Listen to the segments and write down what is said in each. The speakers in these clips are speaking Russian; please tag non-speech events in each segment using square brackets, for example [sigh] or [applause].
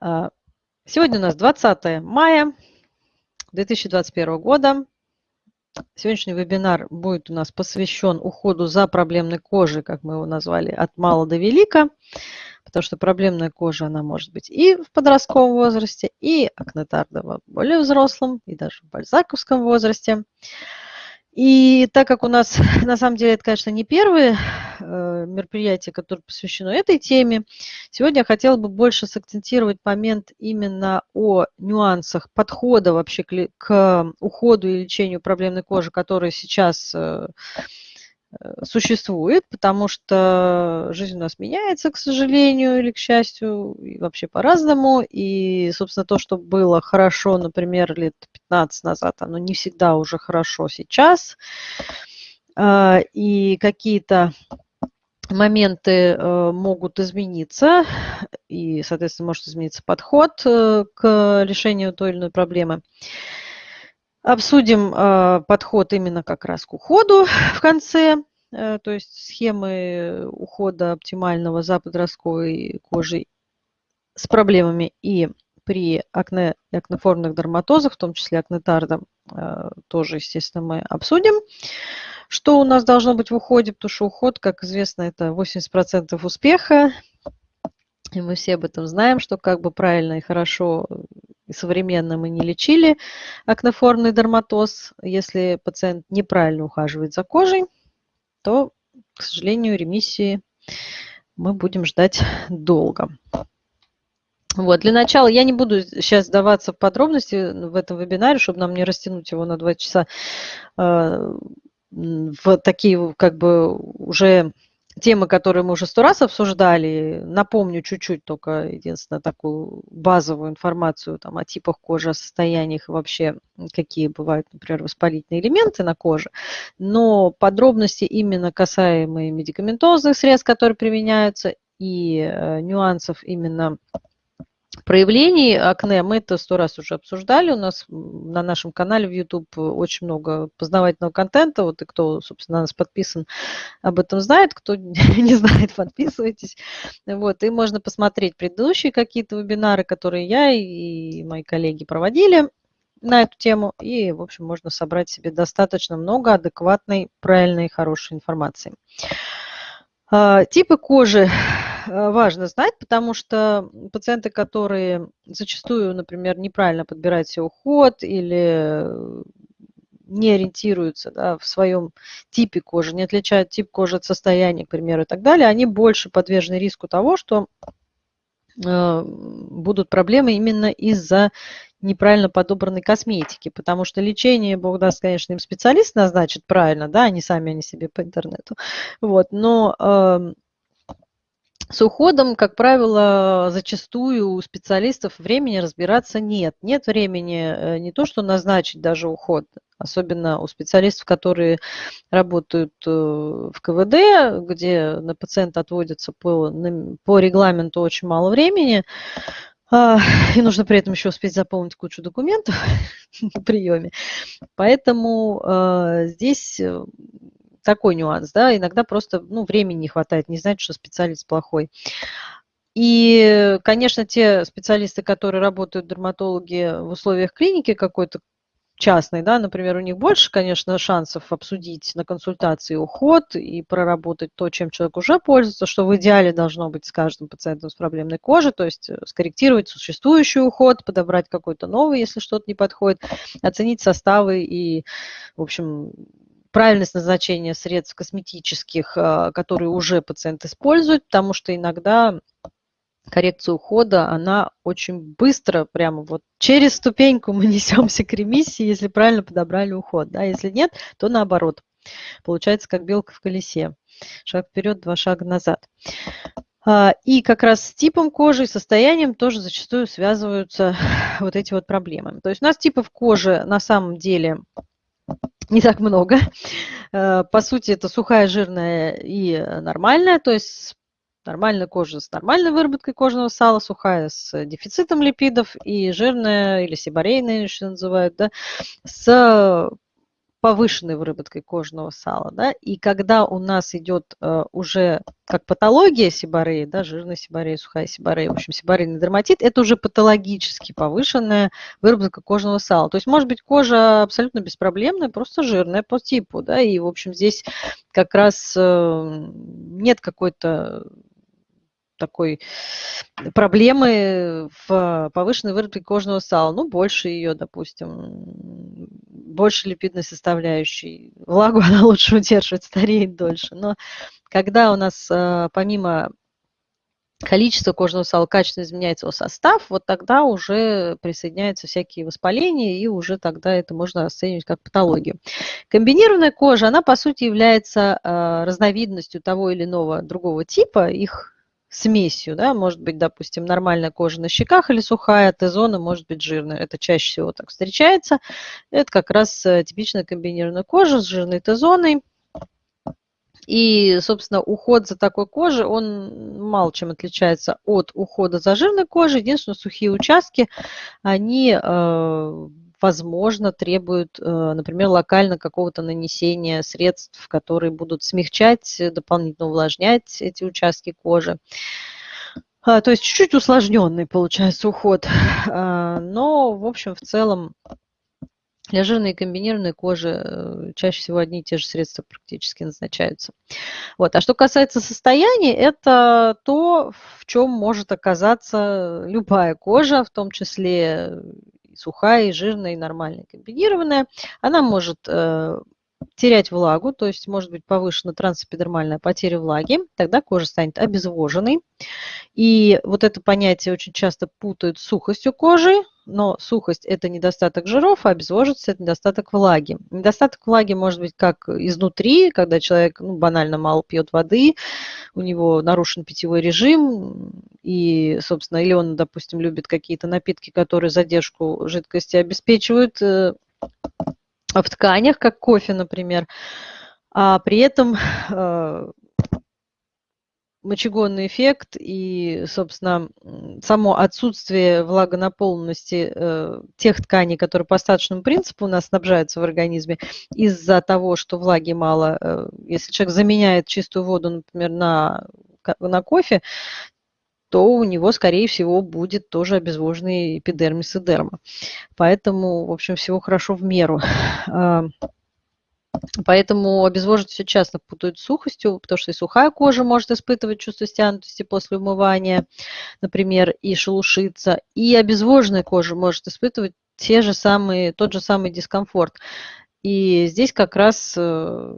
А, сегодня у нас 20 мая 2021 года. Сегодняшний вебинар будет у нас посвящен уходу за проблемной кожей, как мы его назвали, от мала до велика, потому что проблемная кожа, она может быть и в подростковом возрасте, и акнетардова в более взрослом, и даже в бальзаковском возрасте. И так как у нас, [laughs] на самом деле, это, конечно, не первое э, мероприятие, которое посвящено этой теме, сегодня я хотела бы больше сакцентировать момент именно о нюансах подхода вообще к, к уходу и лечению проблемной кожи, которые сейчас э, Э, существует, потому что жизнь у нас меняется, к сожалению, или к счастью, и вообще по-разному. И, собственно, то, что было хорошо, например, лет 15 назад, оно не всегда уже хорошо сейчас. А, и какие-то моменты э, могут измениться, и, соответственно, может измениться подход э, к решению той или иной проблемы. Обсудим э, подход именно как раз к уходу в конце, э, то есть схемы ухода оптимального за подростковой кожей с проблемами и при акне и акнеформных дерматозах, в том числе акнетардом, э, тоже, естественно, мы обсудим. Что у нас должно быть в уходе, потому что уход, как известно, это 80% успеха, и мы все об этом знаем, что как бы правильно и хорошо и современно мы не лечили акнеформный дерматоз. Если пациент неправильно ухаживает за кожей, то, к сожалению, ремиссии мы будем ждать долго. Вот, для начала я не буду сейчас сдаваться в подробности в этом вебинаре, чтобы нам не растянуть его на два часа э, в такие как бы уже темы, которые мы уже сто раз обсуждали. Напомню чуть-чуть только, единственное, такую базовую информацию там, о типах кожи, о состояниях и вообще какие бывают, например, воспалительные элементы на коже. Но подробности именно касаемые медикаментозных средств, которые применяются, и э, нюансов именно проявлений акне мы это сто раз уже обсуждали. У нас на нашем канале в YouTube очень много познавательного контента. Вот и кто, собственно, на нас подписан, об этом знает. Кто [laughs] не знает, подписывайтесь. Вот, и можно посмотреть предыдущие какие-то вебинары, которые я и мои коллеги проводили на эту тему. И, в общем, можно собрать себе достаточно много адекватной, правильной, хорошей информации. А, типы кожи важно знать, потому что пациенты, которые зачастую, например, неправильно подбирают себе уход или не ориентируются да, в своем типе кожи, не отличают тип кожи от состояния, к примеру, и так далее, они больше подвержены риску того, что э, будут проблемы именно из-за неправильно подобранной косметики, потому что лечение, бог даст, конечно, им специалист назначит правильно, да, они сами, они себе по интернету, вот, но эм, с уходом, как правило, зачастую у специалистов времени разбираться нет. Нет времени э, не то, что назначить даже уход, особенно у специалистов, которые работают э, в КВД, где на пациента отводится по, по регламенту очень мало времени, а, и нужно при этом еще успеть заполнить кучу документов [laughs] на приеме. Поэтому э, здесь такой нюанс, да, иногда просто, ну, времени не хватает, не знать, что специалист плохой. И, конечно, те специалисты, которые работают, дерматологи в условиях клиники какой-то частной, да, например, у них больше, конечно, шансов обсудить на консультации уход и проработать то, чем человек уже пользуется, что в идеале должно быть с каждым пациентом с проблемной кожей, то есть э, скорректировать существующий уход, подобрать какой-то новый, если что-то не подходит, оценить составы и, в общем, правильность назначения средств косметических, а, которые уже пациент использует, потому что иногда коррекция ухода, она очень быстро, прямо вот через ступеньку [laughs] мы несемся к ремиссии, если правильно подобрали уход. Да? Если нет, то наоборот. Получается, как белка в колесе. Шаг вперед, два шага назад. А, и как раз с типом кожи и состоянием тоже зачастую связываются [laughs] вот эти вот проблемы. То есть у нас типов кожи на самом деле не так много. Э, по сути, это сухая, жирная и нормальная, то есть нормальная кожа с нормальной выработкой кожного сала, сухая с дефицитом липидов и жирная или сибарейная, что называют, да, с повышенной выработкой кожного сала. Да? И когда у нас идет э, уже как патология сибореи, да, жирная сиборея, сухая сиборея, в общем, сиборейный дерматит, это уже патологически повышенная выработка кожного сала. То есть может быть кожа абсолютно беспроблемная, просто жирная по типу, да, и, в общем, здесь как раз э, нет какой-то такой проблемы в повышенной выработке кожного сала. Ну, больше ее, допустим, больше липидной составляющей. Влагу [laughs] она лучше удерживает, стареет дольше. Но когда у нас э, помимо количество кожного сала качественно изменяется его состав, вот тогда уже присоединяются всякие воспаления, и уже тогда это можно расценивать как патологию. Комбинированная кожа, она по сути является э, разновидностью того или иного другого типа, их смесью, да, может быть, допустим, нормальная кожа на щеках или сухая, Т-зона может быть жирная. Это чаще всего так встречается. Это как раз э, типичная комбинированная кожа с жирной Т-зоной. И, собственно, уход за такой кожей, он мало чем отличается от ухода за жирной кожей. Единственное, сухие участки, они э, возможно, требуют, э, например, локально какого-то нанесения средств, которые будут смягчать, дополнительно увлажнять эти участки кожи. А, то есть чуть-чуть усложненный получается уход. [laughs] А, но, в общем, в целом для жирной и комбинированной кожи э, чаще всего одни и те же средства практически назначаются. Вот. А что касается состояния, это то, в чем может оказаться любая кожа, в том числе сухая, и жирная, и нормальная, комбинированная, она может э, терять влагу, то есть может быть повышена трансэпидермальная потеря влаги, тогда кожа станет обезвоженной. И вот это понятие очень часто путают с сухостью кожи, но сухость – это недостаток жиров, а обезвоженность – это недостаток влаги. Недостаток влаги может быть как изнутри, когда человек ну, банально мало пьет воды, у него нарушен питьевой режим, и, собственно, или он, допустим, любит какие-то напитки, которые задержку жидкости обеспечивают э, в тканях, как кофе, например, а при этом э, мочегонный эффект и, собственно, само отсутствие влагонаполненности э, тех тканей, которые по остаточному принципу у нас снабжаются в организме, из-за того, что влаги мало, э, если человек заменяет чистую воду, например, на, на кофе, то у него, скорее всего, будет тоже обезвоженный эпидермис и дерма. Поэтому, в общем, всего хорошо в меру. Поэтому обезвоживать все часто путают с сухостью, потому что и сухая кожа может испытывать чувство стянутости после умывания, например, и шелушиться. И обезвоженная кожа может испытывать те же самые, тот же самый дискомфорт. И здесь как раз э,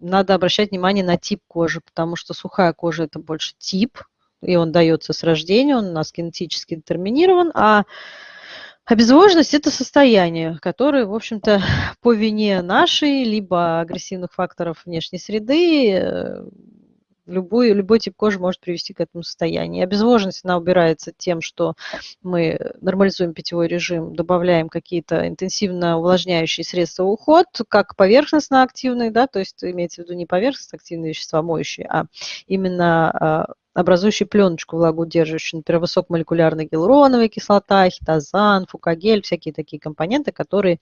надо обращать внимание на тип кожи, потому что сухая кожа – это больше тип, и он дается с рождения, он у нас генетически детерминирован, а Обезвоженность – это состояние, которое, в общем-то, [laughs] по вине нашей, либо агрессивных факторов внешней среды, э, любой, любой тип кожи может привести к этому состоянию. Обезвоженность, она убирается тем, что мы нормализуем питьевой режим, добавляем какие-то интенсивно увлажняющие средства уход, как поверхностно-активные, да, то есть имеется в виду не поверхностно-активные вещества моющие, а именно образующие пленочку влагоудерживающую, например, высокомолекулярная гиалуроновая кислота, хитозан, фукагель, всякие такие компоненты, которые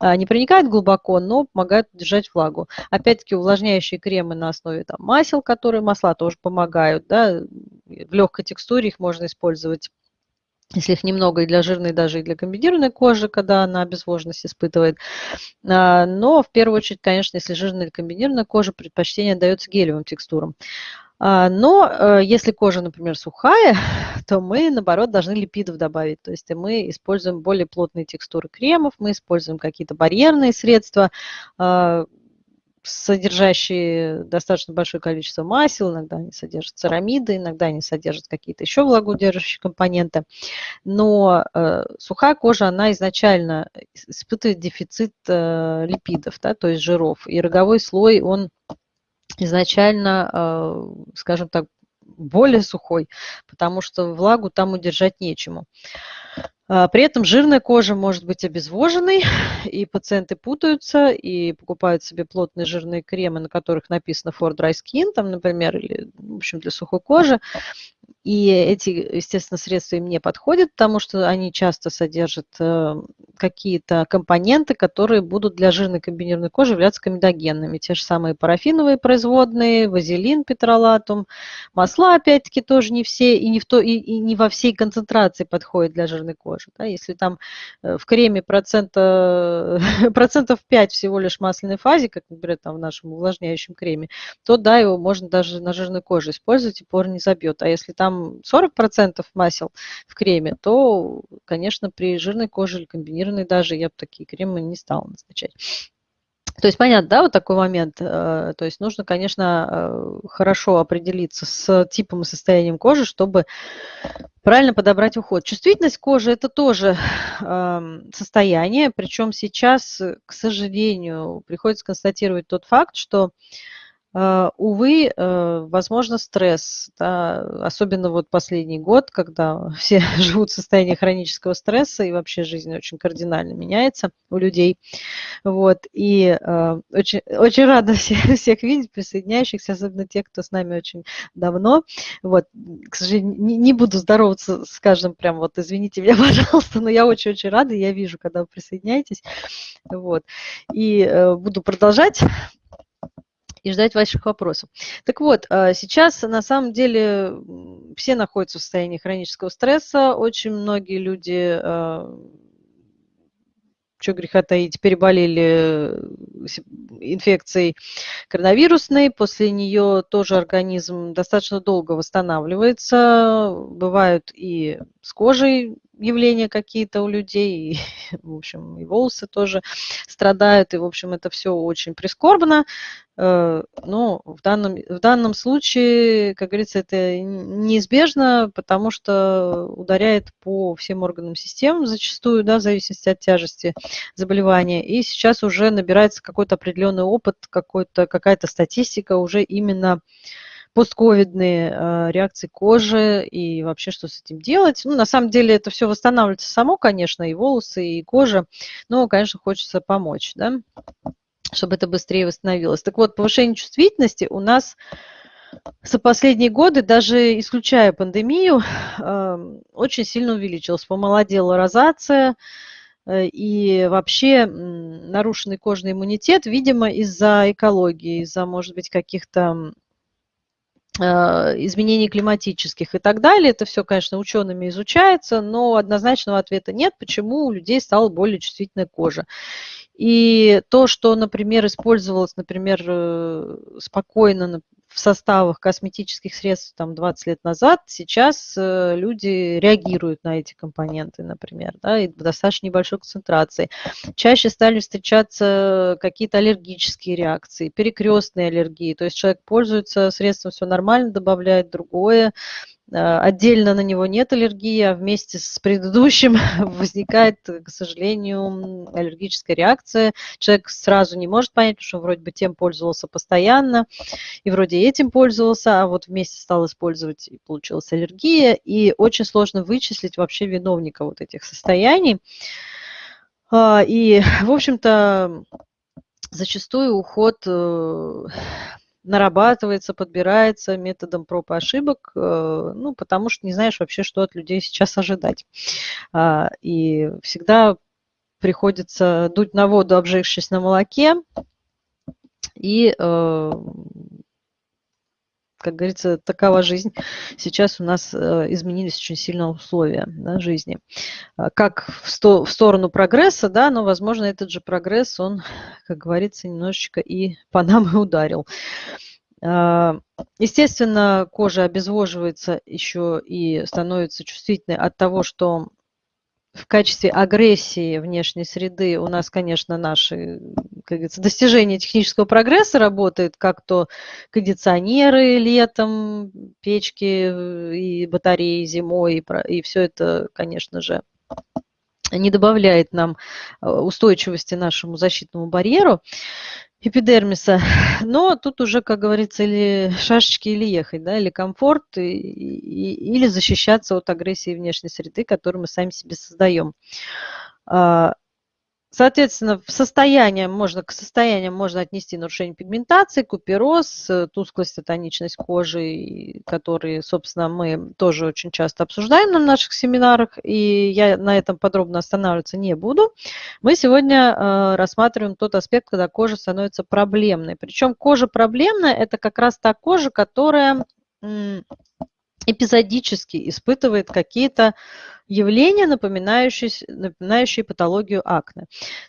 а, не проникают глубоко, но помогают удержать влагу. Опять-таки увлажняющие кремы на основе там, масел, которые масла тоже помогают, да, в легкой текстуре их можно использовать если их немного и для жирной, даже и для комбинированной кожи, когда она обезвоженность испытывает. А, но в первую очередь, конечно, если жирная или комбинированная кожа, предпочтение дается гелевым текстурам. А, но э, если кожа, например, сухая, [laughs] то мы, наоборот, должны липидов добавить. То есть мы используем более плотные текстуры кремов, мы используем какие-то барьерные средства, а, содержащие достаточно большое количество масел, иногда они содержат церамиды, иногда они содержат какие-то еще влагоудерживающие компоненты. Но э, сухая кожа, она изначально испытывает дефицит э, липидов, да, то есть жиров. И роговой слой, он изначально, э, скажем так, более сухой, потому что влагу там удержать нечему. А, при этом жирная кожа может быть обезвоженной, [laughs] и пациенты путаются и покупают себе плотные жирные кремы, на которых написано For Dry Skin, там, например, или, в общем, для сухой кожи. И эти, естественно, средства им не подходят, потому что они часто содержат э, какие-то компоненты, которые будут для жирной комбинированной кожи являться комедогенными. Те же самые парафиновые производные, вазелин, петролатум, масла, опять-таки, тоже не все и не, в то, и, и не во всей концентрации подходят для жирной кожи. Да? Если там э, в креме процента, [laughs] процентов 5 всего лишь масляной фазе, как, например, там в нашем увлажняющем креме, то да, его можно даже на жирной коже использовать, и пор не забьет. А если там 40% масел в креме, то, конечно, при жирной коже или комбинированной даже я бы такие кремы не стала назначать. То есть понятно, да, вот такой момент. Э, то есть нужно, конечно, э, хорошо определиться с типом и состоянием кожи, чтобы правильно подобрать уход. Чувствительность кожи – это тоже эм, состояние, причем сейчас, к сожалению, приходится констатировать тот факт, что увы, э, возможно, стресс, да, особенно вот последний год, когда [laughs] все [laughs] живут в состоянии хронического стресса и вообще жизнь очень кардинально меняется у людей. Вот, и э, очень, очень рада [laughs] всех, всех видеть, присоединяющихся, особенно тех, кто с нами очень давно. Вот, к сожалению, не, не буду здороваться с каждым прям вот, извините меня, пожалуйста, но я очень-очень рада, я вижу, когда вы присоединяетесь. Вот, и э, буду продолжать и ждать ваших вопросов. Так вот, а, сейчас на самом деле все находятся в состоянии хронического стресса. Очень многие люди а, что греха таить, переболели инфекцией коронавирусной, после нее тоже организм достаточно долго восстанавливается, бывают и с кожей явления какие-то у людей, и, [laughs] в общем, и волосы тоже страдают, и, в общем, это все очень прискорбно. Э, но в данном, в данном случае, как говорится, это неизбежно, потому что ударяет по всем органам системы зачастую, да, в зависимости от тяжести заболевания. И сейчас уже набирается какой-то определенный опыт, какая-то статистика уже именно постковидные э, реакции кожи и вообще что с этим делать. Ну, на самом деле это все восстанавливается само, конечно, и волосы, и кожа, но, конечно, хочется помочь, да, чтобы это быстрее восстановилось. Так вот, повышение чувствительности у нас за последние годы, даже исключая пандемию, [sighs] очень сильно увеличилось. Помолодела розация, э, и вообще нарушенный кожный иммунитет, видимо, из-за экологии, из-за, может быть, каких-то изменений климатических и так далее. Это все, конечно, учеными изучается, но однозначного ответа нет, почему у людей стала более чувствительная кожа. И то, что, например, использовалось, например, э, спокойно в составах косметических средств там 20 лет назад, сейчас э, люди реагируют на эти компоненты, например, да, и в достаточно небольшой концентрации. Чаще стали встречаться какие-то аллергические реакции, перекрестные аллергии, то есть человек пользуется средством, все нормально, добавляет другое, отдельно на него нет аллергии, а вместе с предыдущим [laughs] возникает, к сожалению, аллергическая реакция. Человек сразу не может понять, что вроде бы тем пользовался постоянно, и вроде этим пользовался, а вот вместе стал использовать, и получилась аллергия, и очень сложно вычислить вообще виновника вот этих состояний. А, и, в общем-то, зачастую уход э, нарабатывается, подбирается методом проб и ошибок, э, ну, потому что не знаешь вообще, что от людей сейчас ожидать. А, и всегда приходится дуть на воду, обжегшись на молоке, и э, как говорится, такова жизнь. Сейчас у нас э, изменились очень сильно условия да, жизни. А, как в, сто, в сторону прогресса, да, но, возможно, этот же прогресс, он, как говорится, немножечко и по нам и ударил. А, естественно, кожа обезвоживается еще и становится чувствительной от того, что в качестве агрессии внешней среды у нас, конечно, наши как говорится, достижения технического прогресса работают, как то кондиционеры летом, печки э, и батареи зимой, и, и все это, конечно же, не добавляет нам э, устойчивости нашему защитному барьеру эпидермиса. Но тут уже, как говорится, или шашечки, или ехать, да, или комфорт, и, и, или защищаться от агрессии внешней среды, которую мы сами себе создаем. А, Соответственно, состояние можно, к состояниям можно отнести нарушение пигментации, купероз, э, тусклость и тоничность кожи, которые, собственно, мы тоже очень часто обсуждаем на наших семинарах, и я на этом подробно останавливаться не буду. Мы сегодня э, рассматриваем тот аспект, когда кожа становится проблемной. Причем кожа проблемная – это как раз та кожа, которая эпизодически испытывает какие-то явления, напоминающие, напоминающие патологию акне.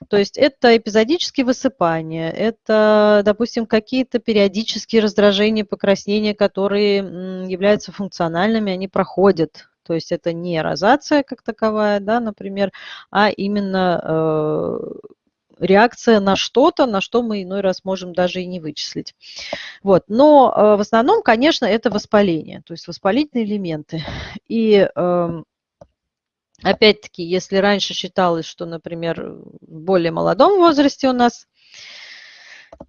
То есть это эпизодические высыпания, это, допустим, какие-то периодические раздражения, покраснения, которые являются функциональными, они проходят. То есть это не розация как таковая, да, например, а именно э, реакция на что-то, на что мы иной раз можем даже и не вычислить. Вот. Но э, в основном, конечно, это воспаление, то есть воспалительные элементы. И эм, опять-таки, если раньше считалось, что, например, в более молодом возрасте у нас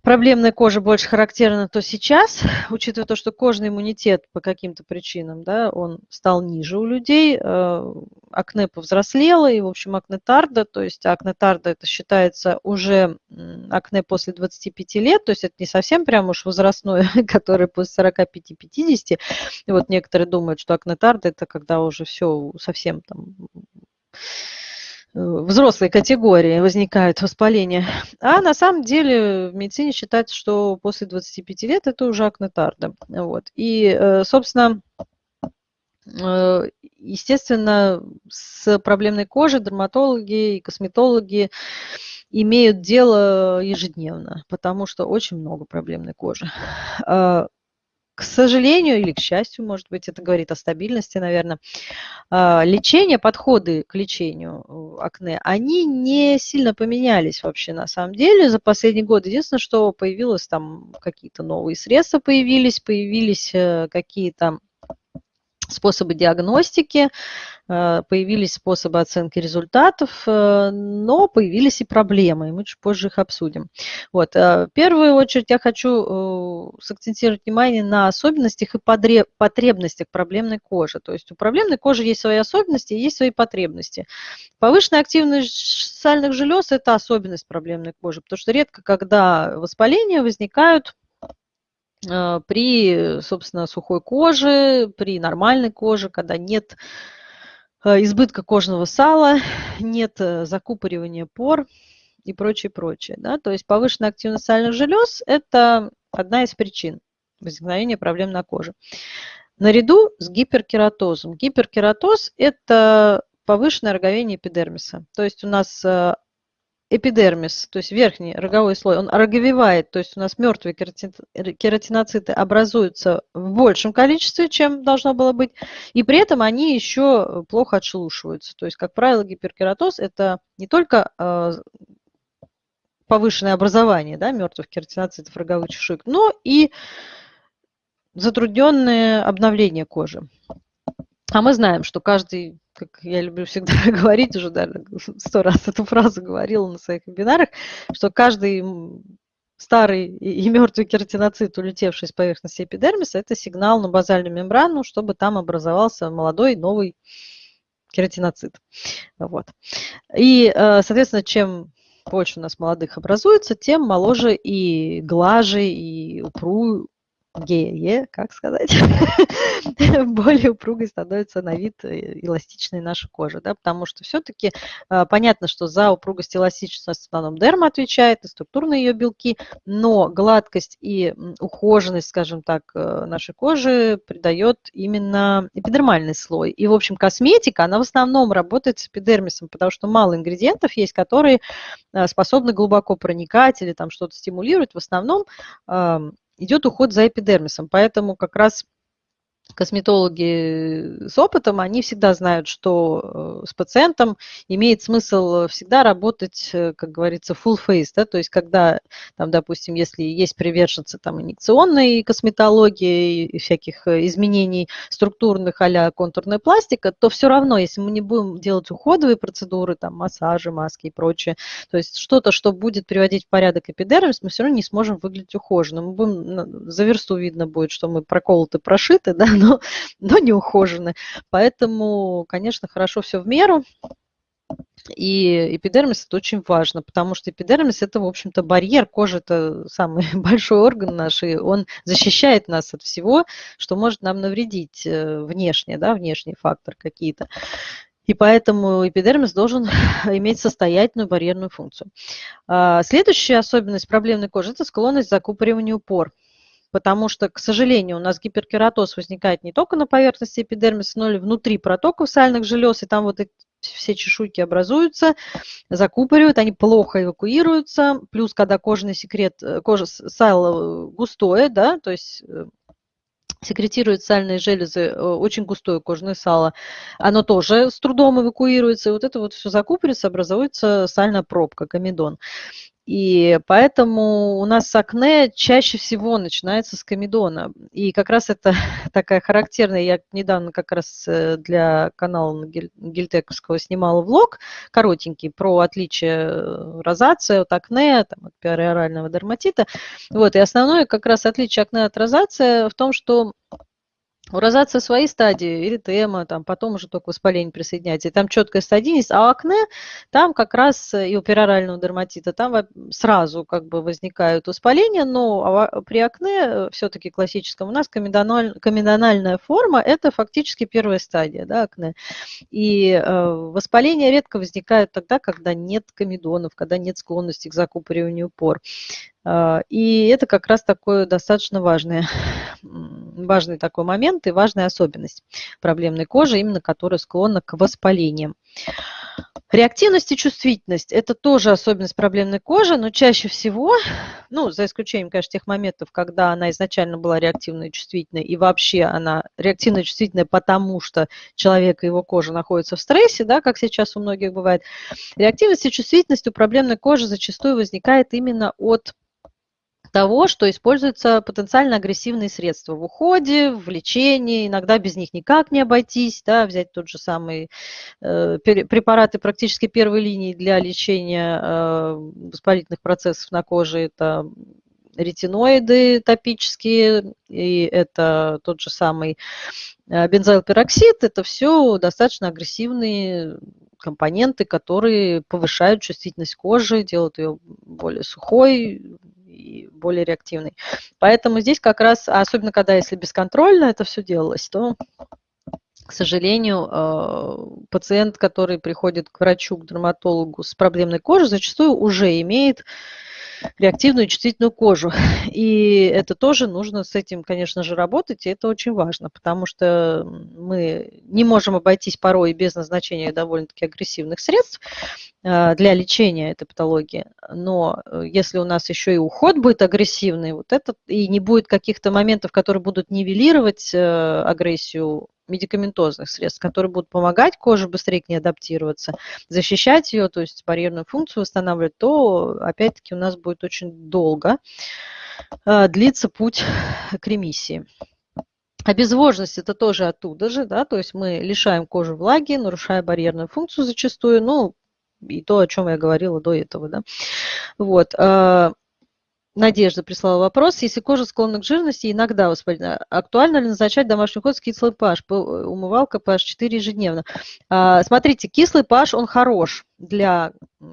проблемная кожа больше характерна, то сейчас, [laughs] учитывая то, что кожный иммунитет по каким-то причинам, да, он стал ниже у людей, э, акне повзрослело, и, в общем, акне тарда, то есть акне тарда это считается уже акне после 25 лет, то есть это не совсем прям уж возрастное, [laughs] которое после 45-50. И вот некоторые думают, что акне тарда это когда уже все совсем там взрослой категории возникают воспаления. А на самом деле в медицине считается, что после 25 лет это уже акнетарда. Вот. И, э, собственно, э, естественно, с проблемной кожей дерматологи и косметологи имеют дело ежедневно, потому что очень много проблемной кожи. К сожалению или к счастью, может быть, это говорит о стабильности, наверное, а, лечение, подходы к лечению э, акне, они не сильно поменялись вообще на самом деле за последний год. Единственное, что появилось там какие-то новые средства появились, появились э, какие-то способы диагностики, э, появились способы оценки результатов, э, но появились и проблемы, и мы чуть позже их обсудим. Вот. Э, в первую очередь я хочу сакцентировать внимание на особенностях и потребностях проблемной кожи. То есть у проблемной кожи есть свои особенности и есть свои потребности. Повышенная активность сальных желез – это особенность проблемной кожи, потому что редко, когда воспаления возникают при, собственно, сухой коже, при нормальной коже, когда нет а, избытка кожного сала, [laughs] нет э, закупоривания пор и прочее, прочее. Да? То есть повышенная активность сальных желез – это одна из причин возникновения проблем на коже. Наряду с гиперкератозом. Гиперкератоз – это повышенное роговение эпидермиса. То есть у нас э, эпидермис, то есть верхний роговой слой, он роговевает, то есть у нас мертвые кератиноциты образуются в большем количестве, чем должно было быть, и при этом они еще плохо отшелушиваются. То есть, как правило, гиперкератоз – это не только э, повышенное образование да, мертвых кератиноцитов роговых чешуек, но и затрудненное обновление кожи. А мы знаем, что каждый как я люблю всегда [laughs] говорить, уже даже сто раз эту фразу говорила на своих вебинарах, что каждый старый и мертвый кератиноцит, улетевший с поверхности эпидермиса, это сигнал на базальную мембрану, чтобы там образовался молодой новый кератиноцит. Вот. И, э, соответственно, чем больше у нас молодых образуется, тем моложе и глаже, и упру, гее, как сказать, [laughs] более упругой становится на вид э, эластичной наша кожа, да, потому что все-таки а, понятно, что за упругость и эластичность в основном дерма отвечает, и структурные ее белки, но гладкость и ухоженность, скажем так, э, нашей кожи придает именно эпидермальный слой. И, в общем, косметика, она в основном работает с эпидермисом, потому что мало ингредиентов есть, которые э, способны глубоко проникать или там что-то стимулировать. В основном идет уход за эпидермисом. Поэтому как раз косметологи с опытом, они всегда знают, что э, с пациентом имеет смысл всегда работать, э, как говорится, full face, да, то есть когда, там, допустим, если есть приверженцы там, инъекционной косметологии и всяких э, изменений структурных а контурная пластика, то все равно, если мы не будем делать уходовые процедуры, там, массажи, маски и прочее, то есть что-то, что будет приводить в порядок эпидермис, мы все равно не сможем выглядеть ухоженным. Мы будем, за версту видно будет, что мы проколоты, прошиты, да, но, но не ухожены. Поэтому, конечно, хорошо все в меру. И эпидермис это очень важно, потому что эпидермис это, в общем-то, барьер. Кожа это самый [laughs] большой орган наш, и он защищает нас от всего, что может нам навредить э, внешне, да, внешний фактор какие-то. И поэтому эпидермис должен [laughs] иметь состоятельную барьерную функцию. А, следующая особенность проблемной кожи – это склонность к закупориванию пор. Потому что, к сожалению, у нас гиперкератоз возникает не только на поверхности эпидермиса, но и внутри протоков сальных желез, и там вот эти все чешуйки образуются, закупоривают, они плохо эвакуируются. Плюс, когда кожный секрет, э, кожа сало густое, да, то есть э, секретирует сальные железы, э, очень густое кожное сало, оно тоже с трудом эвакуируется, и вот это вот все закупорится, образуется сальная пробка, комедон. И поэтому у нас акне чаще всего начинается с комедона. И как раз это [laughs] такая характерная, я недавно как раз э, для канала Гильтековского снимала влог коротенький про отличие э, розации от акне, там, от периорального дерматита. Вот, и основное как раз отличие акне от розации в том, что у розации свои стадии, эритема, там, потом уже только воспаление присоединяется. И там четкая стадийность, а акне там как раз и у перорального дерматита там сразу как бы возникают воспаления, но при акне э, все-таки классическом у нас комедональ, комедональная форма – это фактически первая стадия да, акне. И э, воспаления редко возникают тогда, когда нет комедонов, когда нет склонности к закупориванию пор. Э, и это как раз такое достаточно важное [laughs] важный такой момент и важная особенность проблемной кожи, именно которая склонна к воспалениям. Реактивность и чувствительность – это тоже особенность проблемной кожи, но чаще всего, [sighs] ну, за исключением, конечно, тех моментов, когда она изначально была реактивной и чувствительной, и вообще она реактивная и чувствительная, потому что человек и его кожа находятся в стрессе, да, как сейчас у многих бывает. Реактивность и чувствительность у проблемной кожи зачастую возникает именно от того, что используются потенциально агрессивные средства в уходе, в лечении, иногда без них никак не обойтись, да, взять тот же самый э, препараты практически первой линии для лечения э, воспалительных процессов на коже, это ретиноиды топические, и это тот же самый э, бензоилпероксид, это все достаточно агрессивные компоненты, которые повышают чувствительность кожи, делают ее более сухой, и более реактивный. Поэтому здесь как раз, особенно когда если бесконтрольно это все делалось, то к сожалению, э, пациент, который приходит к врачу, к дерматологу с проблемной кожей, зачастую уже имеет реактивную чувствительную кожу. [laughs] И это тоже нужно с этим, конечно же, работать, и это очень важно, потому что мы не можем обойтись порой без назначения довольно-таки агрессивных средств э, для лечения этой патологии. Но э, если у нас еще и уход будет агрессивный, вот этот, и не будет каких-то моментов, которые будут нивелировать агрессию медикаментозных средств, которые будут помогать коже быстрее к ней адаптироваться, защищать ее, то есть барьерную функцию восстанавливать, то опять-таки у нас будет очень долго э, длиться путь к ремиссии. Обезвоженность это тоже оттуда же, да, то есть мы лишаем кожи влаги, нарушая барьерную функцию зачастую, ну, и то, о чем я говорила до этого, да. Вот. Э, Надежда прислала вопрос. Если кожа склонна к жирности, иногда воспаление, актуально ли назначать домашний уход с кислый pH? Умывалка pH 4 ежедневно. А, смотрите, кислый pH, он хорош для,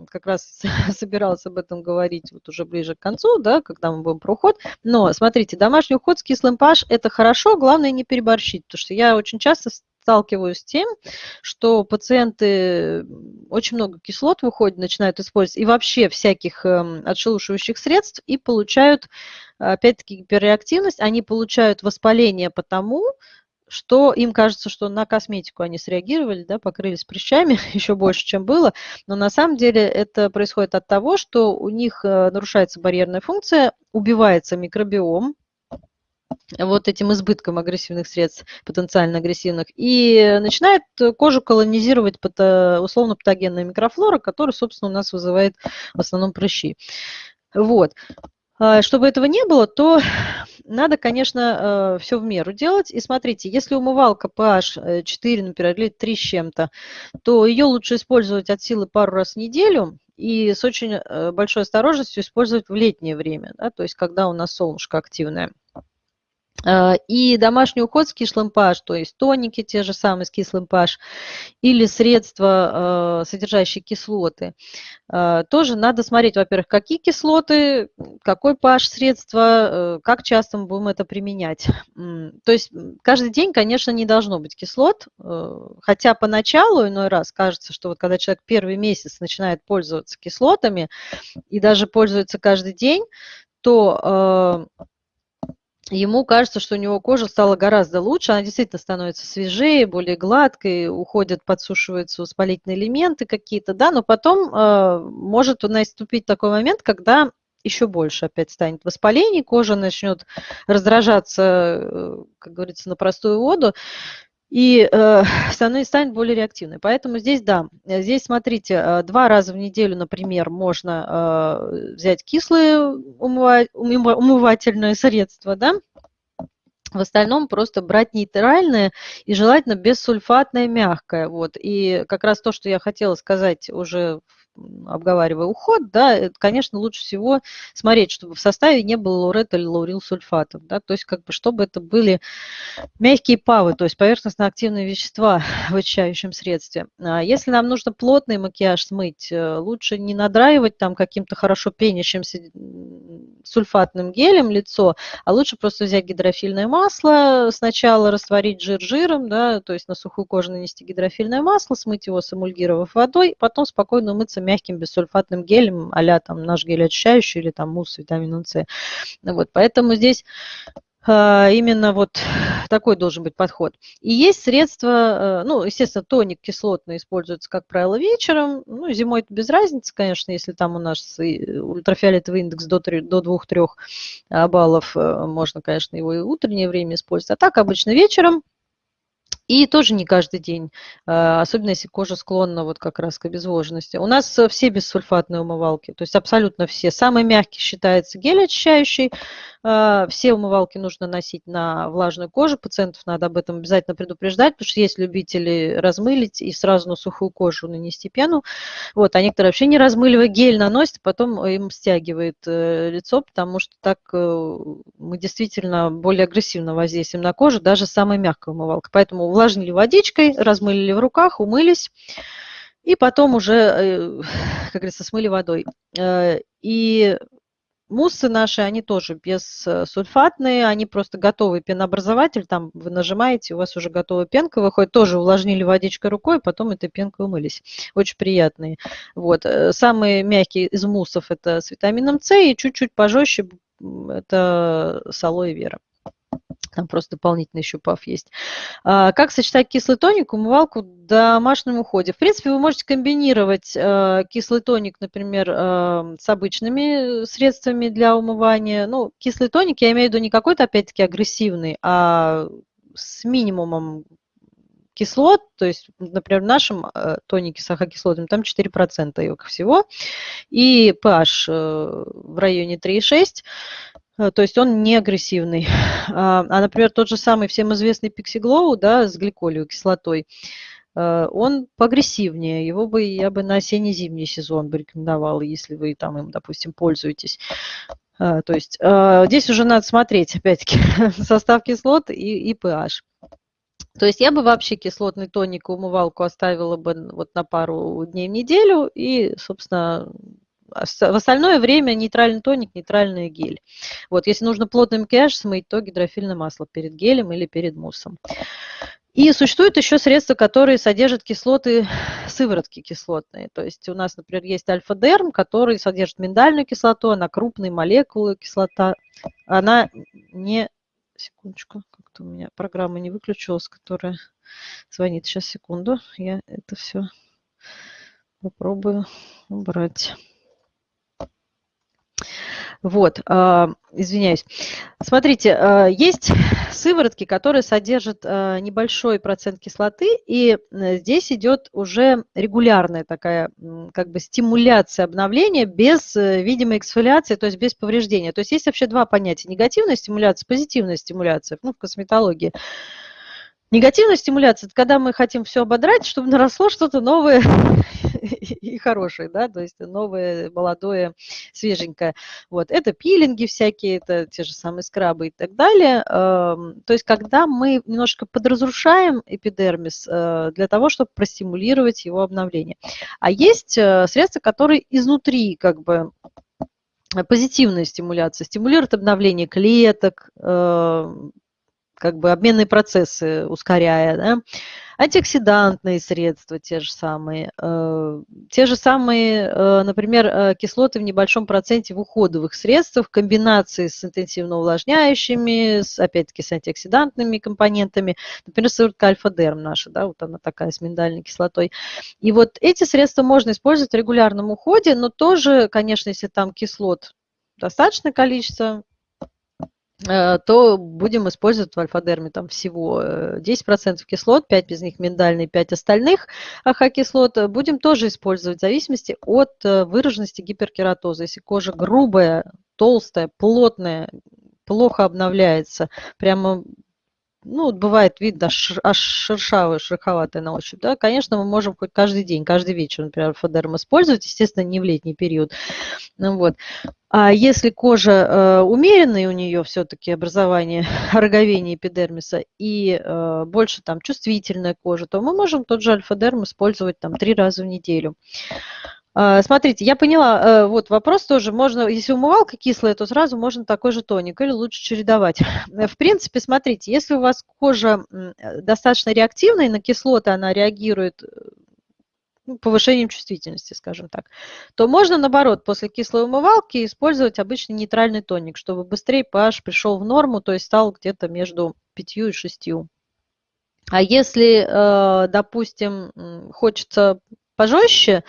как раз [laughs] собиралась об этом говорить вот уже ближе к концу, да, когда мы будем про уход. Но смотрите, домашний уход с кислым pH – это хорошо, главное не переборщить, потому что я очень часто сталкиваюсь с тем, что пациенты очень много кислот выходят, начинают использовать, и вообще всяких эм, отшелушивающих средств, и получают, опять-таки, гиперреактивность, они получают воспаление потому, что им кажется, что на косметику они среагировали, да, покрылись прыщами [laughs] еще больше, чем было, но на самом деле это происходит от того, что у них э, нарушается барьерная функция, убивается микробиом, вот этим избытком агрессивных средств, потенциально агрессивных, и начинает кожу колонизировать условно патогенная микрофлора, которая, собственно, у нас вызывает в основном прыщи. Вот. А, чтобы этого не было, то [laughs] надо, конечно, э, все в меру делать. И смотрите, если умывалка pH 4, например, или 3 с чем-то, то ее лучше использовать от силы пару раз в неделю и с очень э, большой осторожностью использовать в летнее время, да, то есть когда у нас солнышко активное. Э, и домашний уход с кислым pH, то есть тоники те же самые с кислым pH, или средства, э, содержащие кислоты. Э, тоже надо смотреть, во-первых, какие кислоты, какой pH средства, как часто мы будем это применять. То есть каждый день, конечно, не должно быть кислот, хотя поначалу иной раз кажется, что вот когда человек первый месяц начинает пользоваться кислотами и даже пользуется каждый день, то ему кажется, что у него кожа стала гораздо лучше, она действительно становится свежее, более гладкой, уходят, подсушиваются воспалительные элементы какие-то, да, но потом э, может наступить такой момент, когда еще больше опять станет воспалений, кожа начнет раздражаться, э, как говорится, на простую воду, и э, станет более реактивной. Поэтому здесь, да, здесь, смотрите, э, два раза в неделю, например, можно э, взять кислые умывательные средства, да, в остальном просто брать нейтральное и желательно бессульфатное мягкое. Вот. И как раз то, что я хотела сказать уже в обговаривая уход, да, конечно, лучше всего смотреть, чтобы в составе не было лаурета или лаурилсульфатов, да, то есть как бы чтобы это были мягкие павы, то есть поверхностно-активные вещества [laughs] в очищающем средстве. А если нам нужно плотный макияж смыть, э, лучше не надраивать там каким-то хорошо пенящимся сульфатным гелем лицо, а лучше просто взять гидрофильное масло, сначала растворить жир жиром, да, то есть на сухую кожу нанести гидрофильное масло, смыть его, сэмульгировав водой, потом спокойно умыться мягким бессульфатным гелем, а там наш гель очищающий или там мусс с витамином С. Вот, поэтому здесь а, именно вот такой должен быть подход. И есть средства, э, ну, естественно, тоник кислотный используется, как правило, вечером. Ну, зимой это без разницы, конечно, если там у нас ультрафиолетовый индекс до, до 2-3 баллов, э, можно, конечно, его и утреннее время использовать. А так обычно вечером и тоже не каждый день, а, особенно если кожа склонна вот как раз к обезвоженности. У нас э, все бессульфатные умывалки, то есть абсолютно все. Самый мягкий считается гель очищающий, а, все умывалки нужно носить на влажную кожу, пациентов надо об этом обязательно предупреждать, потому что есть любители размылить и сразу на сухую кожу нанести пену. Вот, а некоторые вообще не размыливая гель наносят, потом им стягивает э, лицо, потому что так э, мы действительно более агрессивно воздействуем на кожу, даже самая мягкая умывалка. Поэтому увлажнили водичкой, размылили в руках, умылись. И потом уже, э, как говорится, смыли водой. И Муссы наши, они тоже бессульфатные, они просто готовый пенообразователь, там вы нажимаете, у вас уже готовая пенка выходит, тоже увлажнили водичкой рукой, потом этой пенкой умылись. Очень приятные. Вот. Э, самые мягкие из муссов это с витамином С и чуть-чуть пожестче это с алоэ вера. Там просто дополнительный еще паф есть. А, как сочетать кислый тоник, умывалку в домашнем уходе? В принципе, вы можете комбинировать а, кислый тоник, например, а, с обычными средствами для умывания. Ну, кислый тоник, я имею в виду не какой-то, опять-таки, агрессивный, а с минимумом кислот, то есть, например, в нашем тонике с ахокислотами там 4% йока всего, и pH э, в районе 3,6, Э, то есть он не агрессивный. [laughs] А, а, например, тот же самый всем известный Pixiglow, да, с гликолевой кислотой, э, он поагрессивнее. Его бы я бы на осенне-зимний сезон бы рекомендовала, если вы там им, допустим, пользуетесь. А, то есть э, здесь уже надо смотреть, опять-таки, [laughs] состав кислот и, и pH. То есть я бы вообще кислотный тоник и умывалку оставила бы вот на пару дней в неделю и, собственно, в остальное время нейтральный тоник, нейтральный гель. Вот, если нужно плотный макияж смыть, то гидрофильное масло перед гелем или перед муссом. И существуют еще средства, которые содержат кислоты, [sighs] сыворотки кислотные. То есть у нас, например, есть альфа-дерм, который содержит миндальную кислоту, она крупные молекулы кислота. Она не... Секундочку, как-то у меня программа не выключилась, которая звонит. Сейчас, секунду, я это все попробую убрать. Вот, а, извиняюсь. Смотрите, а, есть сыворотки, которые содержат а, небольшой процент кислоты, и здесь идет уже регулярная такая как бы стимуляция обновления без э, видимой эксфолиации, то есть без повреждения. То есть есть вообще два понятия. Негативная стимуляция, позитивная стимуляция ну, в косметологии. Негативная стимуляция – это когда мы хотим все ободрать, чтобы наросло что-то новое [laughs] и хорошее, да, то есть новое, молодое, свеженькое. Вот, это пилинги всякие, это те же самые скрабы и так далее. То есть когда мы немножко подразрушаем эпидермис э, для того, чтобы простимулировать его обновление. А есть э, средства, которые изнутри как бы позитивная стимуляция, стимулирует обновление клеток, э, как бы обменные процессы ускоряя, да? антиоксидантные средства те же самые, э, те же самые, э, например, э, кислоты в небольшом проценте в уходовых средствах в комбинации с интенсивно увлажняющими, с, опять-таки с антиоксидантными компонентами, например, сыворотка альфа-дерм наша, да, вот она такая с миндальной кислотой. И вот эти средства можно использовать в регулярном уходе, но тоже, конечно, если там кислот достаточное количество, то будем использовать в альфа-дерме там всего 10% э, кислот, 5 из них миндальные, 5 остальных AHA-кислот. Будем тоже использовать в зависимости от э, выраженности гиперкератоза. Если кожа грубая, толстая, плотная, плохо обновляется, прямо ну, бывает видно, аж шершавая, шероховатая на ощупь, да, конечно, мы можем хоть каждый день, каждый вечер, например, альфа-дерм использовать, естественно, не в летний период. Ну, вот. А если кожа э, умеренная, у нее все-таки образование [laughs] роговения эпидермиса и э, больше там чувствительная кожа, то мы можем тот же альфа-дерм использовать там три раза в неделю. Э, смотрите, я поняла, э, вот вопрос тоже, можно, если умывалка кислая, то сразу можно такой же тоник или лучше чередовать. [laughs] В принципе, смотрите, если у вас кожа достаточно реактивная, на кислоты она реагирует ну, повышением чувствительности, скажем так, то можно, наоборот, после кислой умывалки использовать обычный нейтральный тоник, чтобы быстрее pH пришел в норму, то есть стал где-то между 5 и 6. А если, э, допустим, хочется пожестче,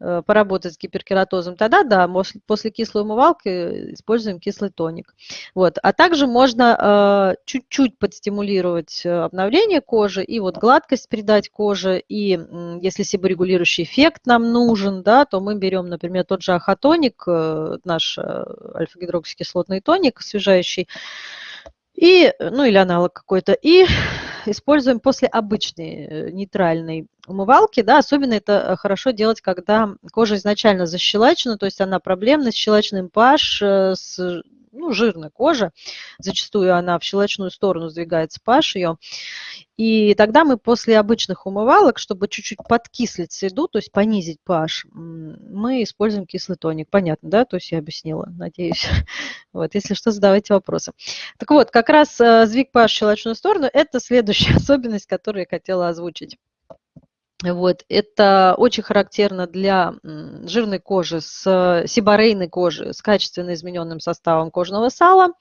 поработать с гиперкератозом, тогда да, после кислой умывалки используем кислый тоник. Вот. А также можно э, чуть-чуть подстимулировать э, обновление кожи и вот гладкость придать коже. И если себорегулирующий эффект нам нужен, да, то мы берем, например, тот же ахатоник, наш альфа-гидроксикислотный тоник освежающий, и, ну или аналог какой-то, и [laughs] используем после обычной э, нейтральной умывалки, да, особенно это э, хорошо делать, когда кожа изначально защелачена, то есть она проблемна с щелочным pH, э, с ну, жирная кожа, зачастую она в щелочную сторону сдвигается pH ее, и тогда мы после обычных умывалок, чтобы чуть-чуть подкислить среду, то есть понизить pH, мы используем кислый тоник. Понятно, да? То есть я объяснила, надеюсь. [laughs] Вот, если что, задавайте вопросы. Так вот, как раз э, сдвиг pH в щелочную сторону – это следующая [laughs] особенность, которую я хотела озвучить. Вот, это очень характерно для жирной кожи, с сибарейной кожи, с качественно измененным составом кожного сала.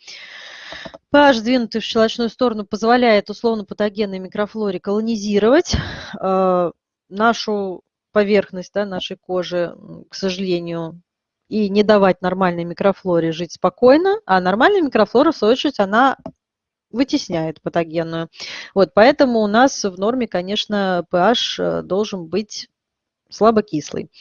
pH, сдвинутый в щелочную сторону, позволяет условно-патогенной микрофлоре колонизировать э, нашу поверхность да, нашей кожи, к сожалению, и не давать нормальной микрофлоре жить спокойно, а нормальная микрофлора, в свою очередь, она вытесняет патогенную. Вот, поэтому у нас в норме, конечно, pH э, должен быть слабокислый.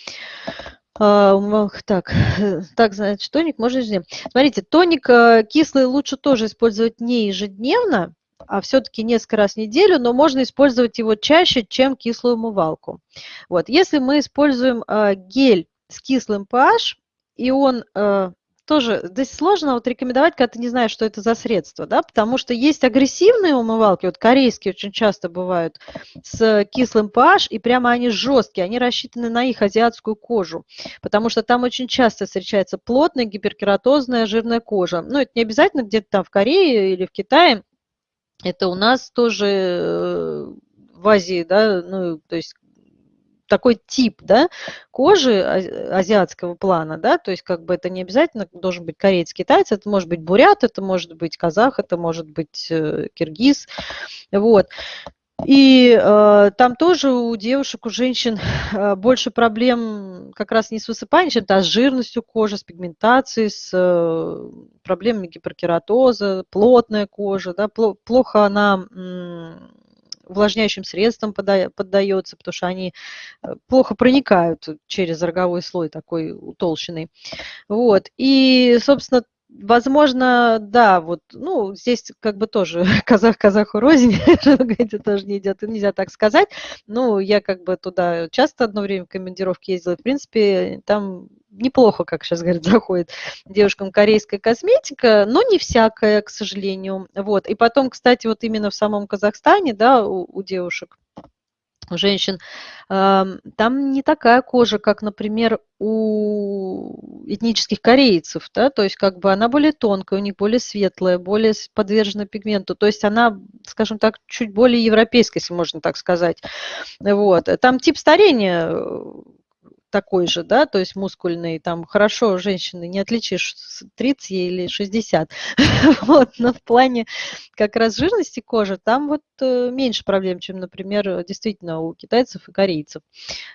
А, так, [laughs] так, значит, тоник можно ежедневно. Смотрите, тоник э, кислый лучше тоже использовать не ежедневно, а все-таки несколько раз в неделю, но можно использовать его чаще, чем кислую умывалку. Вот, если мы используем э, гель с кислым pH, и он тоже здесь сложно вот рекомендовать, когда ты не знаешь, что это за средство, да, потому что есть агрессивные умывалки, вот корейские очень часто бывают, с кислым pH, и прямо они жесткие, они рассчитаны на их азиатскую кожу, потому что там очень часто встречается плотная гиперкератозная жирная кожа. Ну, это не обязательно где-то там в Корее или в Китае, это у нас тоже э, в Азии, да, ну, то есть такой тип да, кожи азиатского плана, да, то есть как бы это не обязательно должен быть кореец, китаец, это может быть бурят, это может быть казах, это может быть э, киргиз, вот. И э, там тоже у девушек, у женщин э, больше проблем как раз не с высыпанием, чем а с жирностью кожи, с пигментацией, с э, проблемами гиперкератоза, плотная кожа, да, плохо она увлажняющим средством поддается, потому что они э, плохо проникают через роговой слой такой утолщенный. Вот. И, собственно, Возможно, да, вот, ну, здесь как бы тоже [laughs] казах казаху рознь, [laughs] это тоже не идет, нельзя так сказать. Ну, я как бы туда часто одно время в командировке ездила, в принципе, там неплохо, как сейчас говорят, [laughs] заходит девушкам корейская косметика, но не всякая, к сожалению. Вот. И потом, кстати, вот именно в самом Казахстане, да, у, у девушек, у женщин, там не такая кожа, как, например, у этнических корейцев, да, то есть как бы она более тонкая, у них более светлая, более подвержена пигменту, то есть она, скажем так, чуть более европейская, если можно так сказать. Вот. Там тип старения такой же, да, то есть мускульный, там хорошо женщины не отличишь 30 или 60, [laughs] вот, но в плане как раз жирности кожи там вот э, меньше проблем, чем, например, действительно у китайцев и корейцев,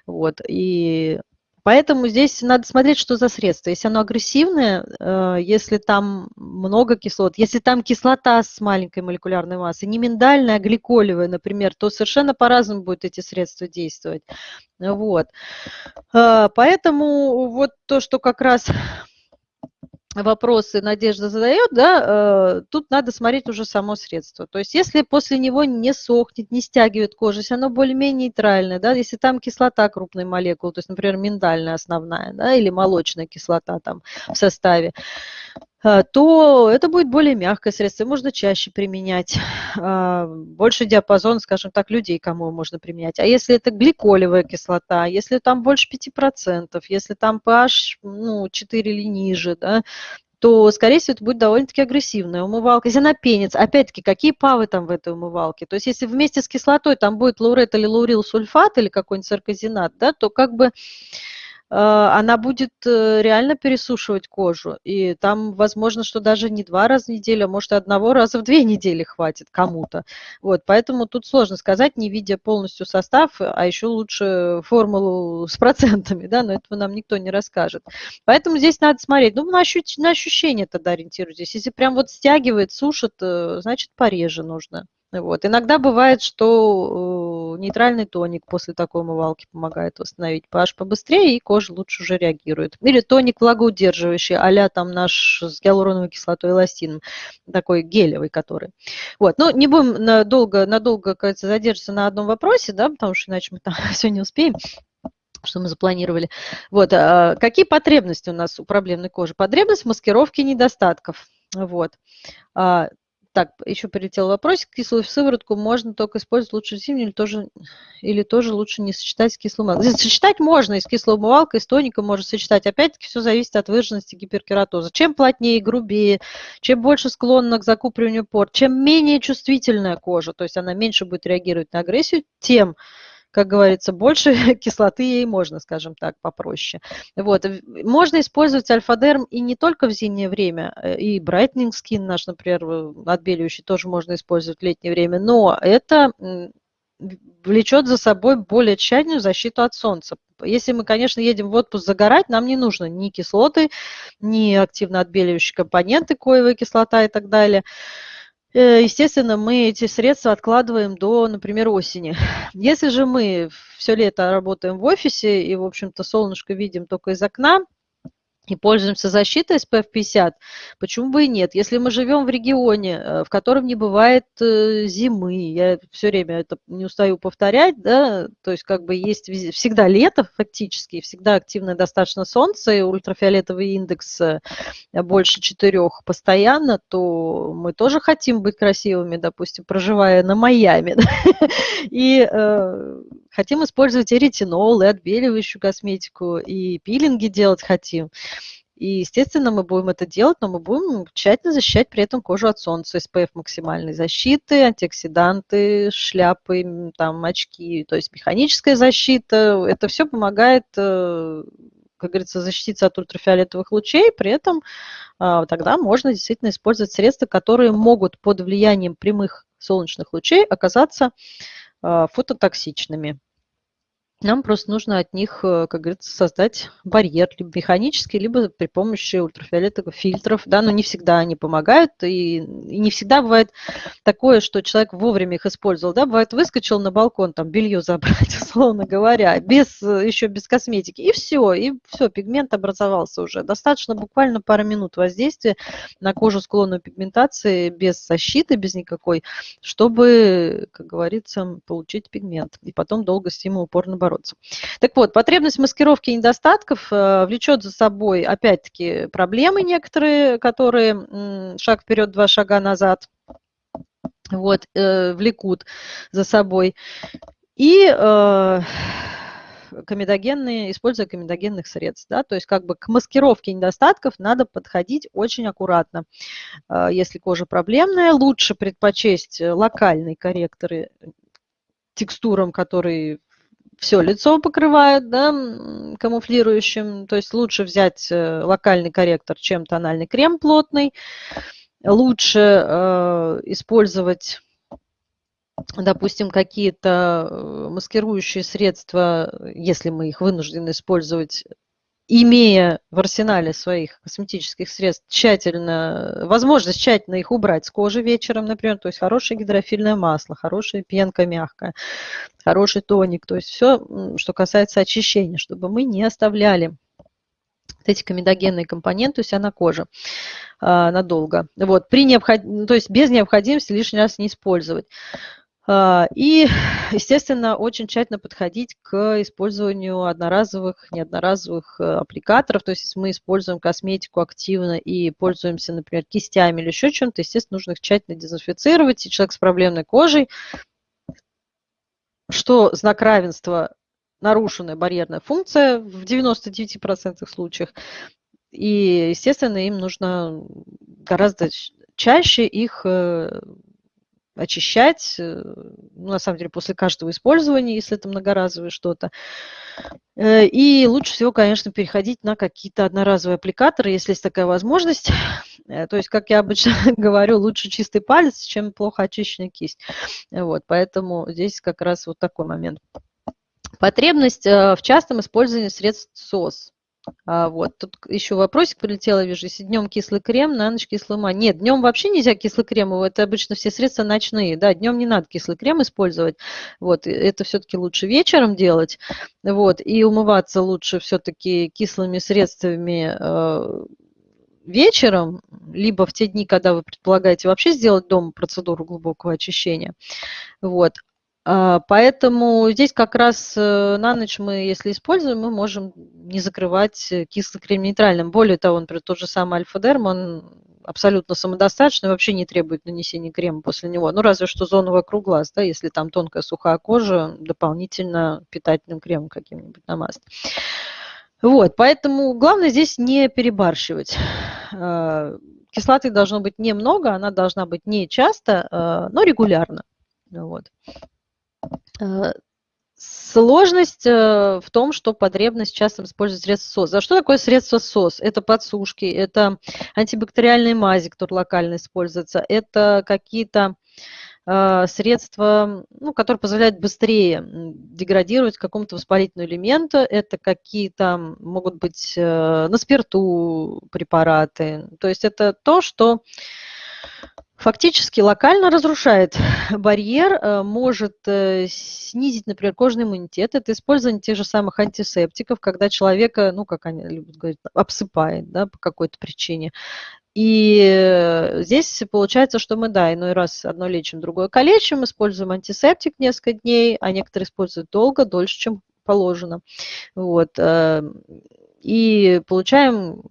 вот, и Поэтому здесь надо смотреть, что за средство. Если оно агрессивное, э, если там много кислот, если там кислота с маленькой молекулярной массой, не миндальная, а гликолевая, например, то совершенно по-разному будут эти средства действовать. Вот. Э, поэтому вот то, что как раз вопросы Надежда задает, да, э, тут надо смотреть уже само средство. То есть если после него не сохнет, не стягивает кожу, если оно более-менее нейтральное, да, если там кислота крупной молекулы, то есть, например, миндальная основная, да, или молочная кислота там в составе, то это будет более мягкое средство, можно чаще применять, э, больше диапазон, скажем так, людей, кому можно применять. А если это гликолевая кислота, если там больше 5%, если там pH ну, 4 или ниже, да, то, скорее всего, это будет довольно-таки агрессивная умывалка. Если она пенится, опять-таки, какие павы там в этой умывалке? То есть, если вместе с кислотой там будет лаурет или лаурил сульфат или какой-нибудь саркозинат, да, то как бы Э, она будет э, реально пересушивать кожу. И там, возможно, что даже не два раза в неделю, а может, одного раза в две недели хватит кому-то. Вот, поэтому тут сложно сказать, не видя полностью состав, а еще лучше формулу с процентами, да, но этого нам никто не расскажет. Поэтому здесь надо смотреть. Ну, на, ощущ... на ощущение тогда ориентируйтесь. Если прям вот стягивает, сушит, э, значит, пореже нужно. Вот. Иногда бывает, что нейтральный тоник после такой умывалки помогает восстановить pH побыстрее, и кожа лучше уже реагирует. Или тоник влагоудерживающий, а там наш с гиалуроновой кислотой эластином, такой гелевый который. Вот. Но не будем надолго, надолго кажется, задерживаться на одном вопросе, да, потому что иначе мы там [laughs] все не успеем что мы запланировали. Вот. А какие потребности у нас у проблемной кожи? Потребность в маскировке недостатков. Вот. Так, еще прилетел вопросик. Кислую сыворотку можно только использовать лучше зимнюю или тоже, или тоже лучше не сочетать с кислой умывалкой? Сочетать можно и с кислой умывалкой, и с тоником можно сочетать. Опять-таки все зависит от выраженности гиперкератоза. Чем плотнее и грубее, чем больше склонна к закупориванию пор, чем менее чувствительная кожа, то есть она меньше будет реагировать на агрессию, тем как говорится, больше [laughs] кислоты ей можно, скажем так, попроще. Вот. Можно использовать альфа-дерм и не только в зимнее время, э, и brightening skin наш, например, отбеливающий тоже можно использовать в летнее время, но это влечет за собой более тщательную защиту от солнца. Если мы, конечно, едем в отпуск загорать, нам не нужно ни кислоты, ни активно отбеливающие компоненты, коевая кислота и так далее. Э, естественно, мы эти средства откладываем до, например, осени. Если же мы все лето работаем в офисе и, в общем-то, солнышко видим только из окна, и пользуемся защитой SPF 50, почему бы и нет? Если мы живем в регионе, э, в котором не бывает э, зимы, я все время это не устаю повторять, да, то есть как бы есть всегда лето фактически, всегда активное достаточно солнце, и ультрафиолетовый индекс э, больше четырех постоянно, то мы тоже хотим быть красивыми, допустим, проживая на Майами, [laughs] и хотим использовать и ретинол, и отбеливающую косметику, и пилинги делать хотим. И, естественно, мы будем это делать, но мы будем тщательно защищать при этом кожу от солнца. SPF максимальной защиты, антиоксиданты, шляпы, там, очки. То есть механическая защита. Это все помогает, э, как говорится, защититься от ультрафиолетовых лучей. При этом а, тогда можно действительно использовать средства, которые могут под влиянием прямых солнечных лучей оказаться фототоксичными. Нам просто нужно от них, э, как говорится, создать барьер, либо механический, либо при помощи ультрафиолетовых фильтров, да, но не всегда они помогают, и, и не всегда бывает такое, что человек вовремя их использовал, да, бывает выскочил на балкон, там, белье [laughs] забрать, условно говоря, без, еще без косметики, и все, и все, пигмент образовался уже. Достаточно буквально пара минут воздействия на кожу склонную пигментации без защиты, без никакой, чтобы, как говорится, получить пигмент, и потом долго с ним упорно бороться бороться. Так вот, потребность маскировки недостатков э, влечет за собой, опять-таки, проблемы некоторые, которые шаг вперед, два шага назад вот, э, влекут за собой. И э, комедогенные, используя комедогенных средств. Да? То есть как бы к маскировке недостатков надо подходить очень аккуратно. Если кожа проблемная, лучше предпочесть локальные корректоры текстурам, которые все лицо покрывает, да, камуфлирующим, то есть лучше взять э, локальный корректор, чем тональный крем плотный, лучше э, использовать допустим, какие-то э, маскирующие средства, если мы их вынуждены использовать имея в арсенале своих косметических средств тщательно, возможность тщательно их убрать с кожи вечером, например, то есть хорошее гидрофильное масло, хорошая пенка мягкая, хороший тоник, то есть все, что касается очищения, чтобы мы не оставляли эти комедогенные компоненты у себя на коже а, надолго. Вот, при необход... То есть без необходимости лишний раз не использовать. А, и, [sighs] естественно, очень тщательно подходить к использованию одноразовых, неодноразовых э, аппликаторов. То есть, если мы используем косметику активно и пользуемся, например, кистями или еще чем-то, естественно, нужно их тщательно дезинфицировать. И человек с проблемной кожей, что знак равенства нарушенная барьерная функция в 99% случаях. И, естественно, им нужно гораздо чаще их э, очищать, э, ну, на самом деле, после каждого использования, если это многоразовое что-то. Э, и лучше всего, конечно, переходить на какие-то одноразовые аппликаторы, если есть такая возможность. [laughs] Э, то есть, как я обычно [laughs] говорю, лучше чистый палец, чем плохо очищенная кисть. Вот, поэтому здесь как раз вот такой момент. Потребность в частом использовании средств СОС. А, вот, тут еще вопросик прилетел, я вижу, если днем кислый крем, на ночь кислый мазь. Нет, днем вообще нельзя кислый крем, это обычно все средства ночные, да, днем не надо кислый крем использовать, вот, это все-таки лучше вечером делать, вот, и умываться лучше все-таки кислыми средствами э, вечером, либо в те дни, когда вы предполагаете вообще сделать дома процедуру глубокого очищения, вот, поэтому здесь как раз э, на ночь мы, если используем, мы можем не закрывать э, кислый крем нейтральным. Более того, например, тот же самый альфа-дерм, он абсолютно самодостаточный, вообще не требует нанесения крема после него. Ну, разве что зону вокруг глаз, да, если там тонкая сухая кожа, дополнительно питательным кремом каким-нибудь намазать. Вот, поэтому главное здесь не перебарщивать. А, кислоты должно быть немного, она должна быть не часто, а, но регулярно. Вот. Э, сложность э, в том, что потребность часто использовать средства СОС. А что такое средство СОС? Это подсушки, это антибактериальные мази, которые локально используются, это какие-то э, средства, ну, которые позволяют быстрее деградировать какому-то воспалительному элементу. Это какие-то могут быть на спирту препараты. То есть это то, что фактически локально разрушает барьер, э, может э, снизить, например, кожный иммунитет. Это использование тех же самых антисептиков, когда человека, ну, как они любят говорить, обсыпает да, по какой-то причине. И э, здесь получается, что мы, да, иной раз одно лечим, другое калечим, используем антисептик несколько дней, а некоторые используют долго, дольше, чем положено. Вот. И получаем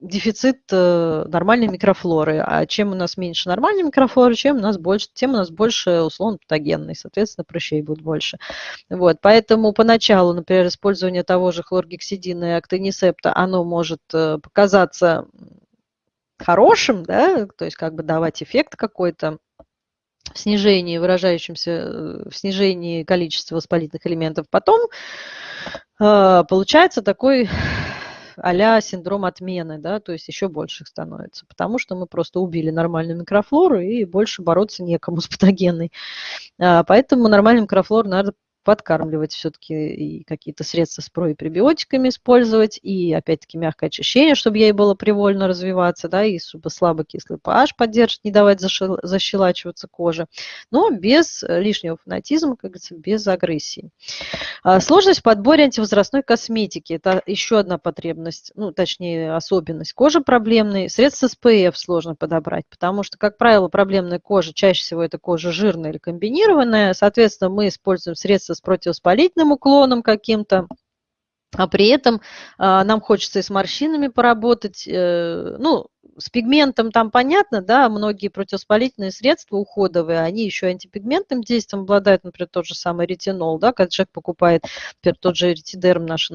дефицит э, нормальной микрофлоры. А чем у нас меньше нормальной микрофлоры, чем у нас больше, тем у нас больше условно патогенной, соответственно, прыщей будет больше. Вот, поэтому поначалу, например, использование того же хлоргексидина и актонисепта, оно может э, показаться хорошим, да, то есть как бы давать эффект какой-то, в снижении, выражающемся э, в снижении количества воспалительных элементов. Потом получается такой а синдром отмены, да, то есть еще больше их становится, потому что мы просто убили нормальную микрофлору и больше бороться некому с патогенной. А, поэтому нормальную микрофлору надо подкармливать все-таки и какие-то средства с про и пребиотиками использовать, и опять-таки мягкое очищение, чтобы ей было привольно развиваться, да, и чтобы слабокислый pH поддерживать, не давать защелачиваться коже, но без лишнего фанатизма, как говорится, без агрессии. А, сложность в подборе антивозрастной косметики – это еще одна потребность, ну, точнее, особенность кожи проблемной. Средства SPF сложно подобрать, потому что, как правило, проблемная кожа, чаще всего это кожа жирная или комбинированная, соответственно, мы используем средства с противовоспалительным уклоном каким-то, а при этом а, нам хочется и с морщинами поработать, э, ну, с пигментом там понятно, да, многие противовоспалительные средства уходовые, они еще антипигментным действием обладают, например, тот же самый ретинол, да, когда человек покупает, например, тот же ретидерм наш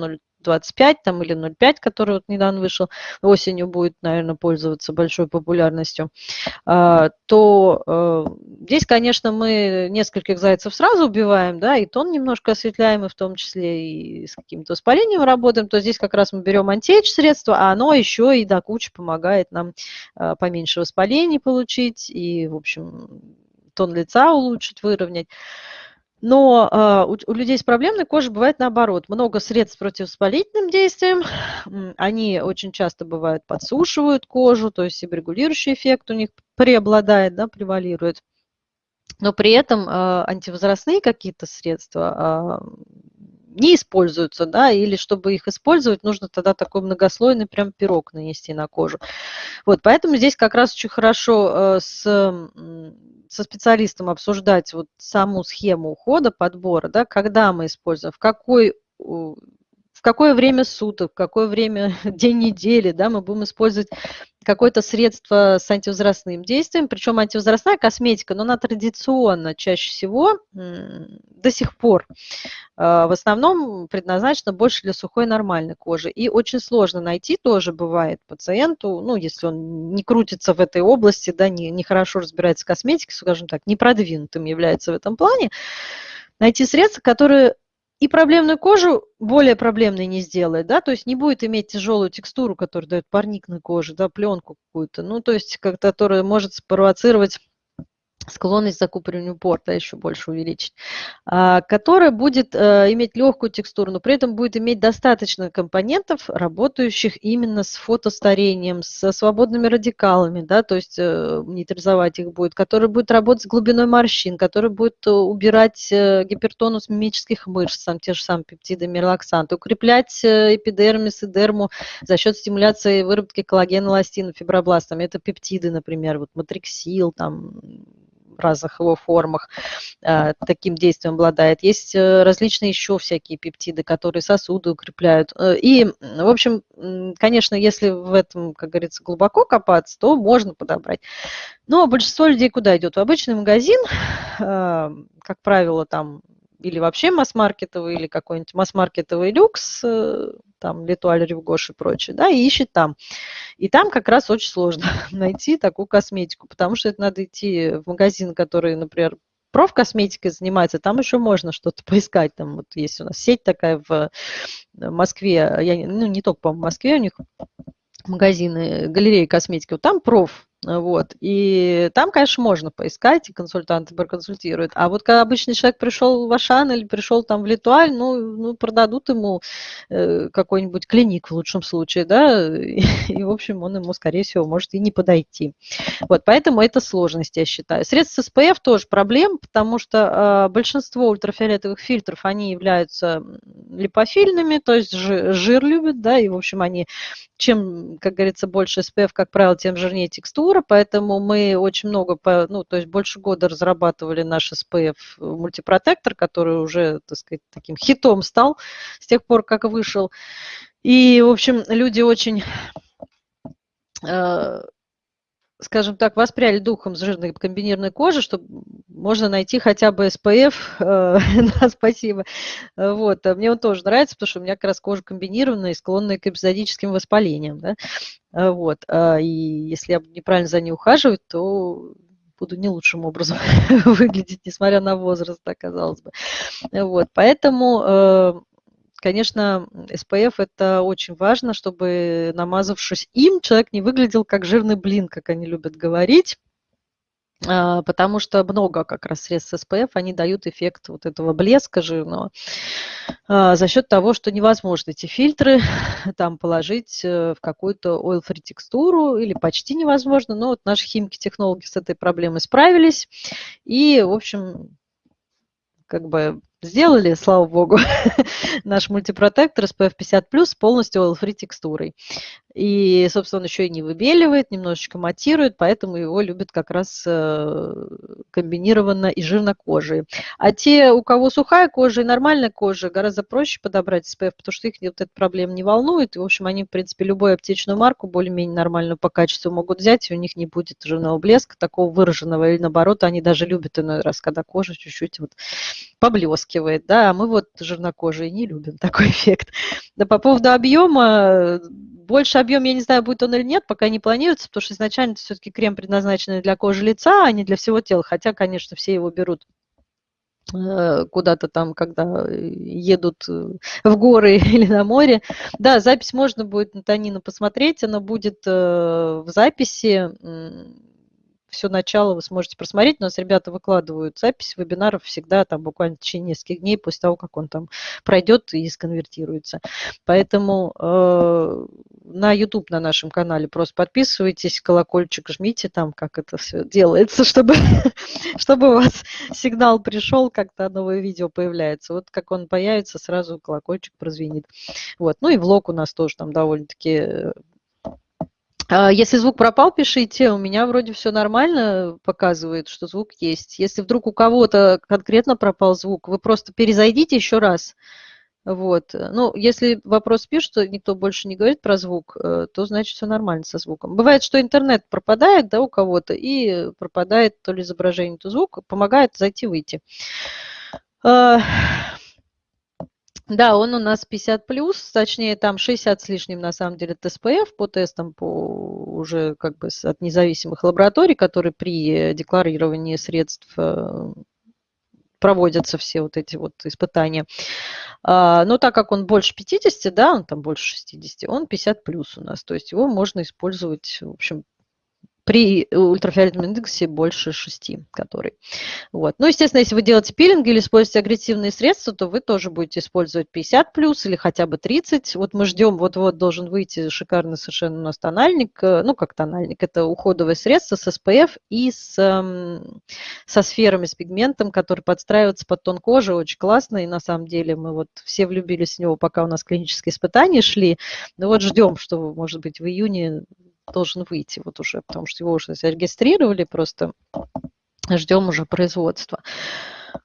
0 25 там, или 0,5, который вот недавно вышел, осенью будет, наверное, пользоваться большой популярностью, а, то э, здесь, конечно, мы нескольких зайцев сразу убиваем, да, и тон немножко осветляем, и в том числе и с каким-то воспалением работаем, то здесь как раз мы берем антиэйдж средство, а оно еще и до кучи помогает нам э, поменьше воспалений получить и, в общем, тон лица улучшить, выровнять. Но э, у, у людей с проблемной кожей бывает наоборот. Много средств против воспалительным действием. Они очень часто бывают подсушивают кожу, то есть регулирующий эффект у них преобладает, да, превалирует. Но при этом э, антивозрастные какие-то средства э, не используются, да, или чтобы их использовать, нужно тогда такой многослойный прям пирог нанести на кожу. Вот, поэтому здесь как раз очень хорошо с со специалистом обсуждать вот саму схему ухода, подбора, да, когда мы используем, в какой в какое время суток, какое время [laughs] день недели, да, мы будем использовать какое-то средство с антивозрастным действием, причем антивозрастная косметика, но она традиционно чаще всего до сих пор а, в основном предназначена больше для сухой нормальной кожи. И очень сложно найти тоже бывает пациенту, ну, если он не крутится в этой области, да, не, не хорошо разбирается в косметике, скажем так, не продвинутым является в этом плане, найти средства, которые и проблемную кожу более проблемной не сделает, да, то есть не будет иметь тяжелую текстуру, которая дает парник на коже, да, пленку какую-то, ну, то есть, которая может спровоцировать склонность к закупориванию порта еще больше увеличить, а, которая будет э, иметь легкую текстуру, но при этом будет иметь достаточно компонентов, работающих именно с фотостарением, со свободными радикалами, да, то есть э, нейтрализовать их будет, который будет работать с глубиной морщин, который будет э, убирать гипертонус мимических мышц, сам, те же самые пептиды, миролаксанты, укреплять эпидермис и дерму за счет стимуляции выработки коллагена, эластина, фибробластами. Это пептиды, например, вот матриксил, там, разных его формах э, таким действием обладает. Есть э, различные еще всякие пептиды, которые сосуды укрепляют. Э, и, в общем, конечно, если в этом, как говорится, глубоко копаться, то можно подобрать. Но большинство людей куда идет? В обычный магазин, как правило, там или вообще масс-маркетовый, или какой-нибудь масс-маркетовый люкс, э, там, Литуаль, Ревгош и прочее, да, и ищет там. И там как раз очень сложно [laughs] найти такую косметику, потому что это надо идти в магазин, который, например, профкосметикой занимается, там еще можно что-то [laughs] поискать. Там вот есть у нас сеть такая в Москве, я, ну не только, по-моему, в Москве у них магазины, галереи косметики, вот там проф вот. И там, конечно, можно поискать, и консультанты проконсультируют. А вот когда обычный человек пришел в Ашан или пришел там в Литуаль, ну, ну продадут ему э, какой-нибудь клиник в лучшем случае, да, [laughs] и, в общем, он ему, скорее всего, может и не подойти. Вот, поэтому это сложность, я считаю. Средства SPF тоже проблем, потому что э, большинство ультрафиолетовых фильтров, они являются липофильными, то есть жир, жир любят, да, и, в общем, они, чем, как говорится, больше SPF, как правило, тем жирнее текстура, процедура, поэтому мы очень много, ну, то есть больше года разрабатывали наш SPF мультипротектор, который уже, так сказать, таким хитом стал с тех пор, как вышел. И, в общем, люди очень э, скажем так, воспряли духом с жирной комбинированной кожи, чтобы можно найти хотя бы SPF, э, [laughs] да, спасибо. Вот, а мне он тоже нравится, потому что у меня как раз кожа комбинированная и склонная к эпизодическим воспалениям, да, вот, а, и если я неправильно за ней ухаживать, то буду не лучшим образом [laughs] выглядеть, несмотря на возраст, оказалось бы. Вот, поэтому э, конечно, SPF это очень важно, чтобы намазавшись им, человек не выглядел как жирный блин, как они любят говорить. а, потому что много как раз средств SPF, они дают эффект вот этого блеска жирного а, за счет того, что невозможно эти фильтры [laughs] там положить э, в какую-то oil-free текстуру или почти невозможно, но вот наши химики-технологи с этой проблемой справились и, в общем, как бы сделали, слава богу, [laughs] наш мультипротектор SPF 50+, полностью oil-free текстурой. И, собственно, он еще и не выбеливает, немножечко матирует, поэтому его любят как раз э, комбинированно и жирнокожие. А те, у кого сухая кожа и нормальная кожа, гораздо проще подобрать SPF, потому что их вот эта проблема не волнует. И, в общем, они, в принципе, любую аптечную марку более-менее нормальную по качеству могут взять, и у них не будет жирного блеска такого выраженного. Или, наоборот, они даже любят иной раз, когда кожа чуть-чуть вот поблескивает. Да? А мы вот жирнокожие не любим [laughs] такой эффект. Да по поводу объема, больше объем, я не знаю, будет он или нет, пока не планируется, потому что изначально это все-таки крем предназначенный для кожи лица, а не для всего тела. Хотя, конечно, все его берут э, куда-то там, когда едут э, в горы [laughs] или на море. Да, запись можно будет на Танина посмотреть, она будет э, в записи все начало вы сможете просмотреть. У нас ребята выкладывают запись вебинаров всегда там буквально в течение нескольких дней после того, как он там пройдет и сконвертируется. Поэтому э, на YouTube на нашем канале просто подписывайтесь, колокольчик жмите там, как это все делается, чтобы, [laughs] чтобы у вас сигнал пришел, как-то новое видео появляется. Вот как он появится, сразу колокольчик прозвенит. Вот. Ну и влог у нас тоже там довольно-таки э, если звук пропал, пишите. У меня вроде все нормально показывает, что звук есть. Если вдруг у кого-то конкретно пропал звук, вы просто перезайдите еще раз. Вот. Ну, если вопрос пишет, что никто больше не говорит про звук, э, то значит все нормально со звуком. Бывает, что интернет пропадает да, у кого-то, и пропадает то ли изображение, то звук, помогает зайти-выйти. Да, он у нас 50 плюс, точнее там 60 с лишним на самом деле ТСПФ по тестам по уже как бы от независимых лабораторий, которые при декларировании средств э, проводятся все вот эти вот испытания. А, но так как он больше 50, да, он там больше 60, он 50 плюс у нас. То есть его можно использовать, в общем, при ультрафиолетовом индексе больше 6, который. Вот. Ну, естественно, если вы делаете пилинг или используете агрессивные средства, то вы тоже будете использовать 50 плюс или хотя бы 30. Вот мы ждем, вот-вот должен выйти шикарный совершенно у нас тональник, э, ну, как тональник, это уходовое средство с SPF и с, эм, со сферами, с пигментом, который подстраивается под тон кожи, очень классно, и на самом деле мы вот все влюбились в него, пока у нас клинические испытания шли. Ну вот ждем, что, может быть, в июне должен выйти вот уже, потому что его уже зарегистрировали, просто ждем уже производства.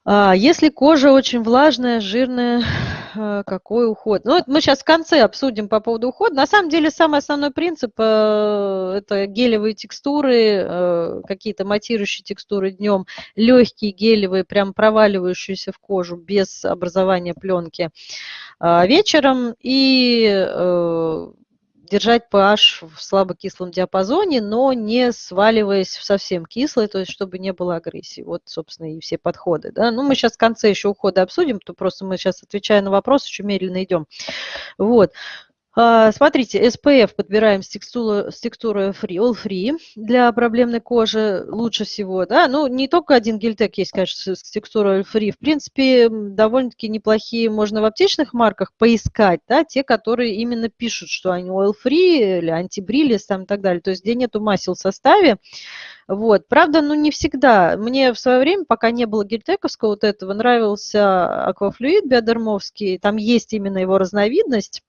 А, если кожа очень влажная, жирная, [sighs] э, какой уход? Ну, мы сейчас в конце обсудим по поводу ухода. На самом деле, самый основной принцип э, – это гелевые текстуры, э, какие-то матирующие текстуры днем, легкие гелевые, прям проваливающиеся в кожу без образования пленки а, вечером. И держать pH в слабокислом диапазоне, но не сваливаясь в совсем кислый, то есть чтобы не было агрессии. Вот, собственно, и все подходы. Да? Ну, мы сейчас в конце еще ухода обсудим, то просто мы сейчас, отвечая на вопрос, еще медленно идем. Вот. А, смотрите, SPF подбираем с текстурой, с текстурой free, all free для проблемной кожи лучше всего. Да? Ну, не только один гельтек есть, конечно, с текстурой all free. В принципе, довольно-таки неплохие можно в аптечных марках поискать, да, те, которые именно пишут, что они oil free или антибрилис там и так далее. То есть, где нету масел в составе. Вот. Правда, ну не всегда. Мне в свое время, пока не было гельтековского вот этого, нравился аквафлюид биодермовский. Там есть именно его разновидность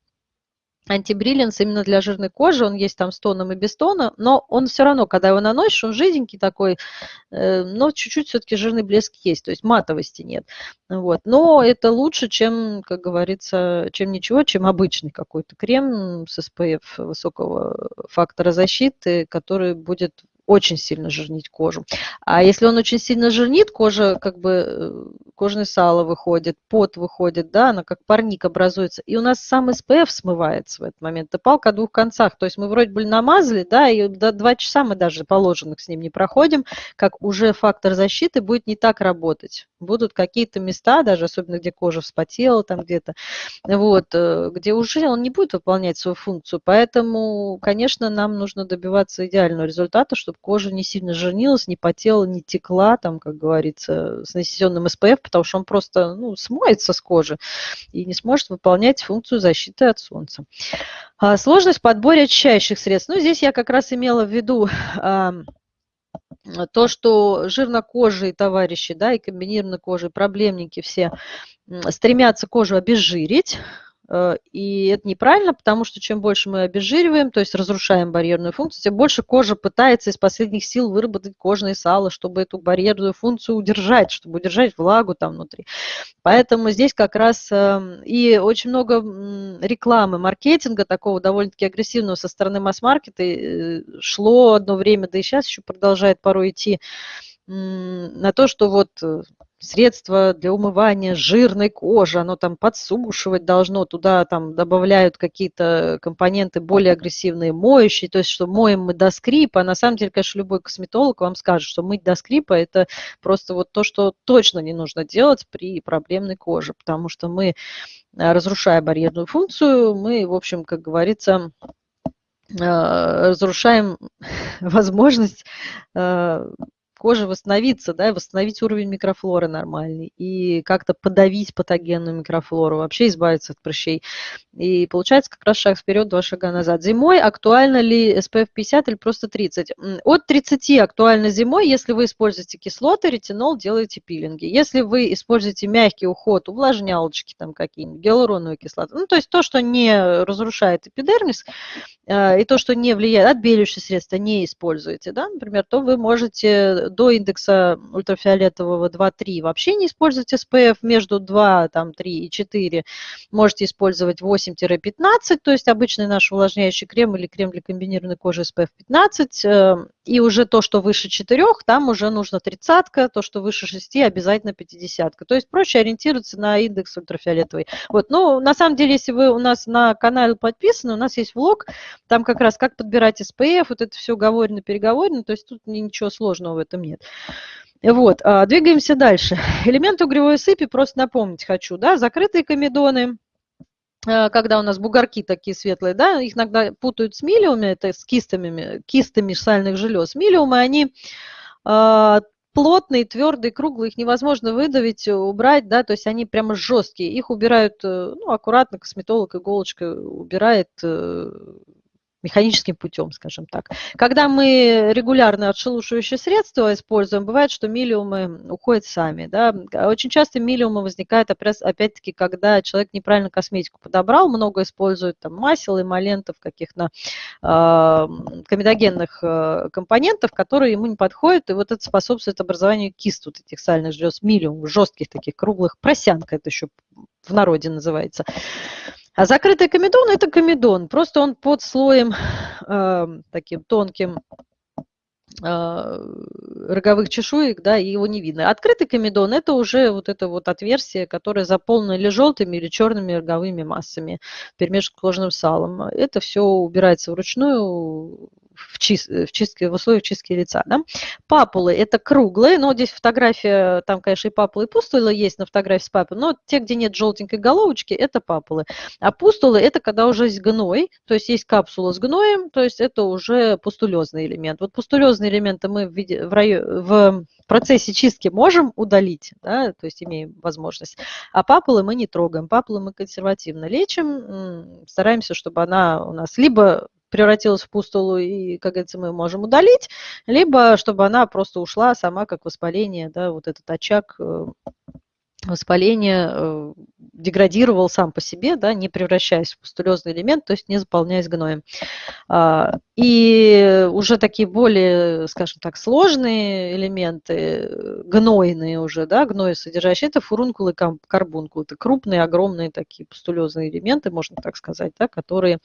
антибриллинс именно для жирной кожи, он есть там с тоном и без тона, но он все равно, когда его наносишь, он жиденький такой, э, но чуть-чуть все-таки жирный блеск есть, то есть матовости нет. Вот. Но это лучше, чем, как говорится, чем ничего, чем обычный какой-то крем с SPF высокого фактора защиты, который будет очень сильно жирнить кожу. А если он очень сильно жирнит, кожа как бы э, кожное сало выходит, пот выходит, да, она как парник образуется. И у нас сам СПФ смывается в этот момент. Это палка о двух концах. То есть мы вроде бы намазали, да, и до два часа мы даже положенных с ним не проходим, как уже фактор защиты будет не так работать. Будут какие-то места, даже особенно где кожа вспотела, там где-то, вот, э, где уже он не будет выполнять свою функцию. Поэтому, конечно, нам нужно добиваться идеального результата, чтобы чтобы кожа не сильно жирнилась, не потела, не текла, там, как говорится, с нанесенным СПФ, потому что он просто ну, смоется с кожи и не сможет выполнять функцию защиты от солнца. А, сложность в подборе очищающих средств. Ну, здесь я как раз имела в виду то, что жирнокожие товарищи, да, и комбинированной кожи, проблемники все стремятся кожу обезжирить, и это неправильно, потому что чем больше мы обезжириваем, то есть разрушаем барьерную функцию, тем больше кожа пытается из последних сил выработать кожное сало, чтобы эту барьерную функцию удержать, чтобы удержать влагу там внутри. Поэтому здесь как раз эм, и очень много рекламы, маркетинга такого довольно-таки агрессивного со стороны масс-маркета э, шло одно время, да и сейчас еще продолжает порой идти на то, что вот э, средство для умывания жирной кожи, оно там подсушивать должно, туда там добавляют какие-то компоненты более агрессивные, моющие, то есть что моем мы до скрипа, а на самом деле, конечно, любой косметолог вам скажет, что мыть до скрипа – это просто вот то, что точно не нужно делать при проблемной коже, потому что мы, э, разрушая барьерную функцию, мы, в общем, как говорится, э, разрушаем [laughs] возможность коже восстановиться, да, восстановить уровень микрофлоры нормальный и как-то подавить патогенную микрофлору, вообще избавиться от прыщей. И получается как раз шаг вперед, два шага назад. Зимой актуально ли SPF 50 или просто 30? От 30 актуально зимой, если вы используете кислоты, ретинол, делаете пилинги. Если вы используете мягкий уход, увлажнялочки там какие-нибудь, гиалуроновую кислоту, ну то есть то, что не разрушает эпидермис, э, и то, что не влияет, отбеливающие средства не используете, да, например, то вы можете до индекса ультрафиолетового 2-3 вообще не использовать SPF, между 2, там, 3 и 4 можете использовать 8-15, то есть обычный наш увлажняющий крем или крем для комбинированной кожи SPF 15, э, и уже то, что выше 4, там уже нужно 30, то, что выше 6, обязательно 50. То есть проще ориентироваться на индекс ультрафиолетовый. Вот, ну, на самом деле, если вы у нас на канале подписаны, у нас есть влог, там как раз как подбирать SPF, вот это все говорено-переговорено, то есть тут ничего сложного в этом этом нет. Вот, а, двигаемся дальше. [laughs] Элементы угревой сыпи, просто напомнить хочу, да, закрытые комедоны, а, когда у нас бугорки такие светлые, да, их иногда путают с милиумами, это с кистами, кистами сальных желез. Милиумы, они а, плотные, твердые, круглые, их невозможно выдавить, убрать, да, то есть они прямо жесткие. Их убирают, э, ну, аккуратно, косметолог иголочкой убирает э, механическим путем, скажем так. Когда мы регулярно отшелушивающие средства используем, бывает, что миллиумы уходят сами. Да? Очень часто миллиумы возникают, опять-таки, когда человек неправильно косметику подобрал, много использует там, масел, эмолентов, каких-то э, комедогенных э, компонентов, которые ему не подходят, и вот это способствует образованию кист вот этих сальных желез, миллиум, жестких таких, круглых, просянка это еще в народе называется. А закрытый комедон – это комедон, просто он под слоем э, таким тонким э, роговых чешуек, да, и его не видно. Открытый комедон – это уже вот это вот отверстие, которое заполнено или желтыми, или черными роговыми массами, перемешку с кожным салом. Это все убирается вручную в, чист, в, чистке, в условиях чистки лица. Да? Папулы – это круглые, но здесь фотография, там, конечно, и папулы, и пустулы есть на фотографии с папулой, но те, где нет желтенькой головочки, это папулы. А пустулы – это когда уже есть гной, то есть есть капсула с гноем, то есть это уже пустулезный элемент. Вот пустулезные элементы мы в, в, в процессе чистки можем удалить, да, то есть имеем возможность, а папулы мы не трогаем. Папулы мы консервативно лечим, стараемся, чтобы она у нас либо превратилась в пустулу, и, как говорится, мы можем удалить, либо чтобы она просто ушла сама как воспаление, да, вот этот очаг э, воспаления э, деградировал сам по себе, да, не превращаясь в пустулезный элемент, то есть не заполняясь гноем. А, и уже такие более, скажем так, сложные элементы, гнойные уже, да, гной содержащие, это фурункулы и карбункулы. Это крупные, огромные такие пустулезные элементы, можно так сказать, да, которые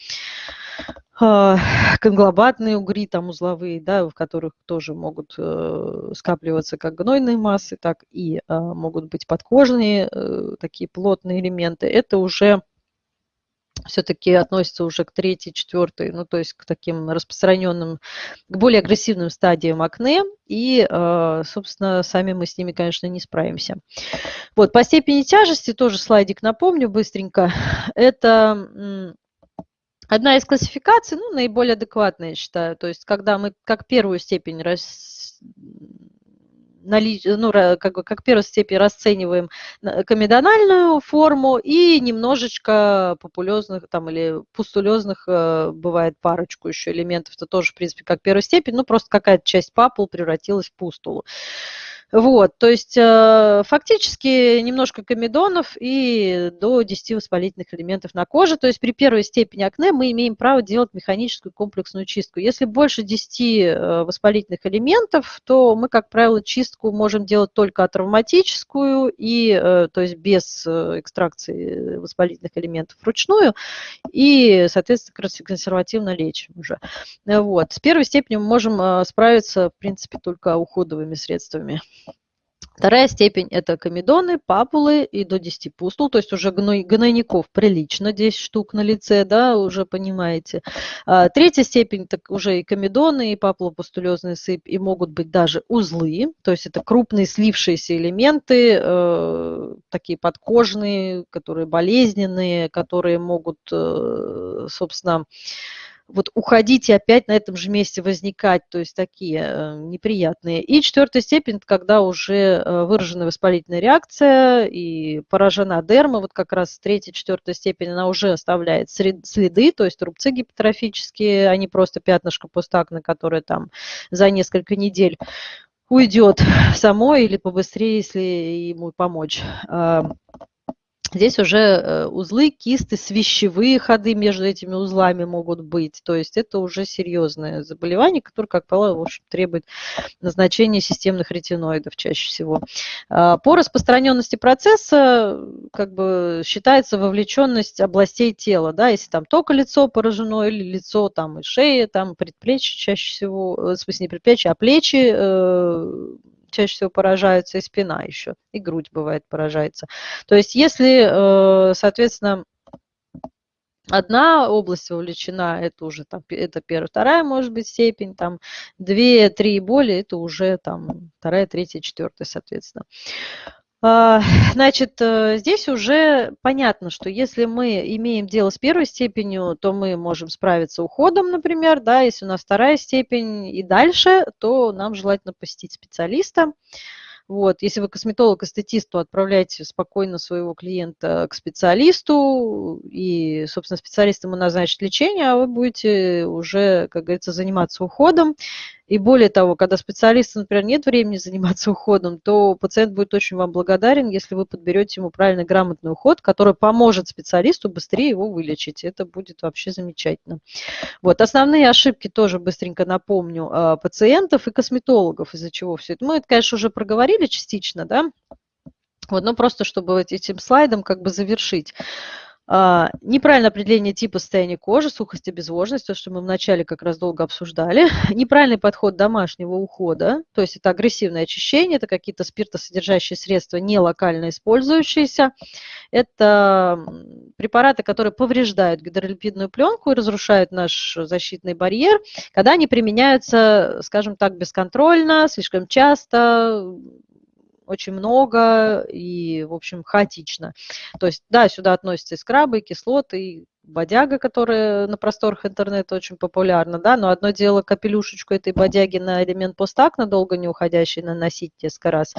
конглобатные угри, там узловые, да, в которых тоже могут э, скапливаться как гнойные массы, так и а, могут быть подкожные э, такие плотные элементы. Это уже все-таки относится уже к третьей, четвертой, ну то есть к таким распространенным, к более агрессивным стадиям акне, и, а, собственно, сами мы с ними, конечно, не справимся. Вот, по степени тяжести тоже слайдик напомню быстренько. Это Одна из классификаций, ну, наиболее адекватная, я считаю, то есть когда мы как первую степень рас... нали... ну, как, как первую степень расцениваем комедональную форму и немножечко популезных там или пустулезных э, бывает парочку еще элементов, это тоже, в принципе, как первая степень, ну, просто какая-то часть папул превратилась в пустулу. Вот, то есть э, фактически немножко комедонов и до 10 воспалительных элементов на коже. То есть при первой степени акне мы имеем право делать механическую комплексную чистку. Если больше 10 э, воспалительных элементов, то мы, как правило, чистку можем делать только атравматическую, и, э, то есть без экстракции воспалительных элементов вручную, и, соответственно, консервативно лечим уже. Вот. С первой степенью мы можем справиться, в принципе, только уходовыми средствами. Вторая степень – это комедоны, папулы и до 10 пустул, то есть уже гнойников прилично, 10 штук на лице, да, уже понимаете. А, третья степень – так уже и комедоны, и папулопустулезная сыпь, и могут быть даже узлы, то есть это крупные слившиеся элементы, э, такие подкожные, которые болезненные, которые могут, э, собственно, вот уходить и опять на этом же месте возникать, то есть такие э, неприятные. И четвертая степень, когда уже э, выражена воспалительная реакция и поражена дерма, вот как раз третья, четвертая степень, она уже оставляет следы, то есть рубцы гипертрофические, а не просто пятнышко постакне, которое там за несколько недель уйдет само или побыстрее, если ему помочь. Здесь уже э, узлы, кисты, свищевые ходы между этими узлами могут быть. То есть это уже серьезное заболевание, которое, как правило, в общем, требует назначения системных ретиноидов чаще всего. А, по распространенности процесса как бы считается вовлеченность областей тела. Да? Если там только лицо поражено или лицо там и шея, там предплечье чаще всего, э, в смысле не предплечье, а плечи, э, чаще всего поражаются, и спина еще, и грудь бывает поражается. То есть если, э, соответственно, одна область вовлечена, это уже там, это первая, вторая, может быть, степень, там, две, три и более, это уже там вторая, третья, четвертая, соответственно. А, [laughs] значит, э, здесь уже понятно, что если мы имеем дело с первой степенью, то мы можем справиться уходом, например, да, если у нас вторая степень и дальше, то нам желательно посетить специалиста. Вот. Если вы косметолог-эстетист, то отправляйте спокойно своего клиента к специалисту, и, собственно, специалист ему назначит лечение, а вы будете уже, как говорится, заниматься уходом. И более того, когда специалисту, например, нет времени заниматься [laughs] уходом, то пациент будет очень вам благодарен, если вы подберете ему правильный грамотный уход, который поможет специалисту быстрее его вылечить. Это будет вообще замечательно. Вот. Основные ошибки тоже быстренько напомню а, пациентов и косметологов, из-за чего все это. Мы это, конечно, уже проговорили частично, да, вот, но просто чтобы этим слайдом как бы завершить. А, неправильное определение типа состояния кожи, сухость обезвоженность, то, что мы вначале как раз долго обсуждали. [laughs] Неправильный подход домашнего ухода, то есть это агрессивное очищение, это какие-то спиртосодержащие средства, не локально использующиеся. Это препараты, которые повреждают гидролипидную пленку и разрушают наш защитный барьер, когда они применяются, скажем так, бесконтрольно, слишком часто, очень много и, в общем, хаотично. То есть, да, сюда относятся и скрабы, и кислоты, и бодяга, которая на просторах интернета очень популярна, да, но одно дело капелюшечку этой бодяги на элемент постакна, долго не уходящий, наносить несколько раз,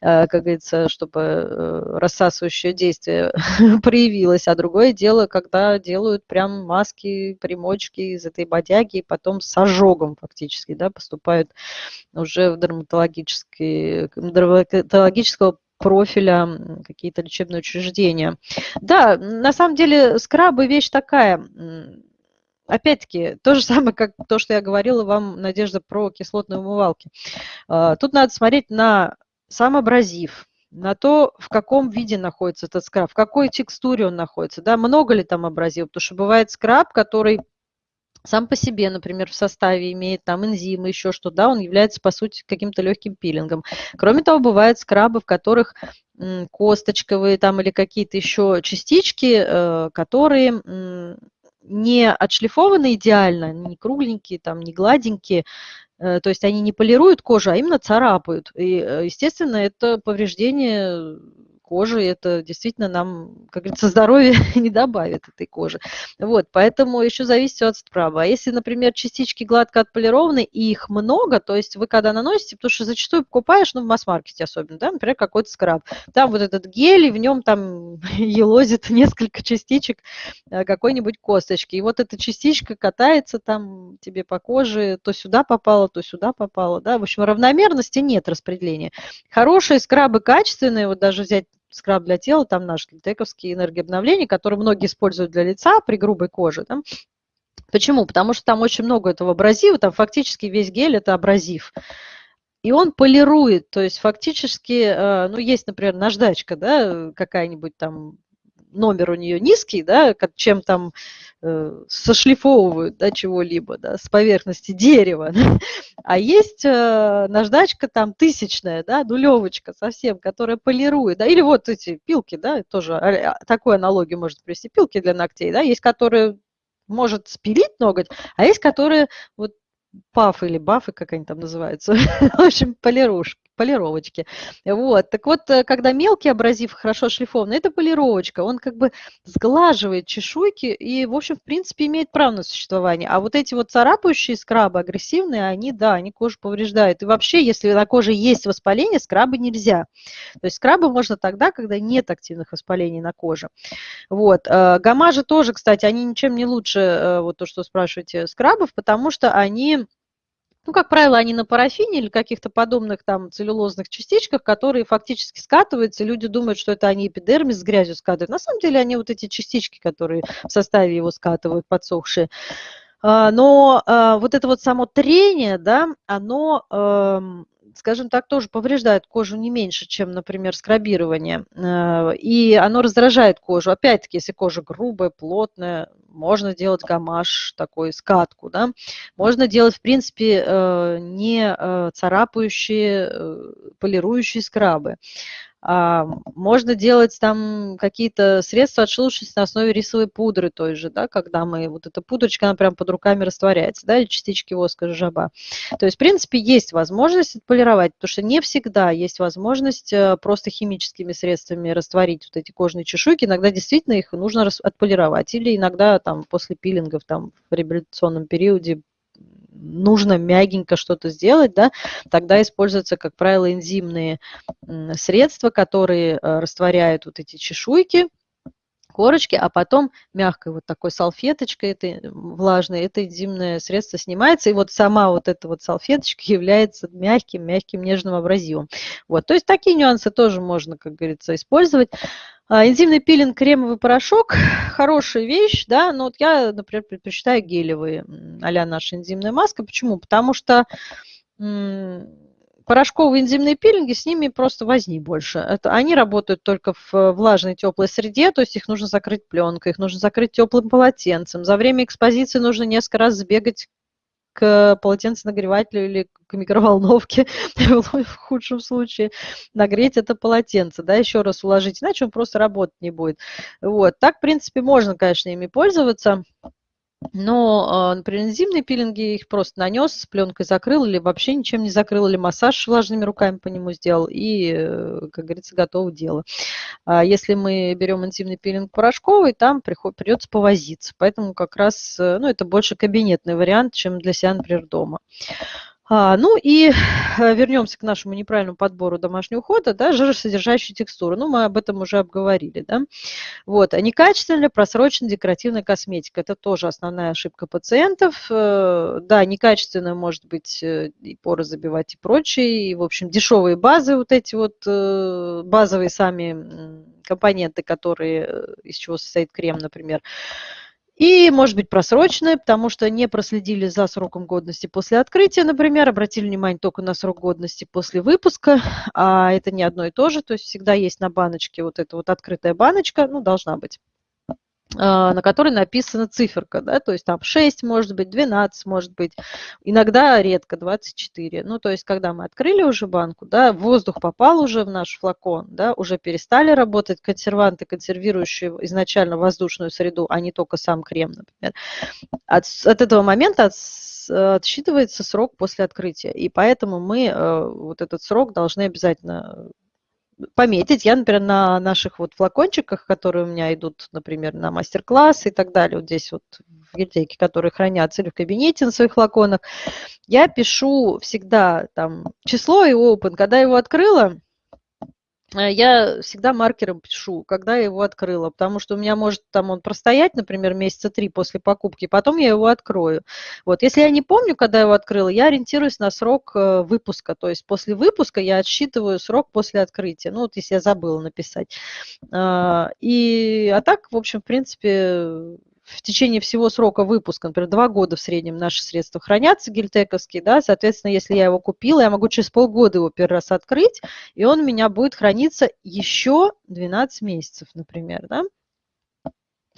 э, как говорится, чтобы э, рассасывающее действие [laughs] проявилось, а другое дело, когда делают прям маски, примочки из этой бодяги, и потом с ожогом фактически, да, поступают уже в дерматологический, дерматологического профиля какие-то лечебные учреждения. Да, на самом деле скрабы вещь такая, опять-таки, то же [laughs] самое, как то, что я говорила вам, Надежда, про кислотные умывалки. А, тут надо смотреть на сам абразив, на то, в каком виде находится этот скраб, в какой текстуре он находится, да, много ли там абразива, потому что бывает скраб, который сам по себе, например, в составе имеет там энзимы, еще что, да, он является, по сути, каким-то легким пилингом. Кроме того, бывают скрабы, в которых косточковые там или какие-то еще частички, э, которые не отшлифованы идеально, не кругленькие, там, не гладенькие, э, то есть они не полируют кожу, а именно царапают. И, э, естественно, это повреждение кожи, это действительно нам, как говорится, [laughs] здоровье не добавит этой кожи. Вот, поэтому еще зависит от скраба. А если, например, частички гладко отполированы, и их много, то есть вы когда наносите, потому что зачастую покупаешь, ну, в масс-маркете особенно, да, например, какой-то скраб, там вот этот гель, и в нем там [laughs] елозит несколько частичек э, какой-нибудь косточки, и вот эта частичка катается там тебе по коже, то сюда попала, то сюда попала, да, в общем, равномерности нет распределения. Хорошие скрабы качественные, вот даже взять скраб для тела, там наш глитековский энергообновление, который многие используют для лица при грубой коже. Да? Почему? Потому что там очень много этого абразива, там фактически весь гель это абразив. И он полирует, то есть фактически, э, ну, есть, например, наждачка, да, какая-нибудь там номер у нее низкий, да, чем там э, сошлифовывают да, чего-либо да, с поверхности дерева. А есть э, наждачка там тысячная, да, нулевочка совсем, которая полирует. Да, или вот эти пилки, да, тоже а, а, такую аналогию может привести, пилки для ногтей, да, есть которые может спилить ноготь, а есть которые вот пафы или бафы, как они там называются, [laughs] в общем, полирушки полировочки. Вот. Так вот, э, когда мелкий абразив хорошо шлифованный, это полировочка. Он как бы сглаживает чешуйки и, в общем, в принципе, имеет право на существование. А вот эти вот царапающие скрабы, агрессивные, они, да, они кожу повреждают. И вообще, если на коже есть воспаление, скрабы нельзя. То есть скрабы можно тогда, когда нет активных воспалений на коже. Вот. Э, гамажи тоже, кстати, они ничем не лучше, э, вот то, что спрашиваете, скрабов, потому что они ну, как правило, они на парафине или каких-то подобных там целлюлозных частичках, которые фактически скатываются. Люди думают, что это они эпидермис с грязью скатывают. На самом деле они вот эти частички, которые в составе его скатывают, подсохшие. А, но а, вот это вот само трение, да, оно эм, скажем так, тоже повреждает кожу не меньше, чем, например, скрабирование. Э, и оно раздражает кожу. Опять-таки, если кожа грубая, плотная, можно делать гамаш, такой скатку, да. Можно делать, в принципе, э, не э, царапающие, полирующие скрабы. А, можно делать там какие-то средства отшелушивания на основе рисовой пудры той же, да, когда мы, вот эта пудрочка, она прям под руками растворяется, да, или частички воска жаба. То есть, в принципе, есть возможность отполировать, потому что не всегда есть возможность э, просто химическими средствами растворить вот эти кожные чешуйки. Иногда действительно их нужно отполировать. Или иногда там после пилингов там в реабилитационном периоде нужно мягенько что-то сделать, да, тогда используются, как правило, энзимные средства, которые э, растворяют вот эти чешуйки, корочки, а потом мягкой вот такой салфеточкой этой влажной это энзимное средство снимается, и вот сама вот эта вот салфеточка [laughs] является мягким, мягким, нежным абразивом. Вот, то есть такие нюансы тоже можно, как говорится, использовать. А, энзимный пилинг, кремовый порошок – хорошая вещь, да, но вот я, например, предпочитаю гелевые а наша энзимная маска. Почему? Потому что порошковые энзимные пилинги, с ними просто возни больше. Это, они работают только в влажной теплой среде, то есть их нужно закрыть пленкой, их нужно закрыть теплым полотенцем. За время экспозиции нужно несколько раз сбегать к полотенценагревателю или к микроволновке, [laughs] в худшем случае, нагреть это полотенце, да, еще раз уложить, иначе он просто работать не будет. Вот. Так, в принципе, можно, конечно, ими пользоваться. Но, а, например, энзимные пилинги их просто нанес, с пленкой закрыл или вообще ничем не закрыл, или массаж влажными руками по нему сделал, и, э, как говорится, готово дело. А если мы берем энзимный пилинг порошковый, там придется повозиться. Поэтому как раз, э, ну, это больше кабинетный вариант, чем для себя, например, дома. А, ну и э, вернемся к нашему неправильному подбору домашнего ухода, да, жиросодержащие текстуры. Ну, мы об этом уже обговорили, да. Вот, а некачественная просроченная декоративная косметика. Это тоже основная ошибка пациентов. Э, да, некачественная может быть э, и поры забивать и прочее. И, в общем, дешевые базы, вот эти вот базовые сами компоненты, которые, из чего состоит крем, например, и, может быть, просроченное, потому что не проследили за сроком годности после открытия, например, обратили внимание только на срок годности после выпуска, а это не одно и то же, то есть всегда есть на баночке вот эта вот открытая баночка, ну, должна быть. А, на которой написана циферка, да, то есть там 6 может быть, 12 может быть, иногда редко 24. Ну, то есть, когда мы открыли уже банку, да, воздух попал уже в наш флакон, да, уже перестали работать консерванты, консервирующие изначально воздушную среду, а не только сам крем, например. От, от этого момента от, отсчитывается срок после открытия, и поэтому мы э, вот этот срок должны обязательно пометить. Я, например, на наших вот флакончиках, которые у меня идут, например, на мастер-класс и так далее, вот здесь вот в гильдейке, которые хранятся или в кабинете на своих флаконах, я пишу всегда там число и open. Когда его открыла, я всегда маркером пишу, когда я его открыла, потому что у меня может там он простоять, например, месяца три после покупки, потом я его открою. Вот, если я не помню, когда я его открыла, я ориентируюсь на срок э, выпуска, то есть после выпуска я отсчитываю срок после открытия, ну вот если я забыла написать. А, и, а так, в общем, в принципе, в течение всего срока выпуска, например, два года в среднем наши средства хранятся гильтековские, да, соответственно, если я его купила, я могу через полгода его первый раз открыть, и он у меня будет храниться еще 12 месяцев, например, да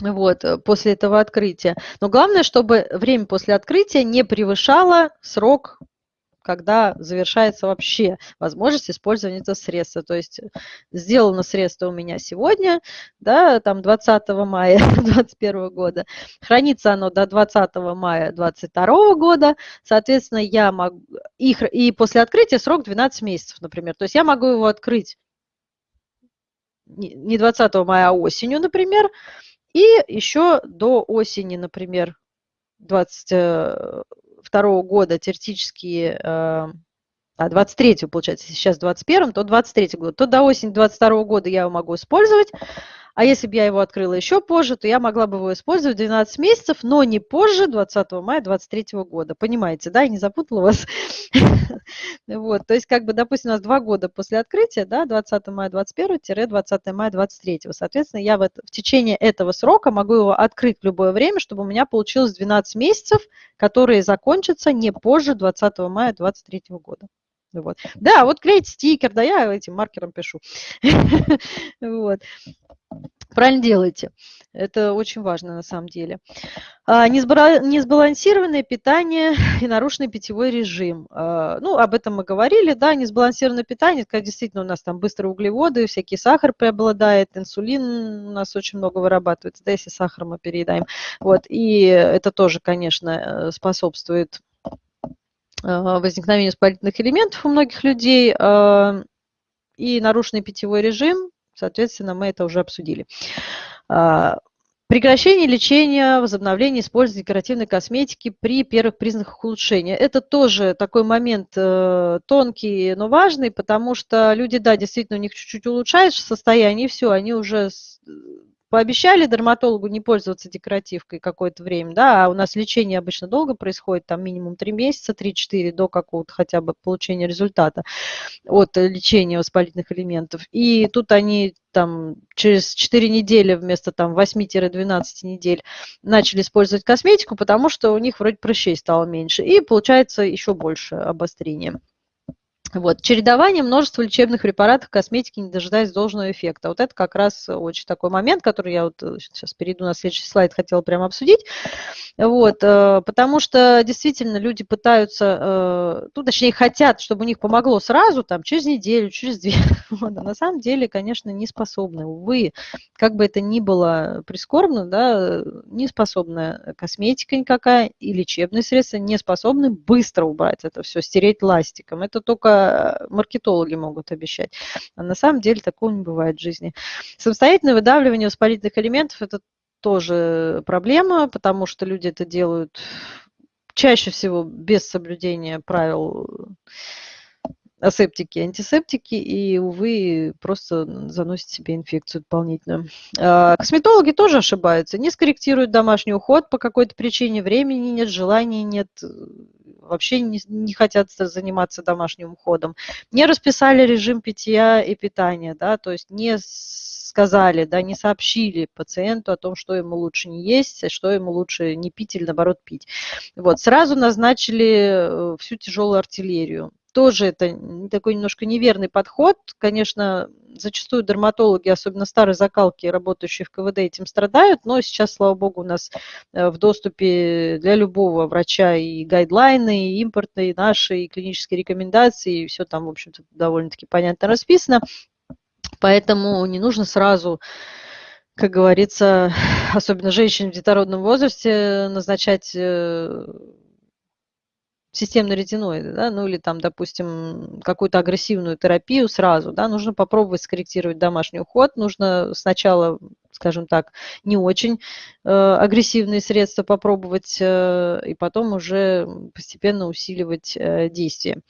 вот, э, после этого открытия. Но главное, чтобы время после открытия не превышало срок когда завершается вообще возможность использования этого средства. То есть э, сделано средство у меня сегодня, да, там 20 мая [laughs] 2021 года, хранится оно до 20 мая 2022 года, соответственно, я могу, их, и после открытия срок 12 месяцев, например. То есть я могу его открыть не 20 мая, а осенью, например, и еще до осени, например, 20 22 года теоретически, э, а 23 получается, сейчас 21 то 23 год, то до осени 22 года я его могу использовать, а если бы я его открыла еще позже, то я могла бы его использовать 12 месяцев, но не позже 20 мая 2023 года. Понимаете, да? Я не запутала вас. [laughs] Вот, то есть, как бы, допустим, у нас два года после открытия, да, 20 мая 21-20 мая 23. Соответственно, я в, течение этого срока могу его открыть в любое время, чтобы у меня получилось 12 месяцев, которые закончатся не позже 20 мая 23 года. Вот. Да, вот клеить стикер, да, я этим маркером пишу. [laughs] Вот. Правильно делаете. Это очень важно на самом деле. А, несбалансированное питание [laughs] и нарушенный питьевой режим. А, ну, об этом мы говорили, да, несбалансированное питание, когда действительно у нас там быстрые углеводы, всякий сахар преобладает, инсулин у нас очень много вырабатывается, да, если сахар мы переедаем. Вот, и это тоже, конечно, э, способствует а, возникновению воспалительных элементов у многих людей и нарушенный питьевой режим, Соответственно, мы это уже обсудили. А, прекращение лечения, возобновление использования декоративной косметики при первых признаках улучшения. Это тоже такой момент э, тонкий, но важный, потому что люди, да, действительно, у них чуть-чуть улучшается состояние, и все, они уже пообещали дерматологу не пользоваться декоративкой какое-то время, да, а у нас лечение обычно долго происходит, там минимум 3 месяца, 3-4 до какого-то хотя бы получения результата от лечения воспалительных элементов. И тут они там через 4 недели вместо там 8-12 недель начали использовать косметику, потому что у них вроде прыщей стало меньше. И получается еще больше обострения. Вот. Чередование множества лечебных препаратов, косметики, не дожидаясь должного эффекта. Вот это как раз очень такой момент, который я вот сейчас перейду на следующий слайд, хотела прямо обсудить. Вот, э, потому что действительно люди пытаются, э, ну, точнее, хотят, чтобы у них помогло сразу, там, через неделю, через две. [laughs] Вот, а на самом деле, конечно, не способны. Увы, как бы это ни было прискорбно, да, не способна косметика никакая и лечебные средства не способны быстро убрать это все, стереть ластиком. Это только маркетологи могут обещать. А на самом деле такого не бывает в жизни. Самостоятельное выдавливание воспалительных элементов – это тоже проблема, потому что люди это делают чаще всего без соблюдения правил асептики, антисептики, и, увы, просто заносит себе инфекцию дополнительную. А, косметологи тоже ошибаются, не скорректируют домашний уход по какой-то причине, времени нет, желания нет, вообще не, не хотят заниматься домашним уходом, не расписали режим питья и питания, да, то есть не сказали, да, не сообщили пациенту о том, что ему лучше не есть, что ему лучше не пить или наоборот пить. Вот, сразу назначили э, всю тяжелую артиллерию. Тоже это такой немножко неверный подход. Конечно, зачастую дерматологи, особенно старые закалки, работающие в КВД, этим страдают, но сейчас, слава богу, у нас э, в доступе для любого врача и гайдлайны, и импортные, и наши, и клинические рекомендации, и все там, в общем-то, довольно-таки понятно расписано. Поэтому не нужно сразу, как говорится, [laughs] особенно женщин в детородном возрасте, назначать э, системные ретиноиды, да, ну или там, допустим, какую-то агрессивную терапию сразу, да, нужно попробовать скорректировать домашний уход, нужно сначала скажем так, не очень э, агрессивные средства попробовать э, и потом уже постепенно усиливать э, действие.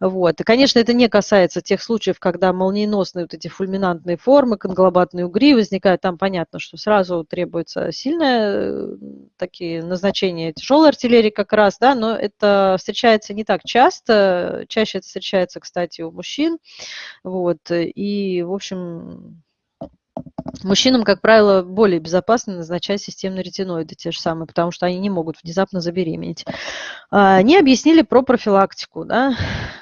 Вот. И, конечно, это не касается тех случаев, когда молниеносные вот эти фульминантные формы, конглобатные угри возникают. Там понятно, что сразу требуется сильное такие назначения тяжелой артиллерии как раз, да, но это встречается не так часто. Чаще это встречается, кстати, у мужчин. Вот. И, в общем, Мужчинам, как правило, более безопасно назначать системные ретиноиды те же самые, потому что они не могут внезапно забеременеть. А, они объяснили про профилактику, да,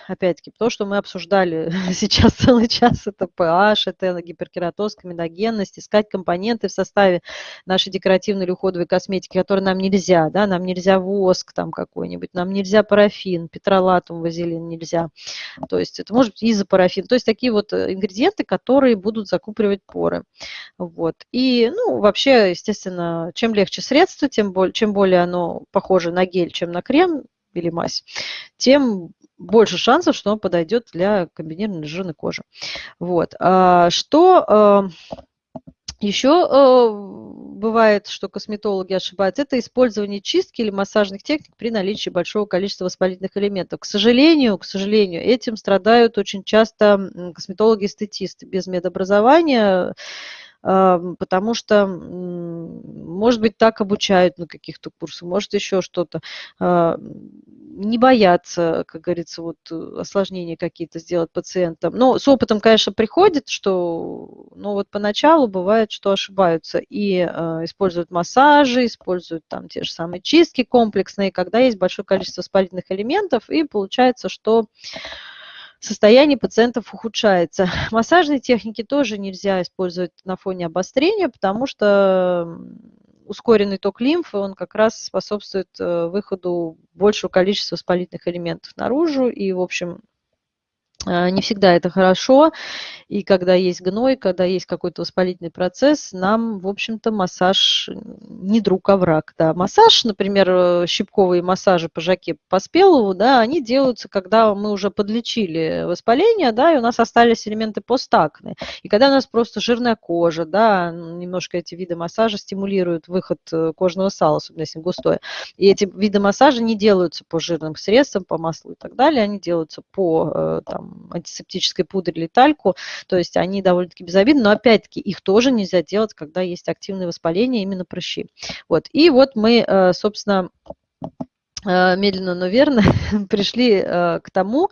опять-таки, то, что мы обсуждали [laughs] сейчас целый час, это pH, это гиперкератоз, комедогенность, искать компоненты в составе нашей декоративной или уходовой косметики, которые нам нельзя, да, нам нельзя воск там какой-нибудь, нам нельзя парафин, петролатум, вазелин нельзя, то есть это может быть изопарафин, то есть такие вот э, ингредиенты, которые будут закупоривать поры. Вот. И, ну, вообще, естественно, чем легче средство, тем более, чем более оно похоже на гель, чем на крем или мазь, тем больше шансов, что он подойдет для комбинированной жирной кожи. Вот. А что а, еще а, бывает, что косметологи ошибаются, это использование чистки или массажных техник при наличии большого количества воспалительных элементов. К сожалению, к сожалению, этим страдают очень часто косметологи-эстетисты без медобразования, потому что, может быть, так обучают на каких-то курсах, может еще что-то. А, не бояться, как говорится, вот осложнения какие-то сделать пациентам. Но с опытом, конечно, приходит, что, ну вот поначалу бывает, что ошибаются и э, используют массажи, используют там те же самые чистки комплексные, когда есть большое количество воспалительных элементов, и получается, что состояние пациентов ухудшается. [laughs] Массажные техники тоже нельзя использовать на фоне обострения, потому что ускоренный ток лимфы, он как раз способствует э, выходу большего количества воспалительных элементов наружу, и, в общем, не всегда это хорошо, и когда есть гной, когда есть какой-то воспалительный процесс, нам, в общем-то, массаж не друг, а враг. Да. Массаж, например, э, щипковые массажи по Жаке Поспелову, да, они делаются, когда мы уже подлечили воспаление, да, и у нас остались элементы постакны. И когда у нас просто жирная кожа, да, немножко эти виды массажа стимулируют выход э, кожного сала, особенно если густое. И эти виды массажа не делаются по жирным средствам, по маслу и так далее, они делаются по э, там, антисептической пудре или тальку, то есть они довольно-таки безобидны, но опять-таки их тоже нельзя делать, когда есть активное воспаление, именно прыщи. Вот. И вот мы, э, собственно, э, медленно, но верно [laughs] пришли э, к тому,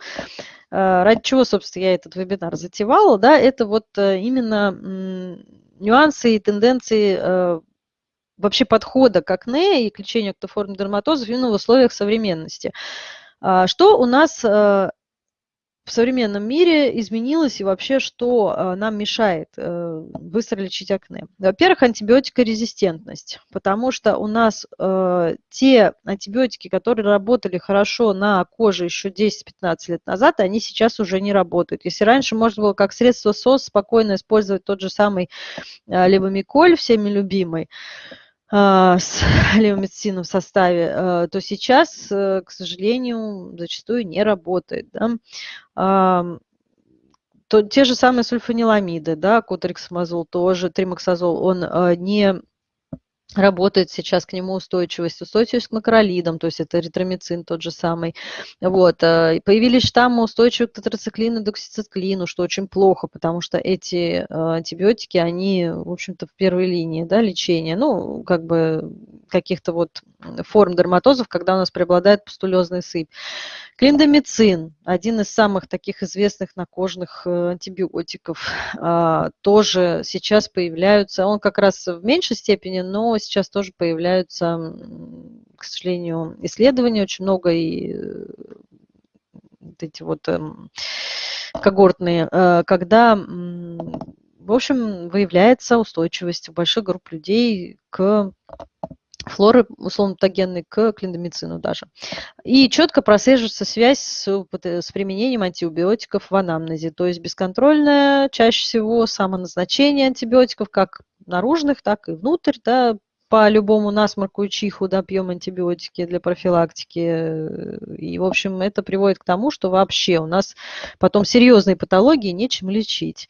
ради чего, собственно, я этот вебинар затевала, да, это вот именно нюансы и тенденции вообще подхода к акне и к лечению актоформ дерматозов в условиях современности. А что у нас в современном мире изменилось и вообще что э, нам мешает э, быстро лечить акне? Во-первых, антибиотикорезистентность, потому что у нас э, те антибиотики, которые работали хорошо на коже еще 10-15 лет назад, они сейчас уже не работают. Если раньше можно было как средство СОС спокойно использовать тот же самый левомиколь, всеми любимый, с [laughs] левомедицином в составе, а, то сейчас, э, к сожалению, зачастую не работает. Да? То, те же самые сульфаниламиды, да, котрексмазол тоже, тримоксазол, он а, не работает сейчас к нему устойчивость, устойчивость к макролидам, то есть это эритромицин тот же самый. Вот. Э, появились штаммы устойчивые к тетрациклину, доксициклину, что очень плохо, потому что эти э, антибиотики, они, в общем-то, в первой линии да, лечения, ну, как бы каких-то вот форм дерматозов, когда у нас преобладает пустулезный сыпь. Клиндомицин, один из самых таких известных накожных э, антибиотиков, тоже сейчас появляются, он как раз в меньшей степени, но сейчас тоже появляются, к сожалению, исследования очень много и э, вот эти вот эм, когортные, э, когда, в общем, выявляется устойчивость больших групп людей к флоры условно-патогенной к клиндомицину даже. И четко прослеживается связь с, с применением антибиотиков в анамнезе, то есть бесконтрольное чаще всего самоназначение антибиотиков как наружных, так и внутрь, да, по любому насморку и чиху, да, пьем антибиотики для профилактики. И, в общем, это приводит к тому, что вообще у нас потом серьезные патологии нечем лечить.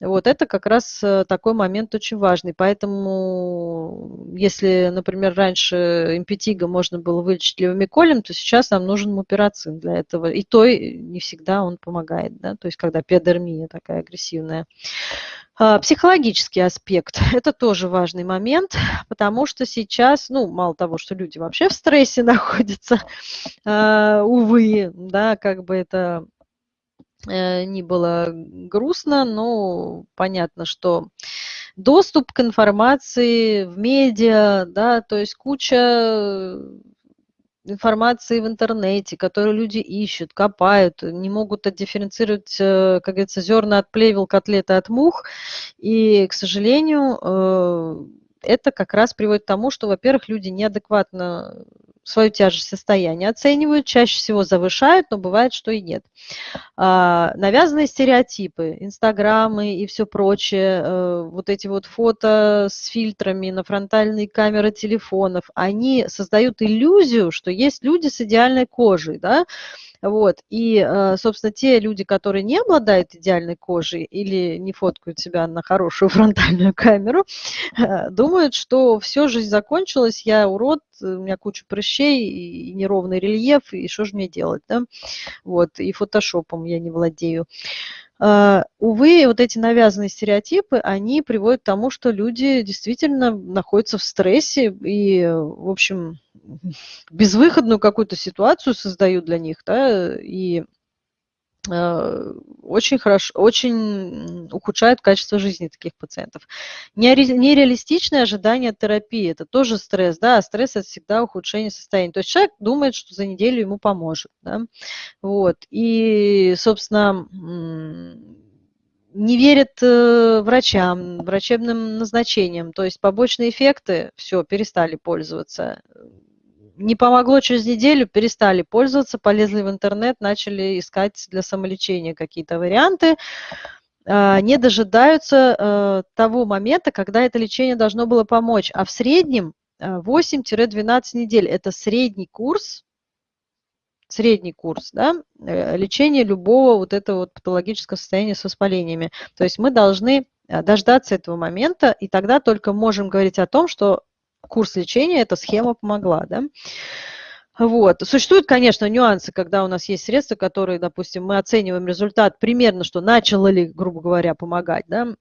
Вот это как раз э, такой момент очень важный. Поэтому, если, например, раньше импетига можно было вылечить левомиколем, то сейчас нам нужен муперацин для этого. И то не всегда он помогает, да, то есть когда пиодермия такая агрессивная. А, психологический аспект – это тоже важный момент, потому что сейчас, ну, мало того, что люди вообще в стрессе [laughs] находятся, а, увы, да, как бы это э, ни было грустно, но понятно, что доступ к информации в медиа, да, то есть куча информации в интернете, которую люди ищут, копают, не могут отдифференцировать, э, как говорится, зерна от плевел, котлеты от мух. И, к сожалению, э, это как раз приводит к тому, что, во-первых, люди неадекватно свою тяжесть состояния оценивают, чаще всего завышают, но бывает, что и нет. А, навязанные стереотипы, инстаграмы и все прочее, э, вот эти вот фото с фильтрами на фронтальные камеры телефонов, они создают иллюзию, что есть люди с идеальной кожей, да, вот. И, э, собственно, те люди, которые не обладают идеальной кожей или не фоткают себя на хорошую [laughs] фронтальную камеру, э, думают, что все, жизнь закончилась, я урод, у меня куча прыщей и неровный рельеф, и что же мне делать, да? Вот. И фотошопом я не владею. Uh, увы, вот эти навязанные стереотипы, они приводят к тому, что люди действительно находятся в стрессе и, в общем, [laughs] безвыходную какую-то ситуацию создают для них, да, и э, очень хорошо, очень ухудшают качество жизни таких пациентов. Нереалистичное ожидание терапии – это тоже стресс, да, а стресс – это всегда ухудшение состояния. То есть человек думает, что за неделю ему поможет, да, вот, и, собственно, не верит э, врачам, врачебным назначениям, то есть побочные эффекты, все, перестали пользоваться не помогло через неделю, перестали пользоваться, полезли в интернет, начали искать для самолечения какие-то варианты, а, не дожидаются э, того момента, когда это лечение должно было помочь. А в среднем 8-12 э, недель – это средний курс, средний курс да, э, лечения любого вот этого вот патологического состояния с воспалениями. То есть мы должны дождаться этого момента, и тогда только можем говорить о том, что курс лечения эта схема помогла. Да? Вот. Существуют, конечно, нюансы, когда у нас есть средства, которые, допустим, мы оцениваем результат примерно, что начало ли, грубо говоря, помогать, да,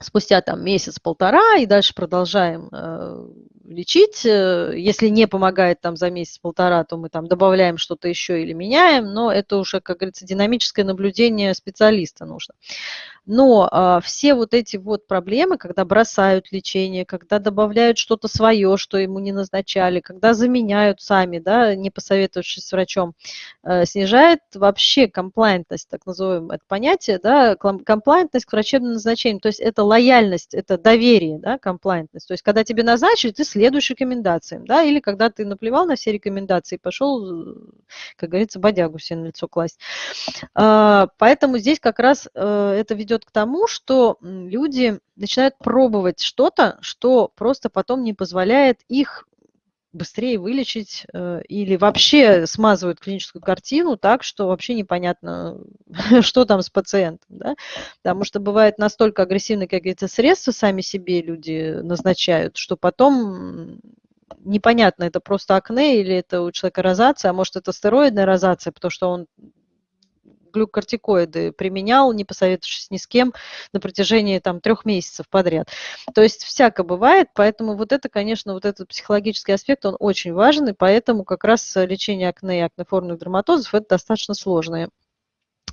спустя там месяц-полтора и дальше продолжаем э, лечить. Э, если не помогает там за месяц-полтора, то мы там добавляем что-то еще или меняем, но это уже, как говорится, динамическое наблюдение специалиста нужно. Но а, все вот эти вот проблемы, когда бросают лечение, когда добавляют что-то свое, что ему не назначали, когда заменяют сами, да, не посоветовавшись с врачом, а, снижает вообще комплайентность, так называемое это понятие, да, комплайентность к врачебным назначениям. То есть это лояльность, это доверие, да, комплайентность. То есть когда тебе назначили, ты следуешь рекомендациям, да, или когда ты наплевал на все рекомендации, пошел, как говорится, бодягу себе на лицо класть. А, поэтому здесь как раз э, это ведет ведет к тому, что люди начинают пробовать что-то, что просто потом не позволяет их быстрее вылечить э, или вообще смазывают клиническую картину так, что вообще непонятно, [laughs] что там с пациентом. Да? Потому что бывает настолько агрессивные какие-то средства сами себе люди назначают, что потом непонятно, это просто акне или это у человека розация, а может это стероидная розация, потому что он глюкортикоиды применял, не посоветовавшись ни с кем, на протяжении там трех месяцев подряд. То есть всяко бывает, поэтому вот это, конечно, вот этот психологический аспект, он очень важен, и поэтому как раз лечение акне и акнеформных дерматозов это достаточно сложное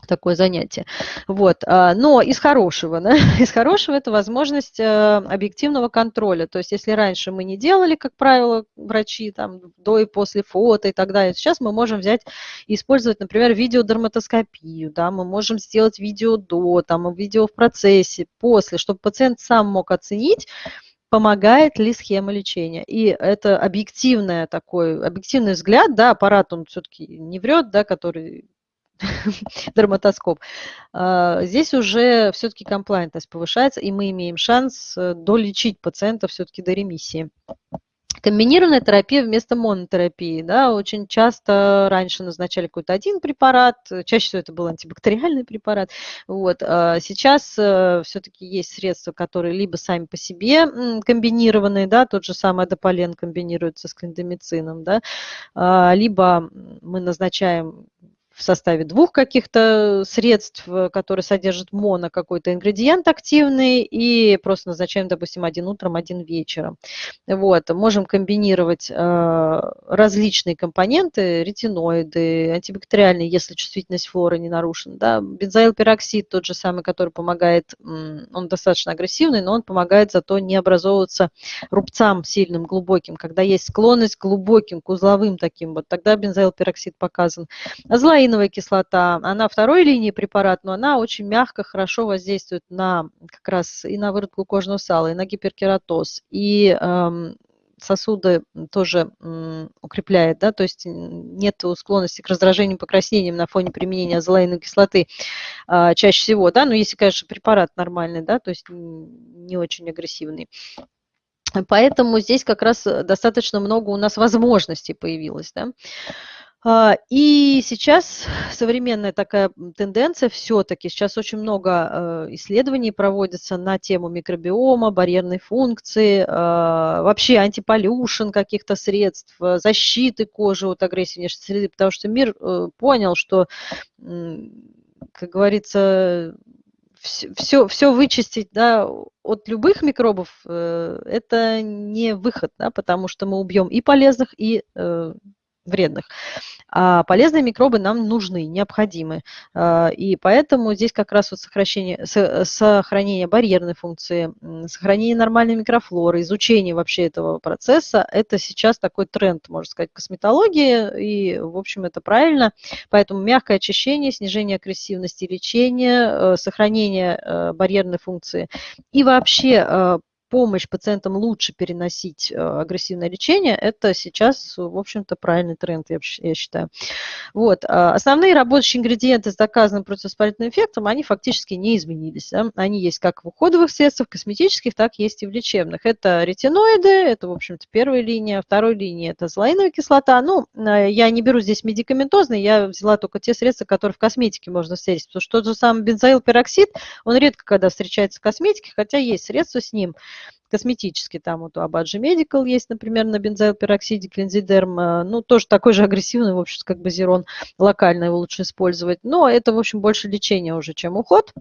такое занятие. Вот. А, но из хорошего, да? [laughs] из хорошего это возможность э, объективного контроля. То есть если раньше мы не делали, как правило, врачи там до и после фото и так далее, сейчас мы можем взять и использовать, например, видеодерматоскопию, да, мы можем сделать видео до, там, видео в процессе, после, чтобы пациент сам мог оценить, помогает ли схема лечения. И это объективный такой, объективный взгляд, да, аппарат, он все-таки не врет, да, который [laughs] дерматоскоп, а, здесь уже все-таки комплайнтность повышается, и мы имеем шанс э, долечить пациента все-таки до ремиссии. Комбинированная терапия вместо монотерапии. Да, очень часто раньше назначали какой-то один препарат, чаще всего это был антибактериальный препарат. Вот. А сейчас э, все-таки есть средства, которые либо сами по себе комбинированные, да, тот же самый адополен комбинируется с клиндомицином, да, а, либо мы назначаем в составе двух каких-то средств, э, которые содержат моно какой-то ингредиент активный, и просто назначаем, допустим, один утром, один вечером. Вот. Можем комбинировать э, различные компоненты, ретиноиды, антибактериальные, если чувствительность флоры не нарушена. Да. Бензоилпероксид тот же самый, который помогает, он достаточно агрессивный, но он помогает зато не образовываться рубцам сильным, глубоким. Когда есть склонность к глубоким, к узловым таким, вот тогда бензоилпероксид показан. Злая Гиалуроновая кислота, она второй линии препарат, но она очень мягко, хорошо воздействует на как раз и на выработку кожного сала, и на гиперкератоз, и эм, сосуды тоже укрепляет, да, то есть нет склонности к раздражению покраснениям на фоне применения азолаиновой кислоты а, чаще всего, да, но если, конечно, препарат нормальный, да, то есть не очень агрессивный. Поэтому здесь как раз достаточно много у нас возможностей появилось, да. А, и сейчас современная такая тенденция все-таки, сейчас очень много э, исследований проводится на тему микробиома, барьерной функции, а, вообще антиполюшен каких-то средств, э, защиты кожи от агрессии внешней среды, потому что мир э, понял, что, как говорится, все, все вычистить да, от любых микробов, это не выход, да, потому что мы убьем и полезных, и вредных. А полезные микробы нам нужны, необходимы. А, и поэтому здесь как раз вот сохранение, сохранение барьерной функции, сохранение нормальной микрофлоры, изучение вообще этого процесса, это сейчас такой тренд, можно сказать, косметологии, и, в общем, это правильно. Поэтому мягкое очищение, снижение агрессивности лечения, э, сохранение э, барьерной функции и вообще э, помощь пациентам лучше переносить э, агрессивное лечение, это сейчас, в общем-то, правильный тренд, я, считаю. Вот. А основные рабочие ингредиенты с доказанным противовоспалительным эффектом, они фактически не изменились. Да? Они есть как в уходовых средствах, косметических, так есть и в лечебных. Это ретиноиды, это, в общем-то, первая линия. Второй линии это злоиновая кислота. Ну, э, я не беру здесь медикаментозные, я взяла только те средства, которые в косметике можно встретить. Потому что тот же самый бензоилпероксид, он редко когда встречается в косметике, хотя есть средства с ним косметический, там вот у Абаджи Medical есть, например, на бензоилпероксиде клинзидерм, э, ну, тоже такой же [laughs] агрессивный, в общем, как базирон, локально его лучше использовать, но это, в общем, больше лечение уже, чем уход.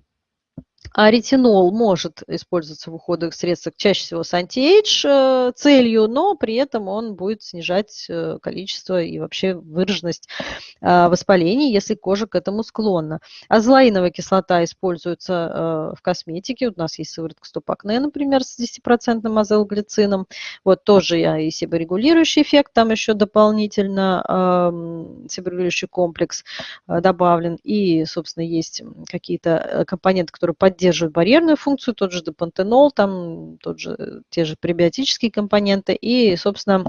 А ретинол может использоваться в уходовых средствах чаще всего с антиэйдж э, целью, но при этом он будет снижать э, количество и вообще выраженность а, воспалений, если кожа к этому склонна. Азолаиновая кислота используется э, в косметике. У нас есть сыворотка стопакне, например, с 10% азелглицином. Вот тоже я и себорегулирующий эффект, там еще дополнительно себорегулирующий комплекс добавлен. И, собственно, есть какие-то компоненты, которые поддерживают поддерживают барьерную функцию, тот же депантенол, там тот же, те же пребиотические компоненты. И, собственно,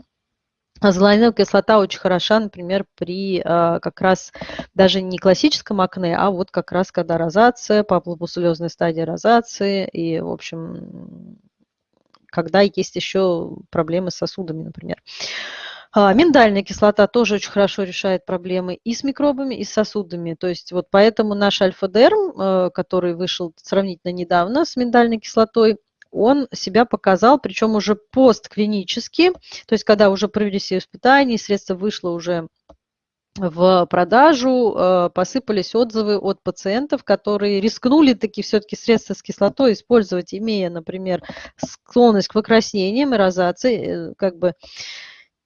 Азолаиновая кислота очень хороша, например, при а, как раз даже не классическом акне, а вот как раз когда розация, папулопусулезная стадия розации и, в общем, когда есть еще проблемы с сосудами, например. А, миндальная кислота тоже очень хорошо решает проблемы и с микробами, и с сосудами. То есть вот поэтому наш альфа-дерм, э, который вышел сравнительно недавно с миндальной кислотой, он себя показал, причем уже постклинически, то есть когда уже провели все испытания, средство вышло уже в продажу, э, посыпались отзывы от пациентов, которые рискнули таки все-таки средства с кислотой использовать, имея, например, склонность к покраснениям и розации, э, как бы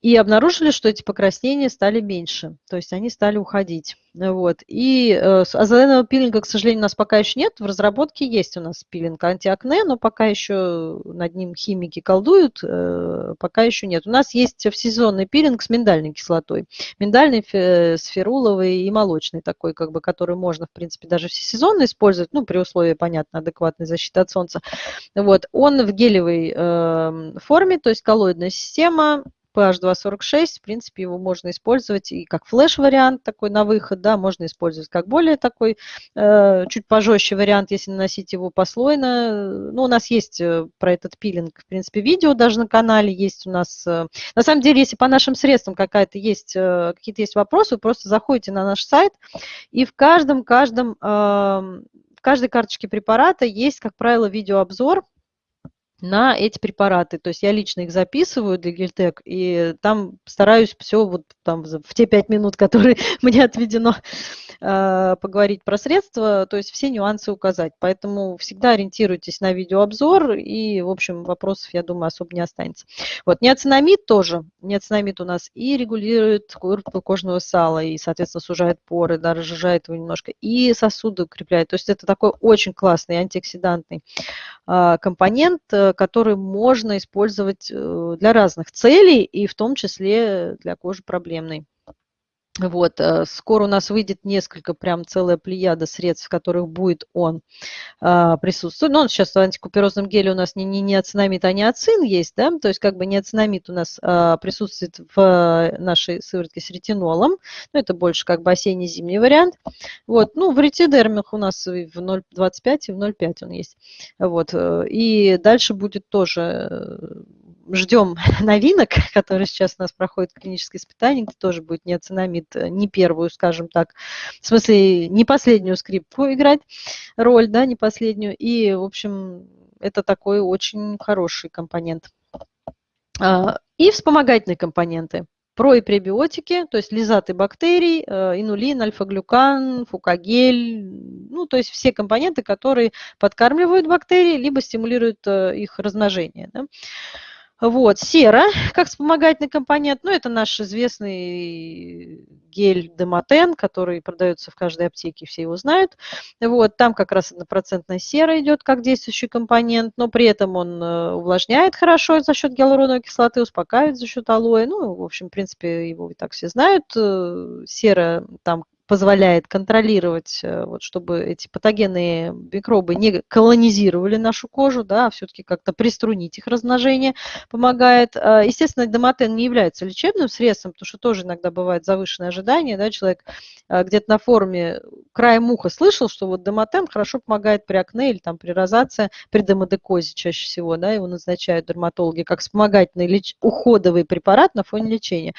и обнаружили, что эти покраснения стали меньше, то есть они стали уходить. Вот. И э, азоленового пилинга, к сожалению, у нас пока еще нет. В разработке есть у нас пилинг антиакне, но пока еще над ним химики колдуют, э, пока еще нет. У нас есть всесезонный пилинг с миндальной кислотой. Миндальный, сферуловый и молочный такой, как бы, который можно, в принципе, даже всесезонно использовать, ну, при условии, понятно, адекватной защиты от солнца. Вот. Он в гелевой э, форме, то есть коллоидная система, PH246, в принципе, его можно использовать и как флеш-вариант такой на выход, да, можно использовать как более такой, э, чуть пожестче вариант, если наносить его послойно. Ну, у нас есть э, про этот пилинг, в принципе, видео даже на канале есть у нас. Э, на самом деле, если по нашим средствам какая-то есть, какие-то есть вопросы, вы просто заходите на наш сайт, и в каждом, каждом, э, в каждой карточке препарата есть, как правило, видеообзор, на эти препараты. То есть я лично их записываю для Гельтек, и там стараюсь все вот там в те пять минут, [laughs] которые мне отведено, а, поговорить про средства, то есть все нюансы указать. Поэтому всегда ориентируйтесь на видеообзор, и, в общем, вопросов, я думаю, особо не останется. Вот, неоцинамид тоже. Неоцинамид у нас и регулирует курку кожного сала, и, соответственно, сужает поры, да, разжижает его немножко, и сосуды укрепляет. То есть это такой очень классный антиоксидантный а, компонент, э, который можно использовать э, для разных целей, и в том числе для кожи проблемной. Вот, э, скоро у нас выйдет несколько, прям целая плеяда средств, в которых будет он а, присутствовать. Но ну, он сейчас в антикуперозном геле у нас не, не неоцинамид, а неоцин есть, да, то есть как бы неоцинамид у нас а, присутствует в нашей сыворотке с ретинолом, ну, это больше как бы осенне-зимний вариант. Вот, ну, в ретидермах у нас в 0,25 и в 0,5 он есть. Вот, э, и дальше будет тоже ждем [laughs] новинок, которые сейчас у нас проходят клиническое испытание, где тоже будет неоцинамид, э, не первую, скажем так, в смысле не последнюю скрипку играть роль, да, не последнюю. И, в общем, это такой очень хороший компонент. А, и вспомогательные компоненты. Про и пребиотики, то есть лизаты бактерий, э, инулин, альфа-глюкан, фукагель, ну, то есть все компоненты, которые подкармливают бактерии, либо стимулируют э, их размножение. Да. Вот, сера, как вспомогательный компонент, ну, это наш известный гель Демотен, который продается в каждой аптеке, все его знают. Вот, там как раз однопроцентная сера идет как действующий компонент, но при этом он э, увлажняет хорошо за счет гиалуроновой кислоты, успокаивает за счет алоэ. Ну, в общем, в принципе, его и так все знают. Э, сера там позволяет контролировать, э, вот, чтобы эти патогенные микробы не колонизировали нашу кожу, да, а все-таки как-то приструнить их размножение помогает. А, естественно, домотен не является лечебным средством, потому что тоже иногда бывает завышенное ожидание, да, человек а, где-то на форуме краем уха слышал, что вот домотен хорошо помогает при акне или там при розации, при демодекозе чаще всего, да, его назначают дерматологи как вспомогательный уходовый препарат на фоне лечения.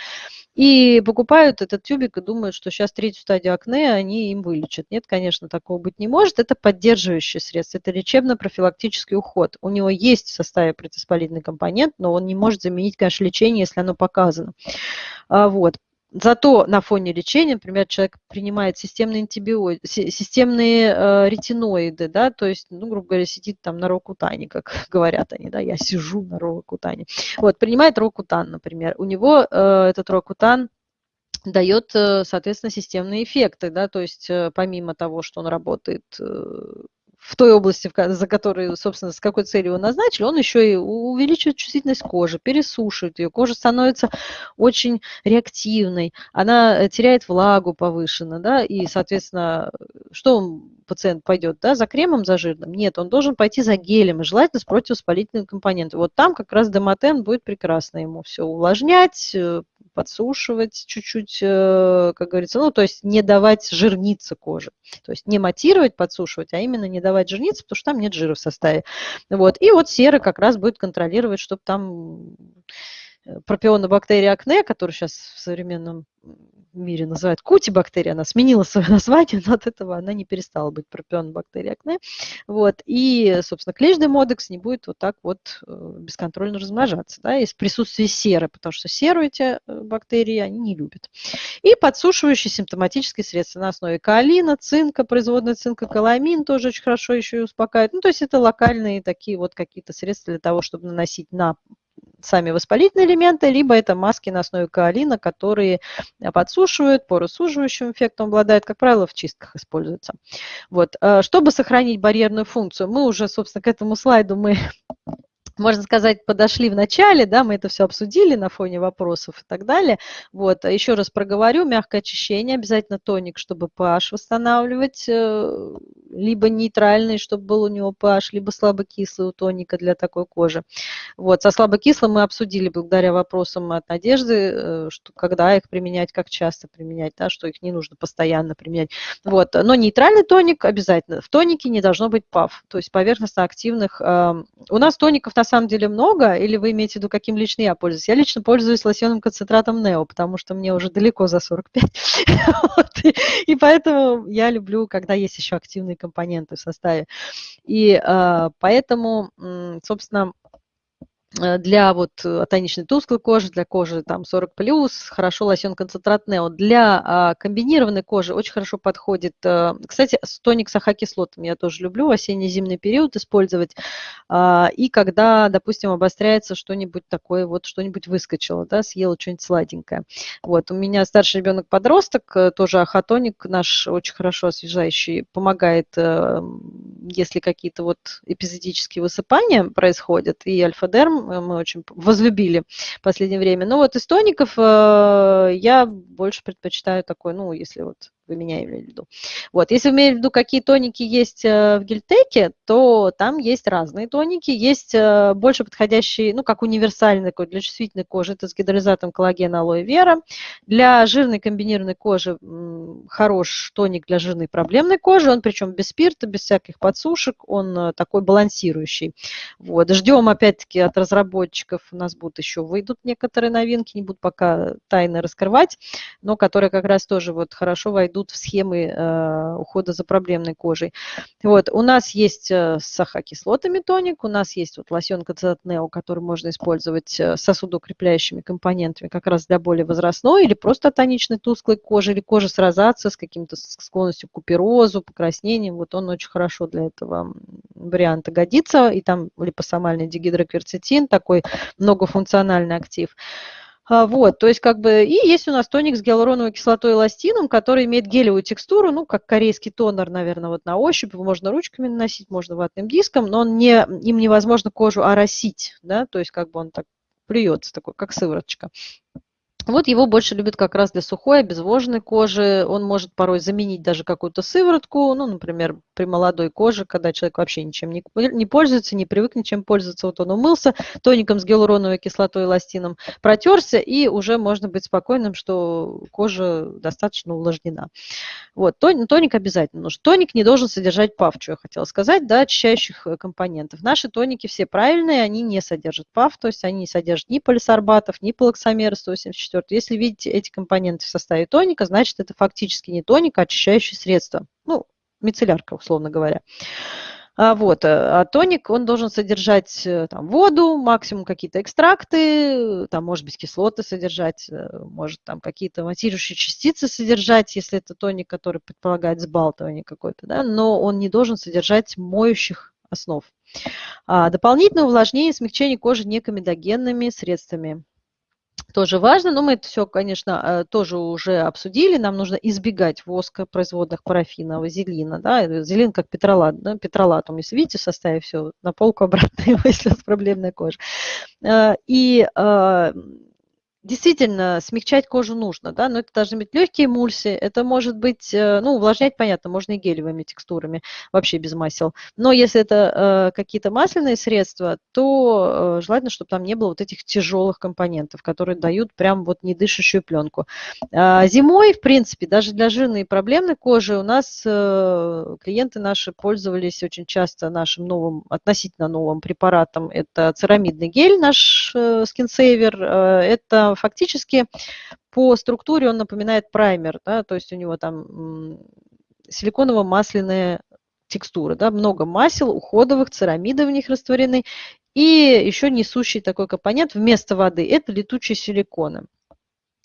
И покупают этот тюбик и думают, что сейчас третью стадию акне они им вылечат. Нет, конечно, такого быть не может. Это поддерживающее средство, это лечебно-профилактический уход. У него есть в составе противоспалительный компонент, но он не может заменить, конечно, лечение, если оно показано. А, вот. Зато на фоне лечения, например, человек принимает системные антибиотики, системные э, ретиноиды, да, то есть, ну, грубо говоря, сидит там на рокутане, как [laughs] говорят они, да, я сижу на рокутане. Вот, принимает рокутан, например. У него э, этот рокутан дает, э, соответственно, системные эффекты, да, то есть э, помимо того, что он работает э, в той области, за которой, собственно, с какой целью его назначили, он еще и увеличивает чувствительность кожи, пересушивает ее. Кожа становится очень реактивной, она э, теряет влагу повышенно, да, и, соответственно, что пациент пойдет, да, за кремом, за жирным? Нет, он должен пойти за гелем, и желательно с противовоспалительным компонентом. Вот там как раз демотен будет прекрасно ему все увлажнять, э, подсушивать чуть-чуть, э, как говорится, ну, то есть не давать жирниться коже. То есть не матировать, подсушивать, а именно не давать жирниться, потому что там нет жира в составе. Вот. И вот сера как раз будет контролировать, чтобы там э, пропионобактерия акне, который сейчас в современном мире называют кутибактерия, она сменила свое название, но от этого она не перестала быть пропионобактерией акне. Вот. И, собственно, клещный модекс не будет вот так вот э, бесконтрольно размножаться, да, из присутствия серы, потому что серу эти э, бактерии они не любят. И подсушивающие симптоматические средства на основе каолина, цинка, производная цинка, каламин тоже очень хорошо еще и успокаивает. Ну, то есть это локальные такие вот какие-то средства для того, чтобы наносить на сами воспалительные элементы, либо это маски на основе каолина, которые подсушивают, поросуживающим эффектом обладают, как правило, в чистках используются. Вот. Э, чтобы сохранить барьерную функцию, мы уже, собственно, к этому слайду мы можно сказать, подошли в начале, да, мы это все обсудили на фоне вопросов и так далее. Вот, еще раз проговорю, мягкое очищение, обязательно тоник, чтобы pH восстанавливать, э, либо нейтральный, чтобы был у него pH, либо слабокислый у тоника для такой кожи. Вот, со слабокислым мы обсудили благодаря вопросам от Надежды, э, что когда их применять, как часто применять, да, что их не нужно постоянно применять. Вот, но нейтральный тоник обязательно. В тонике не должно быть ПАВ, то есть поверхностно-активных. У нас тоников на самом деле много, или вы имеете в виду, каким лично я пользуюсь? Я лично пользуюсь лосьонным концентратом Нео, потому что мне уже далеко за 45. [laughs] вот, и, поэтому я люблю, когда есть еще активные компоненты в составе. И э, поэтому, собственно, для вот э, тоничной тусклой кожи, для кожи там 40 плюс, хорошо лосьон концентрат Нео. Для а, комбинированной кожи очень хорошо подходит, а, кстати, тоник с ахокислотом я тоже люблю осенне-зимний период использовать. А, и когда, допустим, обостряется что-нибудь такое, вот что-нибудь выскочило, да, съела что-нибудь сладенькое. Вот, у меня старший ребенок подросток, тоже ахотоник наш очень хорошо освежающий, помогает, если какие-то вот эпизодические высыпания происходят, и альфа-дерм Мы очень возлюбили в последнее время. Но вот из тоников э, я больше предпочитаю такой, ну, если вот вы меня имели в виду. Вот, если вы имеете в виду, какие тоники есть э, в гельтеке, то там есть разные тоники, есть э, больше подходящие, ну, как универсальный такой для чувствительной кожи, это с гидролизатом коллагена алоэ вера. Для жирной комбинированной кожи хорош тоник для жирной проблемной кожи, он причем без спирта, без всяких подсушек, он э, такой балансирующий. Вот, ждем опять-таки от разработчиков, у нас будут еще выйдут некоторые новинки, не буду пока тайно раскрывать, но которые как раз тоже вот хорошо войдут идут в схемы э, ухода за проблемной кожей. Вот, у нас есть э, с ахокислотами тоник, у нас есть вот лосьон Нео, который можно использовать э, с сосудоукрепляющими компонентами как раз для более возрастной или просто тоничной тусклой кожи, или кожи с розацией, с каким-то склонностью к куперозу, покраснением. Вот он очень хорошо для этого варианта годится. И там липосомальный дигидрокверцетин, такой многофункциональный актив. А, вот, то есть как бы, и есть у нас тоник с гиалуроновой кислотой и эластином, который имеет гелевую текстуру, ну, как корейский тонер, наверное, вот на ощупь, можно ручками наносить, можно ватным диском, но он не, им невозможно кожу оросить, да, то есть как бы он так плюется, такой, как сывороточка. Вот его больше любят как раз для сухой, обезвоженной кожи. Он может порой заменить даже какую-то сыворотку, ну, например, при молодой коже, когда человек вообще ничем не, не пользуется, не привык ничем пользоваться. Вот он умылся тоником с гиалуроновой кислотой и эластином, протерся, и уже можно быть спокойным, что кожа достаточно увлажнена. Вот, тоник обязательно нужен. Тоник не должен содержать ПАВ, что я хотела сказать, да, очищающих э, компонентов. Наши тоники все правильные, они не содержат ПАВ, то есть они не содержат ни полисорбатов, ни полоксамера 184 четвертое. Если видите эти компоненты в составе тоника, значит это фактически не тоник, а очищающее средство. Ну, мицеллярка, условно говоря. А, вот, э, а тоник, он должен содержать э, там, воду, максимум какие-то экстракты, там, может быть, кислоты содержать, э, может там какие-то матирующие частицы содержать, если это тоник, который предполагает сбалтывание какое-то, да, но он не должен содержать моющих основ. А, дополнительное увлажнение и смягчение кожи некомедогенными средствами тоже важно, но мы это все, конечно, э, тоже уже обсудили. Нам нужно избегать воска, производных парафина, вазелина. Да? Вазелин как петролат. Да? Петролатум, если видите, в составе все на полку обратно, [laughs] если у вас проблемная кожа. Э, и э, Действительно, смягчать кожу нужно, да, но это должны быть легкие эмульсии, это может быть, э, ну, увлажнять, понятно, можно и гелевыми текстурами, вообще без масел. Но если это э, какие-то масляные средства, то э, желательно, чтобы там не было вот этих тяжелых компонентов, которые дают прям вот недышащую пленку. А зимой, в принципе, даже для жирной и проблемной кожи у нас э, клиенты наши пользовались очень часто нашим новым, относительно новым препаратом. Это церамидный гель, наш э, скинсейвер, э, это фактически по структуре он напоминает праймер, да, то есть у него там силиконово-масляная текстура, да, много масел, уходовых, церамиды в них растворены, и еще несущий такой компонент вместо воды – это летучие силиконы.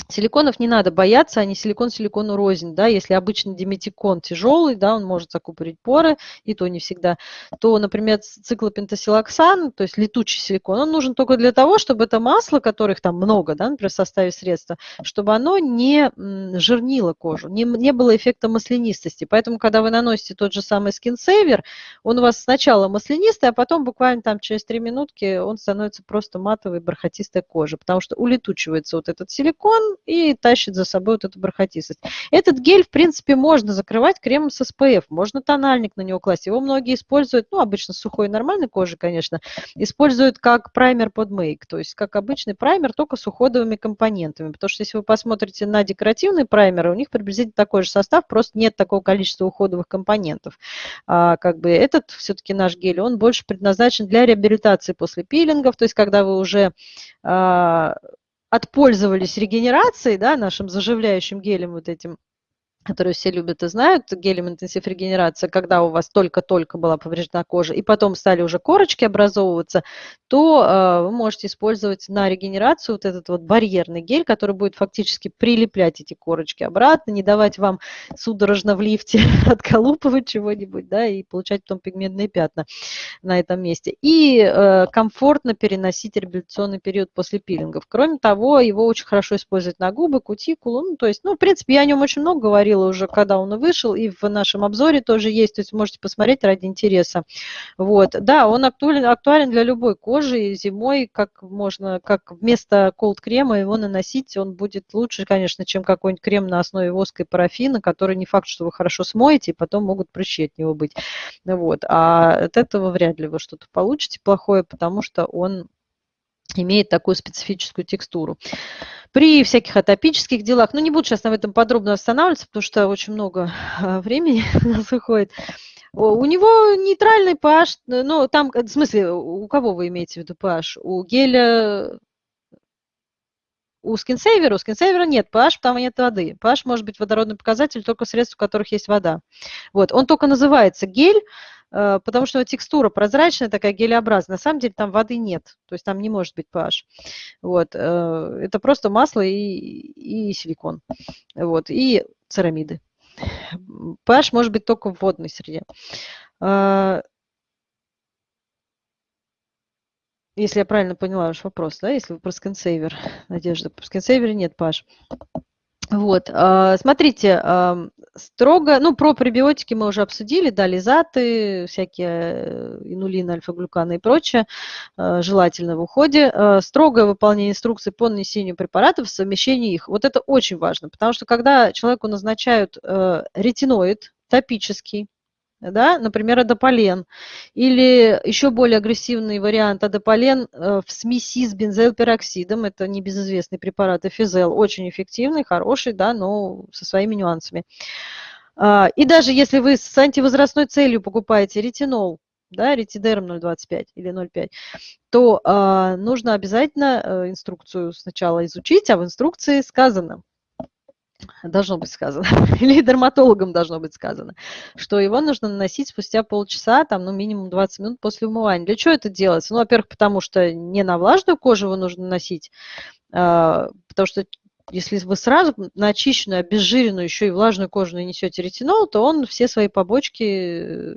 Силиконов не надо бояться, они силикон силикону рознь, да, если обычно диметикон тяжелый, да, он может закупорить поры, и то не всегда, то, например, циклопентасилоксан, то есть летучий силикон, он нужен только для того, чтобы это масло, которых там много, да, например, в составе средства, чтобы оно не жирнило кожу, не, не было эффекта маслянистости. Поэтому, когда вы наносите тот же самый Saver, он у вас сначала маслянистый, а потом буквально там через 3 минутки он становится просто матовой, бархатистой кожей, потому что улетучивается вот этот силикон, и тащит за собой вот эту бархатистость. Этот гель, в принципе, можно закрывать кремом с SPF, можно тональник на него класть. Его многие используют, ну, обычно сухой нормальной кожи, конечно, используют как праймер под мейк, то есть как обычный праймер, только с уходовыми компонентами. Потому что если вы посмотрите на декоративные праймеры, у них приблизительно такой же состав, просто нет такого количества уходовых компонентов. А, как бы этот все-таки наш гель, он больше предназначен для реабилитации после пилингов, то есть когда вы уже а, отпользовались регенерацией, да, нашим заживляющим гелем вот этим, которую все любят и знают, гелем интенсив регенерация, когда у вас только-только была повреждена кожа, и потом стали уже корочки образовываться, то э, вы можете использовать на регенерацию вот этот вот барьерный гель, который будет фактически прилеплять эти корочки обратно, не давать вам судорожно в лифте [laughs] отколупывать чего-нибудь, да, и получать потом пигментные пятна на этом месте. И э, комфортно переносить реабилитационный период после пилингов. Кроме того, его очень хорошо использовать на губы, кутикулу, ну, то есть, ну, в принципе, я о нем очень много говорила, говорила уже, когда он вышел, и в нашем обзоре тоже есть, то есть можете посмотреть ради интереса. Вот. Да, он актуален, актуален для любой кожи, и зимой как можно, как вместо колд-крема его наносить, он будет лучше, конечно, чем какой-нибудь крем на основе воска и парафина, который не факт, что вы хорошо смоете, и потом могут прыщи от него быть. Вот. А от этого вряд ли вы что-то получите плохое, потому что он имеет такую специфическую текстуру. При всяких атопических делах, ну не буду сейчас на этом подробно останавливаться, потому что очень много а, времени [laughs] у нас уходит. У него нейтральный pH, ну там, в смысле, у кого вы имеете в виду pH? У геля у скинсейвера, у скинсейвера нет pH, там нет воды. pH может быть водородный показатель только средств, в которых есть вода. Вот. Он только называется гель, э, потому что текстура прозрачная, такая гелеобразная. На самом деле там воды нет, то есть там не может быть pH. Вот. Э, это просто масло и, и силикон. Вот. И церамиды. pH может быть только в водной среде. Э, если я правильно поняла ваш вопрос, да, если вы про скинсейвер, Надежда, про скинсейвер нет, Паш. Вот, а, смотрите, строго, ну, про пребиотики мы уже обсудили, да, лизаты, всякие э, инулины, альфа-глюканы и прочее, а, желательно в уходе. Строгое выполнение инструкций по нанесению препаратов, совмещение их. Вот это очень важно, потому что когда человеку назначают э, ретиноид топический, да, например, адополен, или еще более агрессивный вариант адополен э, в смеси с бензоилпероксидом, это небезызвестный препарат эфизел, очень эффективный, хороший, да, но со своими нюансами. А, и даже если вы с антивозрастной целью покупаете ретинол, да, ретидерм 0,25 или 0,5, то э, нужно обязательно э, инструкцию сначала изучить, а в инструкции сказано – должно быть сказано, [laughs] или дерматологам должно быть сказано, что его нужно наносить спустя полчаса, там, ну, минимум 20 минут после умывания. Для чего это делается? Ну, во-первых, потому что не на влажную кожу его нужно носить, а, потому что если вы сразу на очищенную, обезжиренную, еще и влажную кожу нанесете ретинол, то он все свои побочки э,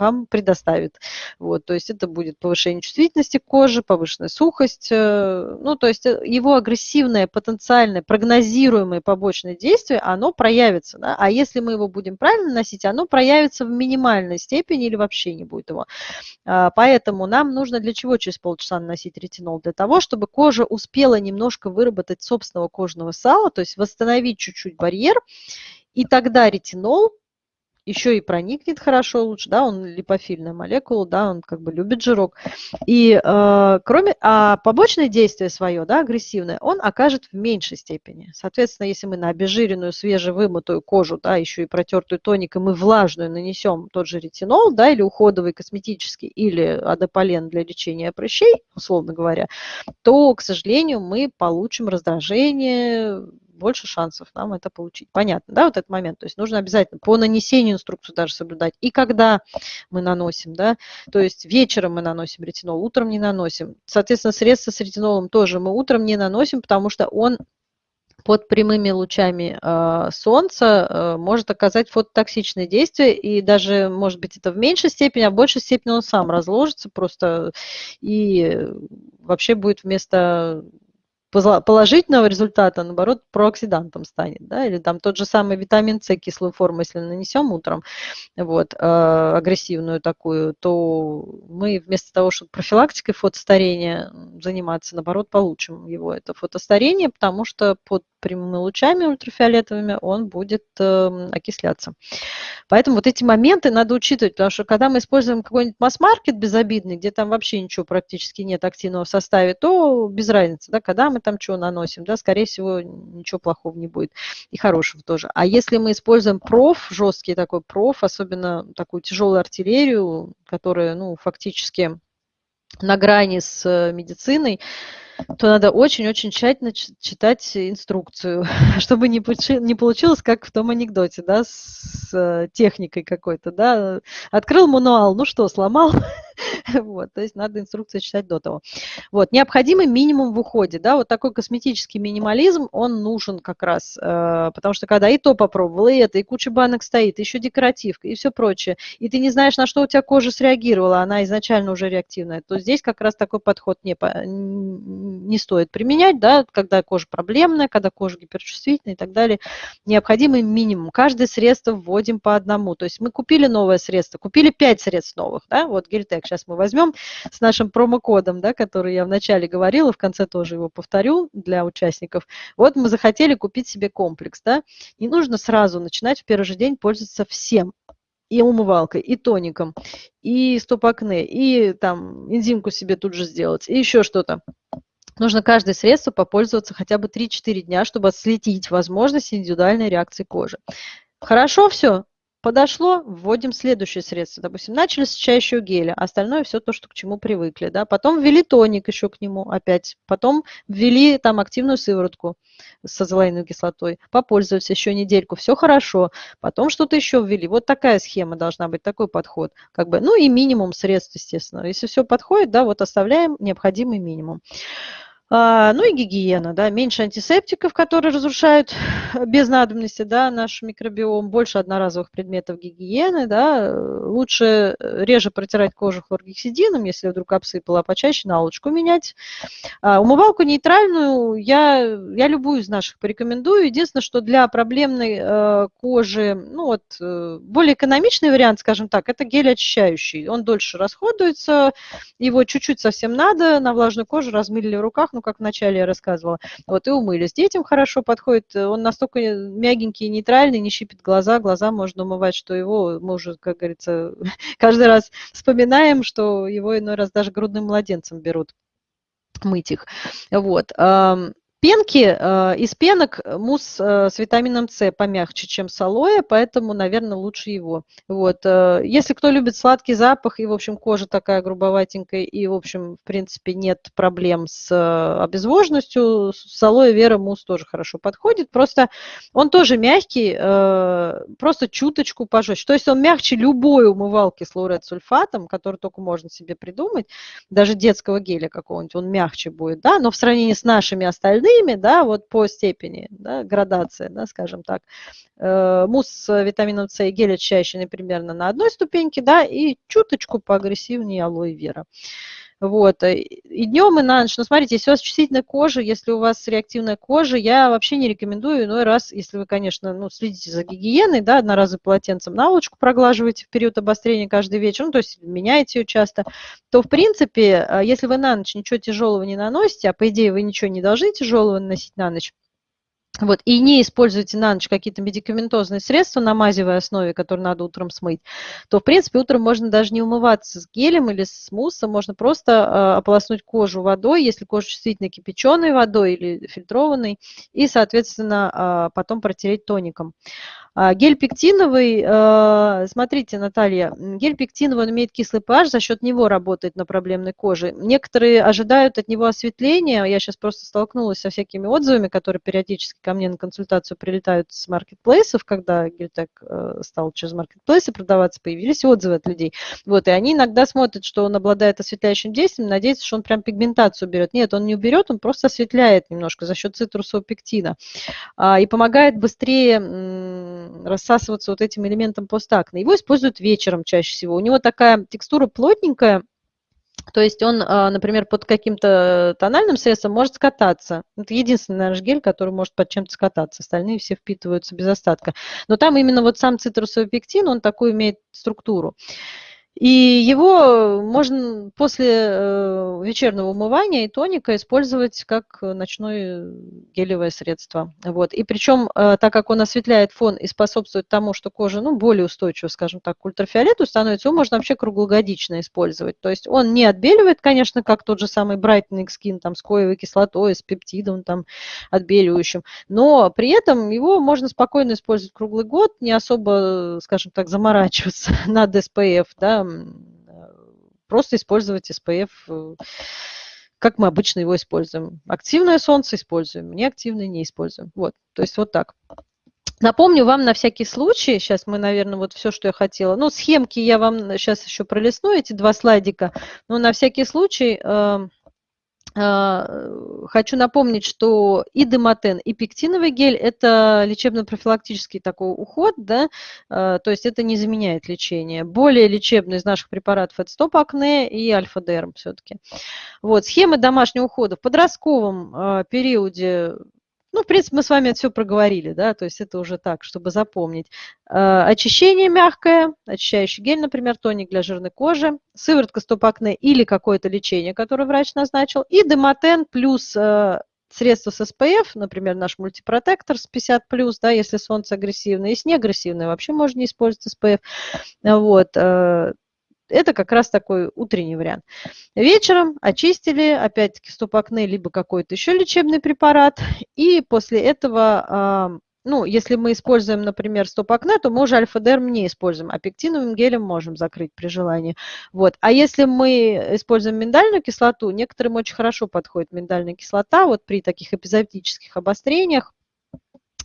вам предоставит. Вот, то есть это будет повышение чувствительности кожи, повышенная сухость. Э, ну, то есть э, его агрессивное, потенциальное, прогнозируемое побочное действие, оно проявится. Да? А если мы его будем правильно носить, оно проявится в минимальной степени или вообще не будет его. А, поэтому нам нужно для чего через полчаса наносить ретинол? Для того, чтобы кожа успела немножко выработать собственного кожного кожного сала, то есть восстановить чуть-чуть барьер, и тогда ретинол еще и проникнет хорошо лучше, да, он липофильная молекула, да, он как бы любит жирок. И э, кроме, а побочное действие свое, да, агрессивное, он окажет в меньшей степени. Соответственно, если мы на обезжиренную, свежевымытую кожу, да, еще и протертую тоником и влажную нанесем тот же ретинол, да, или уходовый косметический, или адополен для лечения прыщей, условно говоря, то, к сожалению, мы получим раздражение, больше шансов нам это получить. Понятно, да, вот этот момент. То есть нужно обязательно по нанесению инструкцию даже соблюдать. И когда мы наносим, да, то есть вечером мы наносим ретинол, утром не наносим. Соответственно, средства с ретинолом тоже мы утром не наносим, потому что он под прямыми лучами э, солнца э, может оказать фототоксичное действие, и даже, может быть, это в меньшей степени, а в большей степени он сам разложится просто и вообще будет вместо положительного результата, наоборот, прооксидантом станет, да, или там тот же самый витамин С кислую форму, если нанесем утром, вот, э, агрессивную такую, то мы вместо того, чтобы профилактикой фотостарения заниматься, наоборот, получим его, это фотостарение, потому что под прямыми лучами ультрафиолетовыми он будет э, окисляться. Поэтому вот эти моменты надо учитывать, потому что когда мы используем какой-нибудь масс-маркет безобидный, где там вообще ничего практически нет активного в составе, то без разницы, да, когда мы там что наносим, да, скорее всего, ничего плохого не будет и хорошего тоже. А если мы используем проф, жесткий такой проф, особенно такую тяжелую артиллерию, которая, ну, фактически на грани с э, медициной, то надо очень-очень тщательно читать инструкцию, [laughs] чтобы не, не получилось, как в том анекдоте, да, с э, техникой какой-то, да. Открыл мануал, ну что, сломал, [laughs] Вот, то есть надо инструкцию читать до того. Вот, необходимый минимум в уходе, да, вот такой косметический минимализм, он нужен как раз, э, потому что когда и то попробовал, и это, и куча банок стоит, еще декоративка, и все прочее, и ты не знаешь, на что у тебя кожа среагировала, она изначально уже реактивная, то здесь как раз такой подход не, не стоит применять, да, когда кожа проблемная, когда кожа гиперчувствительная и так далее. Необходимый минимум. Каждое средство вводим по одному. То есть мы купили новое средство, купили 5 средств новых, да, вот Гельтек сейчас мы возьмем с нашим промокодом, да, который я вначале говорила, в конце тоже его повторю для участников. Вот мы захотели купить себе комплекс, да, не нужно сразу начинать в первый же день пользоваться всем, и умывалкой, и тоником, и стоп-акне, и там энзимку себе тут же сделать, и еще что-то. Нужно каждое средство попользоваться хотя бы 3-4 дня, чтобы отследить возможность индивидуальной реакции кожи. Хорошо все? Подошло, вводим следующее средство. Допустим, начали с чающего геля, остальное все то, что к чему привыкли. Да? Потом ввели тоник еще к нему опять. Потом ввели там активную сыворотку с азолаиновой кислотой. Попользовались еще недельку, все хорошо. Потом что-то еще ввели. Вот такая схема должна быть, такой подход. Как бы, ну и минимум средств, естественно. Если все подходит, да, вот оставляем необходимый минимум. А, ну и гигиена, да, меньше антисептиков, которые разрушают [sighs] без надобности, да, наш микробиом, больше одноразовых предметов гигиены, да, лучше э, реже протирать кожу хлоргексидином, если вдруг обсыпала, а почаще наволочку менять. А, умывалку нейтральную я, я любую из наших порекомендую. Единственное, что для проблемной э, кожи, ну вот, э, более экономичный вариант, скажем так, это гель очищающий. Он дольше расходуется, его чуть-чуть совсем надо, на влажную кожу размыли в руках, ну, как вначале я рассказывала. Вот, и умылись. Детям хорошо подходит. Он настолько мягенький и нейтральный, не щипит глаза. Глаза можно умывать, что его мы уже, как говорится, [laughs] каждый раз вспоминаем, что его иной раз даже грудным младенцем берут мыть их. Вот. Пенки, э, из пенок мусс э, с витамином С помягче, чем с алоэ, поэтому, наверное, лучше его. Вот. Э, если кто любит сладкий запах, и, в общем, кожа такая грубоватенькая, и, в общем, в принципе, нет проблем с обезвоженностью, с алоэ вера мусс тоже хорошо подходит. Просто он тоже мягкий, просто чуточку пожестче. То есть он мягче любой умывалки с лауретсульфатом, который только можно себе придумать, даже детского геля какого-нибудь, он мягче будет, да, но в сравнении с нашими остальными остальными, да, вот по степени, да, градация, да, скажем так. Э, мусс с витамином С и гель очищающий примерно на одной ступеньке, да, и чуточку поагрессивнее алоэ вера. Вот. Э, и днем, и на ночь. Но смотрите, если у вас чувствительная кожа, если у вас реактивная кожа, я вообще не рекомендую иной раз, если вы, конечно, ну, следите за гигиеной, да, одноразовым полотенцем наволочку проглаживаете в период обострения каждый вечер, ну, то есть меняете ее часто, то, в принципе, э, если вы на ночь ничего тяжелого не наносите, а по идее вы ничего не должны тяжелого наносить на ночь, вот, и не используете на ночь какие-то медикаментозные средства на мазевой основе, которые надо утром смыть, то, в принципе, утром можно даже не умываться с гелем или с муссом, можно просто э, ополоснуть кожу водой, если кожа чувствительно кипяченой водой или фильтрованной, и, соответственно, э, потом протереть тоником. А гель пектиновый, э, смотрите, Наталья, гель пектиновый, он имеет кислый pH, за счет него работает на проблемной коже. Некоторые ожидают от него осветления, я сейчас просто столкнулась со всякими отзывами, которые периодически ко мне на консультацию прилетают с маркетплейсов, когда гельтек э, стал через маркетплейсы продаваться, появились отзывы от людей. Вот, и они иногда смотрят, что он обладает осветляющим действием, надеются, что он прям пигментацию берет. Нет, он не уберет, он просто осветляет немножко за счет цитрусового пектина а, и помогает быстрее рассасываться вот этим элементом постакне. Его используют вечером чаще всего. У него такая текстура плотненькая, то есть он, а, например, под каким-то тональным средством может скататься. Это единственный наш гель, который может под чем-то скататься. Остальные все впитываются без остатка. Но там именно вот сам цитрусовый пектин, он такую имеет структуру. И его можно после э, вечернего умывания и тоника использовать как ночное гелевое средство. Вот. И причем, э, так как он осветляет фон и способствует тому, что кожа ну, более устойчива, скажем так, к ультрафиолету становится, его можно вообще круглогодично использовать. То есть он не отбеливает, конечно, как тот же самый Brightening Skin там, с коевой кислотой, с пептидом там, отбеливающим, но при этом его можно спокойно использовать круглый год, не особо, скажем так, заморачиваться [laughs] над SPF, да, просто использовать SPF, э, как мы обычно его используем. Активное солнце используем, неактивное не используем. Вот, то есть вот так. Напомню вам на всякий случай, сейчас мы, наверное, вот все, что я хотела, ну, схемки я вам сейчас еще пролистну, эти два слайдика, но на всякий случай э, а, хочу напомнить, что и демотен, и пектиновый гель – это лечебно-профилактический такой уход, да, а, то есть это не заменяет лечение. Более лечебный из наших препаратов – это стоп-акне и альфа-дерм все-таки. Вот, схемы домашнего ухода в подростковом а, периоде ну, в принципе, мы с вами это все проговорили, да, то есть это уже так, чтобы запомнить. Э, очищение мягкое, очищающий гель, например, тоник для жирной кожи, сыворотка стоп-акне или какое-то лечение, которое врач назначил, и демотен плюс э, средства с SPF, например, наш мультипротектор с 50+, да, если солнце агрессивное, если не агрессивное, вообще можно не использовать SPF. Вот. Это как раз такой утренний вариант. Вечером очистили, опять-таки, стоп-акне, либо какой-то еще лечебный препарат. И после этого, ну, если мы используем, например, стоп-акне, то мы уже альфа-дерм не используем, а пектиновым гелем можем закрыть при желании. Вот. А если мы используем миндальную кислоту, некоторым очень хорошо подходит миндальная кислота, вот при таких эпизодических обострениях,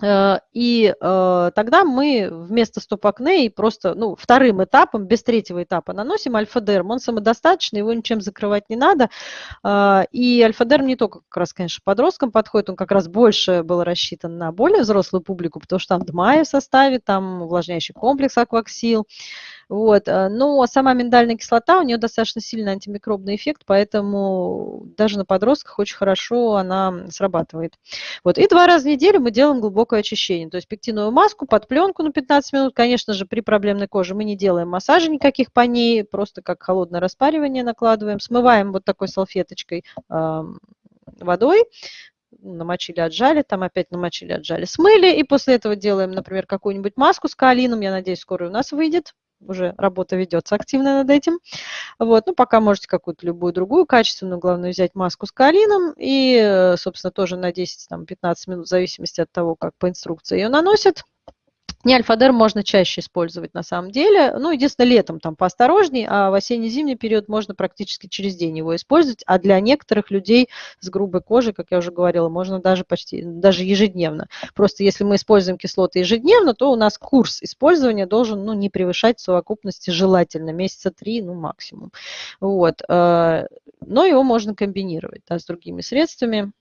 и э, тогда мы вместо стоп-акне и просто ну, вторым этапом, без третьего этапа, наносим альфа-дерм. Он самодостаточный, его ничем закрывать не надо. Э, и альфа-дерм не только как раз, конечно, подросткам подходит, он как раз больше был рассчитан на более взрослую публику, потому что там ДМАИ в составе, там увлажняющий комплекс акваксил. Вот. Э, но сама миндальная кислота, у нее достаточно сильный антимикробный эффект, поэтому даже на подростках очень хорошо она срабатывает. Вот. И два раза в неделю мы делаем глубокое очищение. То есть пектиновую маску под пленку на 15 минут. Конечно же, при проблемной коже мы не делаем массажа никаких по ней, просто как холодное распаривание накладываем. Смываем вот такой салфеточкой э, водой, намочили, отжали, там опять намочили, отжали, смыли, и после этого делаем, например, какую-нибудь маску с каолином, я надеюсь, скоро у нас выйдет, уже работа ведется активно над этим. Вот, ну, пока можете какую-то любую другую качественную, главное взять маску с калином и, собственно, тоже на 10-15 минут, в зависимости от того, как по инструкции ее наносят. Не альфа-дер можно чаще использовать на самом деле. Ну, единственное, летом там поосторожней, а в осенне-зимний период можно практически через день его использовать. А для некоторых людей с грубой кожей, как я уже говорила, можно даже почти, даже ежедневно. Просто если мы используем кислоты ежедневно, то у нас курс использования должен ну, не превышать совокупности желательно, месяца три, ну, максимум. Вот. Э, но его можно комбинировать да, с другими средствами.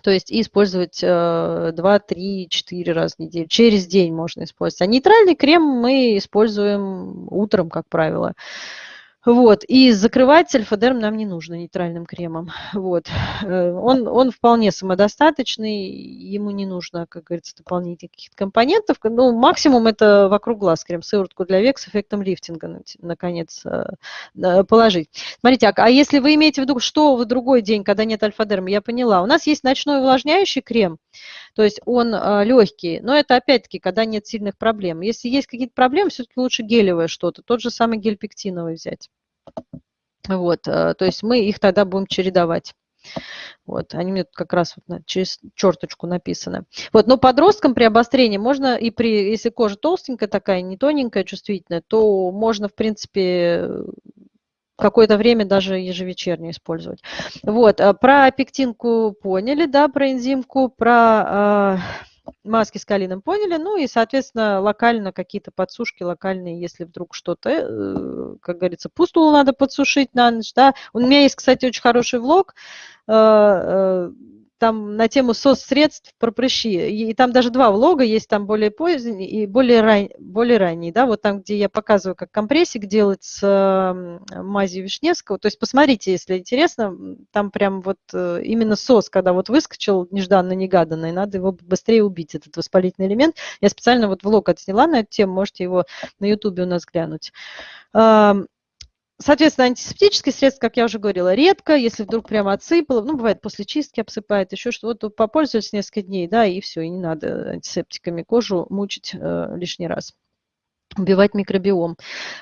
То есть использовать 2, 3, 4 раза в неделю. Через день можно использовать. А нейтральный крем мы используем утром, как правило. Вот. И закрывать альфа-дерм нам не нужно нейтральным кремом. Вот. Э, он, он вполне самодостаточный, ему не нужно, как говорится, дополнительных каких-то компонентов. Ну, максимум это вокруг глаз крем, сыворотку для век с эффектом лифтинга, наконец, э, положить. Смотрите, а, а если вы имеете в виду, что в другой день, когда нет альфа-дерма, я поняла. У нас есть ночной увлажняющий крем, то есть он э, легкий, но это опять-таки, когда нет сильных проблем. Если есть какие-то проблемы, все-таки лучше гелевое что-то, тот же самый гель пектиновый взять. Вот, э, то есть мы их тогда будем чередовать. Вот, они мне тут как раз вот через черточку написаны. Вот, но подросткам при обострении можно и при, если кожа толстенькая такая, не тоненькая, чувствительная, то можно, в принципе, какое-то время даже ежевечерне использовать. Вот, а про пектинку поняли, да, про энзимку, про э, маски с калином поняли, ну и, соответственно, локально какие-то подсушки локальные, если вдруг что-то, э, как говорится, пустулу надо подсушить на ночь, да. У меня есть, кстати, очень хороший влог, э, там на тему соцсредств про прыщи. И там даже два влога есть, там более поздний и более, ран... более ранний. Да, вот там, где я показываю, как компрессик делать с мазью Вишневского. То есть посмотрите, если интересно, там прям вот э, именно сос, когда вот выскочил нежданно-негаданно, и надо его быстрее убить, этот воспалительный элемент. Я специально вот влог отсняла на эту тему, можете его на ютубе у нас глянуть. Соответственно, антисептические средства, как я уже говорила, редко, если вдруг прямо отсыпало, ну, бывает после чистки обсыпает, еще что вот попользовались несколько дней, да, и все, и не надо антисептиками кожу мучить э, лишний раз убивать микробиом.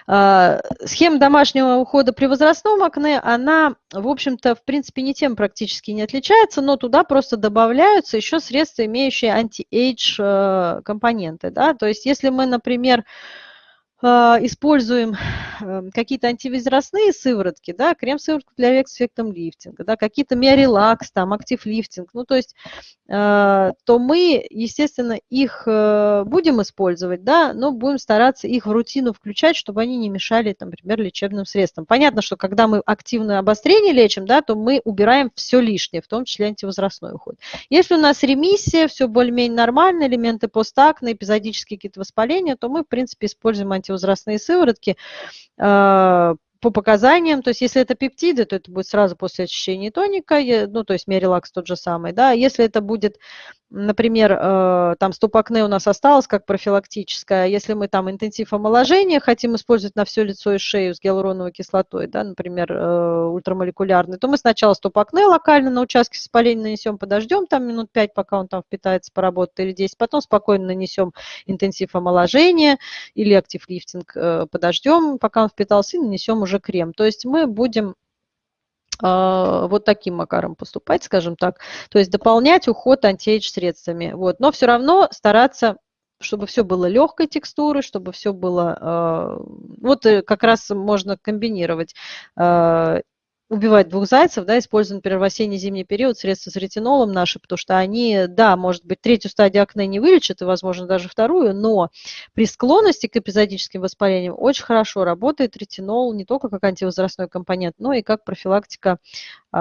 А, схема домашнего ухода при возрастном акне, она, в общем-то, в принципе, не тем практически не отличается, но туда просто добавляются еще средства, имеющие anti-age э, компоненты. Да? То есть, если мы, например, используем эм, какие-то антивозрастные сыворотки, да, крем-сыворотку для век с эффектом лифтинга, да, какие-то миорелакс, там, active lifting, ну, то есть, а, то мы, естественно, их э, будем использовать, да, но будем стараться их в рутину включать, чтобы они не мешали, там, например, лечебным средствам. Понятно, что когда мы активное обострение лечим, да, то мы убираем все лишнее, в том числе антивозрастной уход. Если у нас ремиссия, все более-менее нормально, элементы постакне, эпизодические какие-то воспаления, то мы, в принципе, используем антивозрастные возрастные сыворотки а, по показаниям, то есть если это пептиды, то это будет сразу после очищения тоника, ну, то есть мерилакс тот же самый, да, если это будет например, э, там стопакне у нас осталось как профилактическое, если мы там интенсив омоложения хотим использовать на все лицо и шею с гиалуроновой кислотой, да, например, э, ультрамолекулярный, то мы сначала стопакне локально на участке воспаления нанесем, подождем там минут 5, пока он там впитается, поработает, или 10, потом спокойно нанесем интенсив омоложения или актив лифтинг, э, подождем, пока он впитался, и нанесем уже крем. То есть мы будем а, вот таким макаром поступать, скажем так. То есть дополнять уход антиэйдж средствами. Вот. Но все равно стараться чтобы все было легкой текстуры, чтобы все было... А, вот э, как раз можно комбинировать а, убивать двух зайцев, да, используя, например, в осенне-зимний период средства с ретинолом наши, потому что они, да, может быть, третью стадию акне не вылечат, и, возможно, даже вторую, но при склонности к эпизодическим воспалениям очень хорошо работает ретинол не только как антивозрастной компонент, но и как профилактика